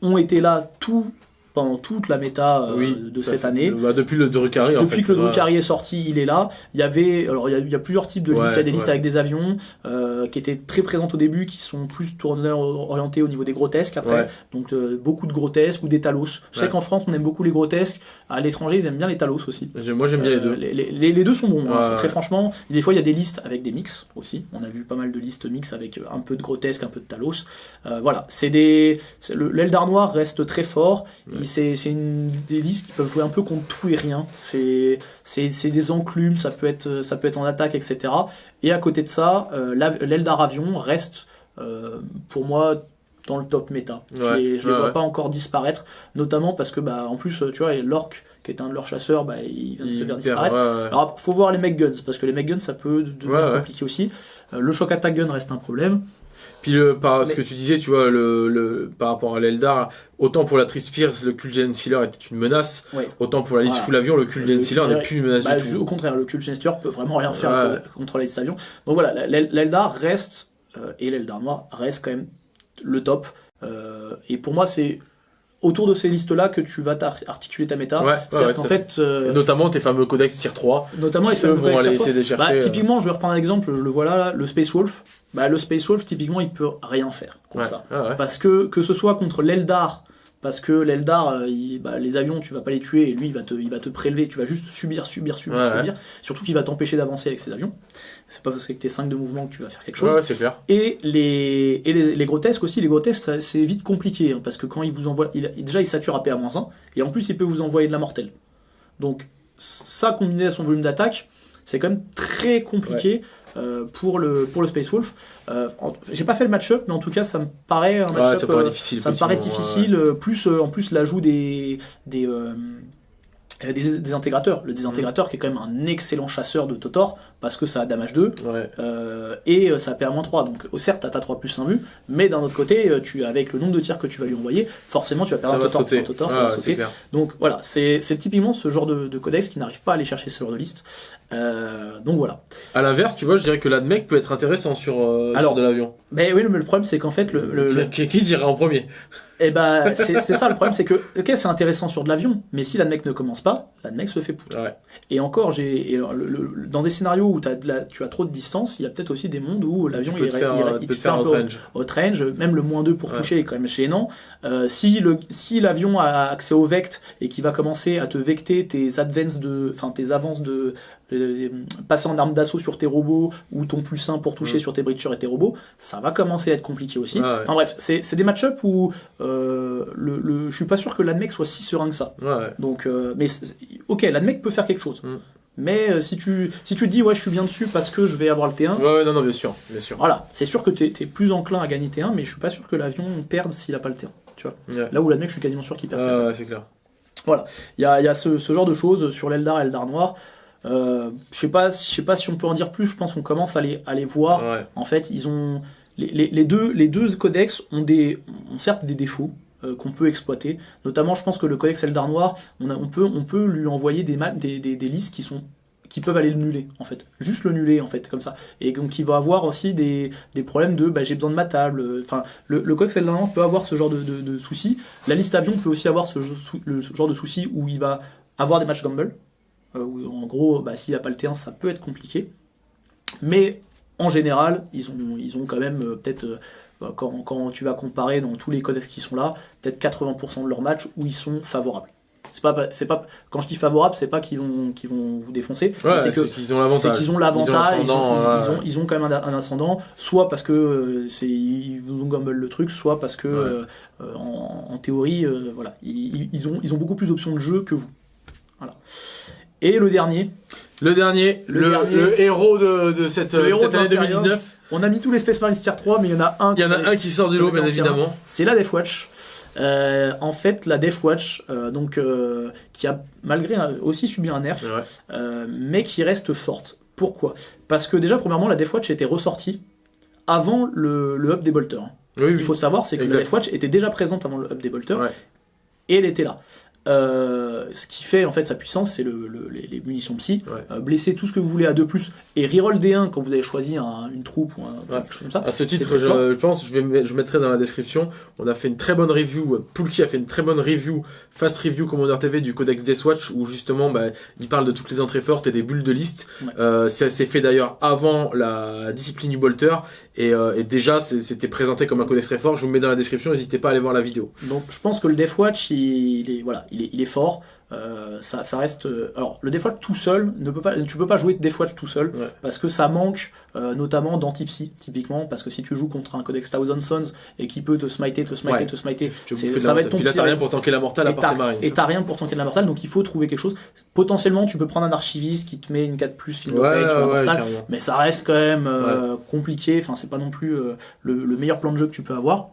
ont été là tout pendant toute la méta euh, de cette année. Bah, depuis le Drukhari, en Depuis que le Drukhari est sorti, il est là. Il y avait, alors il y a, plusieurs types de listes. il y a des listes avec des avions euh, qui étaient très présentes au début, qui sont plus tournés, orientés au niveau des grotesques après. Donc euh, beaucoup de grotesques ou des talos. Je sais qu'en France, on aime beaucoup les grotesques. À l'étranger, ils aiment bien les talos aussi. Moi, j'aime bien les deux. Les, les, deux sont bons. Hein, très franchement, des fois, il y a des listes avec des mix aussi. On a vu pas mal de listes mix avec un peu de grotesque, un peu de talos. voilà, c'est des. L'Eldar noir reste très fort. C'est des listes qui peuvent jouer un peu contre tout et rien. C'est des enclumes, ça peut, être, ça peut être en attaque, etc. Et à côté de ça, euh, l'Eldar Avion reste, euh, pour moi, dans le top méta. je ne les, vois pas encore disparaître, notamment parce que, bah, en plus, tu vois, l'Orc, qui est un de leurs chasseurs, bah, il vient de se faire disparaître. Alors, faut voir les mech guns, parce que les mech guns, ça peut devenir compliqué aussi. Euh, le shock attack gun reste un problème. Puis le, par ce que tu disais, tu vois, le, le par rapport à l'Eldar, autant pour la Trispires, le Kulgen Sealer était une menace, autant pour la liste full avion, le Kulgen Sealer n'est plus une menace bah, du tout. Au contraire, le Kulgen Sealer peut vraiment rien faire contre la liste avion. Donc voilà, l'Eldar reste, euh, et l'Eldar noir reste quand même le top. Euh, et pour moi, c'est autour de ces listes-là que tu vas articuler ta méta. Ouais, ouais, qu'en fait, euh, notamment tes fameux codex Tier 3. Notamment les fameux vont aller essayer de chercher. Bah, typiquement, je vais reprendre un exemple, je le vois là, le Space Wolf. Bah, le Space Wolf, typiquement, il peut rien faire contre ça. Parce que, que ce soit contre l'Eldar, parce que l'Eldar, euh, bah, les avions, tu vas pas les tuer, et lui, il va te, il va te prélever, tu vas juste subir, subir, subir, subir. Surtout qu'il va t'empêcher d'avancer avec ses avions. C'est pas parce que t'es 5 de mouvement que tu vas faire quelque chose. Ouais, clair. Et les, et les, les, grotesques aussi, les grotesques, c'est vite compliqué, hein, parce que quand il vous envoie, il, déjà il sature à PA-1, et en plus il peut vous envoyer de la mortelle. Donc, ça combiné à son volume d'attaque, c'est quand même très compliqué. Euh, pour, le, pour le Space Wolf. Euh, J'ai pas fait le match-up, mais en tout cas, ça me paraît un match-up. ça, paraît difficile, ça me paraît difficile. Plus, euh, en plus, l'ajout des, des, euh, des, des, intégrateurs. Le désintégrateur qui est quand même un excellent chasseur de Totor parce que ça a damage 2 euh, et euh, ça perd moins 3. Donc certes t'as ta 3 plus 1 vue, mais d'un autre côté, euh, tu, avec le nombre de tirs que tu vas lui envoyer, forcément tu vas perdre un ça va sauter. Donc voilà, c'est typiquement ce genre de, codex qui n'arrive pas à aller chercher ce genre de liste. donc voilà. À l'inverse, tu vois, je dirais que l'admec peut être intéressant sur, Alors, de l'avion. Mais oui, mais le problème c'est qu'en fait le, Qui, qui dirait en premier? Eh ben c'est ça le problème, c'est que ok c'est intéressant sur de l'avion, mais si l'admec ne commence pas, l'admec se fait poutre. Et encore, j'ai dans des scénarios où as tu as trop de distance, il y a peut-être aussi des mondes où l'avion il, il, te fait un peu au range. Même le moins 2 pour toucher est quand même gênant. Euh, si l'avion a accès au vect et qui va commencer à te vecter tes advances de, enfin tes avances de passer en arme d'assaut sur tes robots ou ton plus 1 pour toucher sur tes breachers et tes robots, ça va commencer à être compliqué aussi. Enfin bref, c'est des match-up où euh, le, le, je suis pas sûr que l'admec soit si serein que ça. Donc, euh, mais ok, l'admec peut faire quelque chose. Mm. Mais euh, si tu si tu te dis ouais je suis bien dessus parce que je vais avoir le T1, Ouais, ouais, non, non, bien sûr, bien sûr. voilà, c'est sûr que t'es es plus enclin à gagner T1, mais je suis pas sûr que l'avion perde s'il a pas le T1. Tu vois. Ouais. Là où l'admec, je suis quasiment sûr qu'il perd. Ah, ouais, c'est clair. Il y a, il y a ce, ce genre de choses sur l'Eldar et l'Eldar noir. Euh, je sais pas, je sais pas si on peut en dire plus. Je pense qu'on commence à les, à les voir. Ouais. En fait, ils ont les, les, les deux, les deux codex ont des, ont certes des défauts euh, qu'on peut exploiter. Notamment, je pense que le codex Eldar noir, on, peut, on peut lui envoyer des, des, des, listes qui sont qui peuvent aller le nuller en fait, juste le nuller en fait comme ça. Et donc il va avoir aussi des, des problèmes de bah, j'ai besoin de ma table. Enfin, le, le codex peut avoir ce genre de, de, soucis. La liste avion peut aussi avoir ce, genre de soucis où il va avoir des matchs gamble. Euh, où, en gros, bah, s'il n'a pas le T1, ça peut être compliqué. Mais en général, ils ont, ils ont quand même euh, peut-être, quand, quand tu vas comparer dans tous les codex qui sont là, peut-être 80% de leurs matchs où ils sont favorables. C'est pas, c'est pas, quand je dis favorable, c'est pas qu'ils vont, qu'ils vont vous défoncer, Ouais, c'est qu'ils ont l'avantage. c'est qu'ils ont l'avantage, ils, ont- ils- ouais. ils ont, ils ont quand même un, un ascendant, soit parce que euh, c'est ils vous ont gamble le truc, soit parce que Ouais. euh, euh, en, en théorie, euh, voilà, ils, ont, ils ont beaucoup plus d'options de jeu que vous. Voilà. Et le dernier, Le dernier, Le le, dernier. le héros de, de cette, de héros cette année l'Imperium. 2019. On a mis tous les Space Marines tier 3, mais il y en a un. Il y en a un qui sort du lot, bien évidemment. C'est la Death Watch. Euh, en fait, la Death Watch, euh, donc, euh, qui a malgré un- aussi subi un nerf, Ouais. mais qui reste forte. Pourquoi? Parce que déjà, premièrement, la Death Watch était ressortie avant le, le up des bolters. Oui, Ce oui. qu'il faut savoir, c'est que Exact. la Death Watch était déjà présente avant le des bolters, Ouais. et elle était là. Euh, ce qui fait en fait sa puissance, c'est le, le- les, les munitions psy. Ouais. Euh, blesser tout ce que vous voulez à 2 et reroll D1 quand vous avez choisi un- une troupe ou un, Ouais. quelque chose comme ça. À ce titre, je, je pense, je, vais, je mettrai dans la description, on a fait une très bonne review, Poulki a fait une très bonne review, fast review Commander TV du Codex Deathwatch, où justement, bah, il parle de toutes les entrées fortes et des bulles de liste. Ouais. Euh, ça s'est fait d'ailleurs avant la discipline du Bolter, et, euh, et déjà, c'était présenté comme un codex très fort. Je vous mets dans la description, n'hésitez pas à aller voir la vidéo. Donc je pense que le Death Watch, il, il est voilà, il est, il est fort. Euh, ça, ça reste. euh, alors le Watch tout seul, ne peut pas, tu peux pas jouer Watch tout seul Ouais. parce que ça manque euh, notamment d'anti-psy typiquement parce que si tu joues contre un Codex Thousand Sons et qui peut te smiter, te smiter, Ouais. te smiter, de ça la- va être ton Puis là, t'as rien pour tanker la mortale à et part t'as marines. et t'as rien pour tanker de la mortale, donc il faut trouver quelque chose. Potentiellement, tu peux prendre un archiviste qui te met une 4 plus field Ouais, sur la mortale, mais ça reste quand même euh, compliqué. Enfin, c'est pas non plus euh, le, le meilleur plan de jeu que tu peux avoir.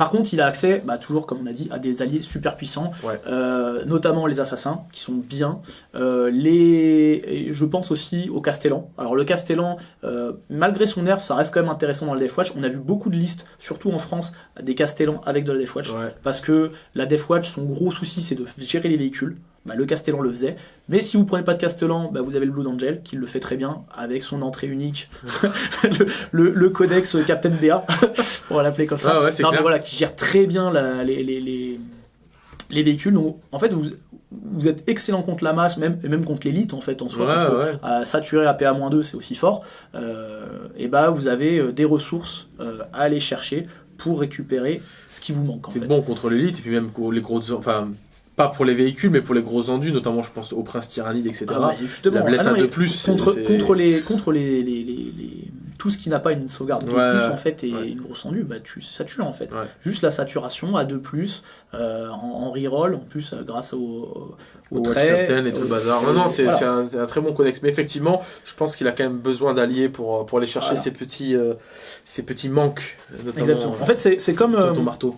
Par contre, il a accès, bah, toujours comme on a dit, à des alliés super puissants, Ouais. euh, notamment les assassins, qui sont bien. Euh, les, et je pense aussi au Castellan. Alors le Castellan, euh, malgré son nerf, ça reste quand même intéressant dans le Death Watch. On a vu beaucoup de listes, surtout en France, des Castellans avec de la Death Watch. Ouais. Parce que la Death Watch, son gros souci, c'est de gérer les véhicules. Bah, le Castellan le faisait. Mais si vous prenez pas de Castellan, bah, vous avez le Blood Angel qui le fait très bien avec son entrée unique, [LAUGHS] le, le- le codex Captain BA, [LAUGHS] on va l'appeler comme ça. Ah ouais, Non, mais clair. voilà, qui gère très bien la- les, les, les, les véhicules. Donc, en fait, vous, vous êtes excellent contre la masse, même, et même contre l'élite en fait en soi. Ouais, parce que, à saturer à PA-2, c'est aussi fort. Euh, et bah, vous avez euh, des ressources euh, à aller chercher pour récupérer ce qui vous manque C'est bon contre l'élite, et puis même les grosses. Enfin, pas pour les véhicules, mais pour les gros endus, notamment je pense au prince tyrannide, etc. Ah, bah, justement, La blesse ah deux plus, contre, contre les contre les, les, les- les- tout ce qui n'a pas une sauvegarde de Ouais, plus en fait et ouais. une grosse endu, bah tu ça tue en fait. Ouais. Juste la saturation à 2 plus euh, en, en reroll en plus euh, grâce au au, au trait, Captain et tout le bazar. Non, non, c'est voilà. un, un très bon codex. Mais effectivement, je pense qu'il a quand même besoin d'alliés pour, pour aller chercher Voilà. ces, petits, euh, ces petits manques, notamment Exactement. En fait, c'est comme euh, euh, ton marteau.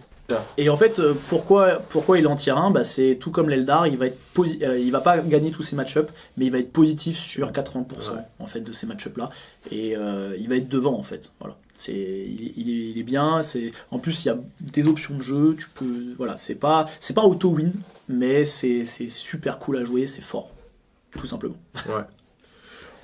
Et en fait, euh, pourquoi, pourquoi il en tire un? Bah, C'est tout comme l'Eldar, il va être euh, il va pas gagner tous ses match-up, mais il va être positif sur 80% Ouais. en fait de ces match-up là, et euh, il va être devant en fait. Voilà, il, est- il est, il est bien. C'est en plus il y a des options de jeu, tu peux voilà, c'est pas c'est pas auto win, mais c'est c'est super cool à jouer, c'est fort, tout simplement. Ouais. [LAUGHS]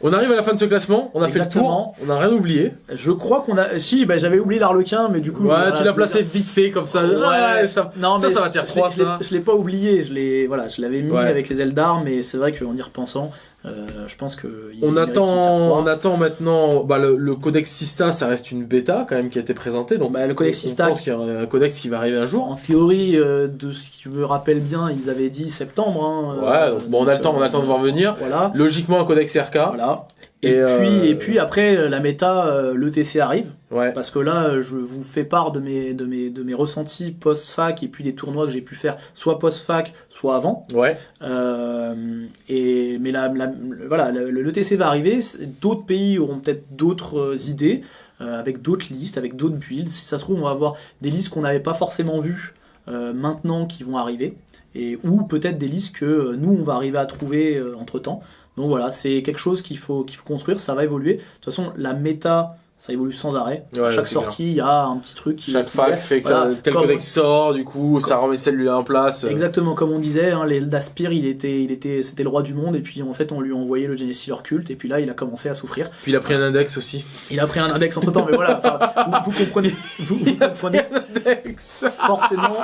On arrive à la fin de ce classement, on a fait le tour, on n'a rien oublié. Je crois qu'on a si bah, j'avais oublié l'Arlequin, mais du coup Ouais, voilà, tu l'as placé vite fait comme ça. Ouais, Ouais, ça, non, ça, mais ça va tirer je- 3 je l'ai- ça. Pas oublié, je l'ai voilà, je l'avais mis Ouais. avec les Eldar, mais c'est vrai qu'en y repensant, euh, je pense que il On attend, on attend maintenant bah, le, le codex Sista, ça reste une bêta quand même qui a été présentée. Donc Bah, le codex Sista, pense qu'il y a un codex qui va arriver un jour. En théorie, euh, de ce qui me rappelle bien, ils avaient dit septembre. hein, Ouais, euh, bon, on a le temps, on a le temps de voir venir. Voilà, Logiquement un codex RK. voilà. Et, Et, puis, euh, et puis après, la méta, euh, l'ETC arrive. Ouais. Parce que là, je vous fais part de mes, de mes, de mes ressentis post-fac et puis des tournois que j'ai pu faire, soit post-fac, soit avant. Ouais. Euh, et, mais la, la- voilà, le- l'ETC va arriver. D'autres pays auront peut-être d'autres euh, idées, euh, avec d'autres listes, avec d'autres builds. Si ça se trouve, on va avoir des listes qu'on n'avait pas forcément vues euh, maintenant qui vont arriver. Et, ou peut-être des listes que euh, nous, on va arriver à trouver entre temps. Donc voilà, c'est quelque chose qu'il faut, qu'il faut construire, ça va évoluer. De toute façon, la méta, ça évolue sans arrêt. Ouais, chaque sortie, il y a un petit truc qui. Chaque qui fac fait- que voilà, ça, tel codex sort, du coup, ça remet celle-là en place. Exactement comme on disait, hein, les Daspir, il était, il était, c'était le roi du monde, et puis en fait on lui a envoyé le Genesis culte, et puis là il a commencé à souffrir. Puis il a pris un index aussi. Il a pris un index entre temps, mais voilà, vous, vous comprenez, [LAUGHS] vous, vous comprenez index forcément,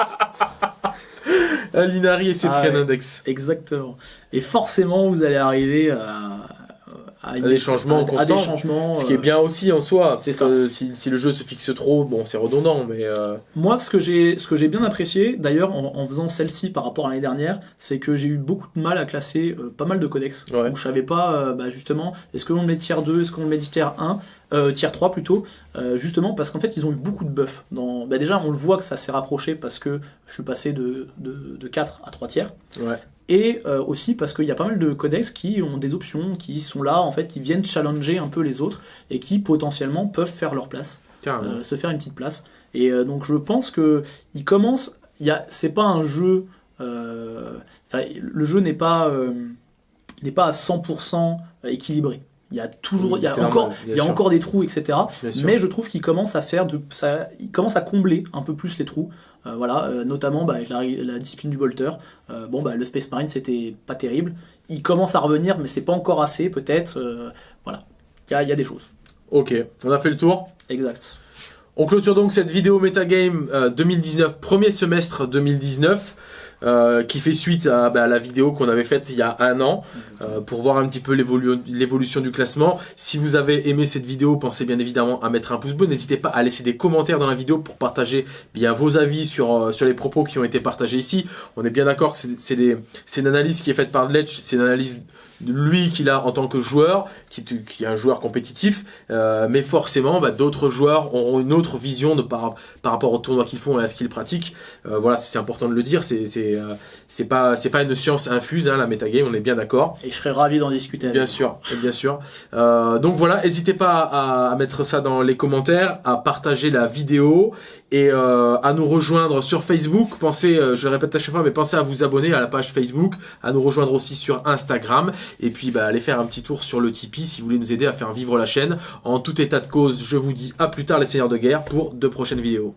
Linari et s'est Ah index. exactement. Et forcément vous allez arriver à, à, des changements constants. des changements. Ce qui est euh, bien aussi en soi. c'est que Si, si le jeu se fixe trop, bon, c'est redondant, mais euh, Moi, ce que j'ai, ce que j'ai bien apprécié, d'ailleurs, en, en faisant celle-ci par rapport à l'année dernière, c'est que j'ai eu beaucoup de mal à classer euh, pas mal de codex. Ouais. Où je savais pas, euh, bah, justement, est-ce qu'on le met tier 2, est-ce qu'on le met tier 1, euh, tier 3 plutôt, euh, justement parce qu'en fait, ils ont eu beaucoup de buffs. Dans... Bah, déjà, on le voit que ça s'est rapproché parce que je suis passé de, de, de 4 à 3 tiers. ouais. Et euh, aussi parce qu'il y a pas mal de codex qui ont des options, qui sont là, en fait, qui viennent challenger un peu les autres et qui potentiellement peuvent faire leur place euh, se faire une petite place. Et euh, donc je pense que il commence. C'est pas un jeu. le jeu n'est pas n'est pas à 100% équilibré. Il y a toujours, il y a encore, normal, bien il y a encore des trous, etc. Mais je trouve qu'il commence à faire de, ça, il commence à combler un peu plus les trous. Euh, voilà, euh, notamment bah, avec la, la discipline du bolter. Euh, bon, bah, le Space Marine c'était pas terrible. Il commence à revenir, mais c'est pas encore assez, peut-être. voilà, il y a, y a des choses. Ok, on a fait le tour. Exact. On clôture donc cette vidéo Metagame euh, 2019, premier semestre 2019, euh, qui fait suite à, bah, à la vidéo qu'on avait faite il y a un an, euh, pour voir un petit peu l'évolu- l'évolution du classement. Si vous avez aimé cette vidéo, pensez bien évidemment à mettre un pouce bleu. N'hésitez pas à laisser des commentaires dans la vidéo pour partager bien vos avis sur, euh, sur les propos qui ont été partagés ici. On est bien d'accord que c'est- une analyse qui est faite par Ledge, c'est une analyse lui qu'il a en tant que joueur, qui, qui est un joueur compétitif, euh, mais forcément bah, d'autres joueurs auront une autre vision de par, par rapport au tournoi qu'ils font et à ce qu'ils pratiquent. Euh, voilà, c'est important de le dire, c'est c'est euh, pas c'est pas une science infuse, hein, la metagame, on est bien d'accord. Et je serais ravi d'en discuter avec Bien sûr, bien sûr. Euh, donc voilà, n'hésitez pas à, à mettre ça dans les commentaires, à partager la vidéo et euh, à nous rejoindre sur Facebook. Pensez, euh, je le répète à chaque fois, mais pensez à vous abonner à la page Facebook, à nous rejoindre aussi sur Instagram et puis bah, allez faire un petit tour sur le Tipeee si vous voulez nous aider à faire vivre la chaîne. En tout état de cause, je vous dis à plus tard les seigneurs de guerre pour de prochaines vidéos.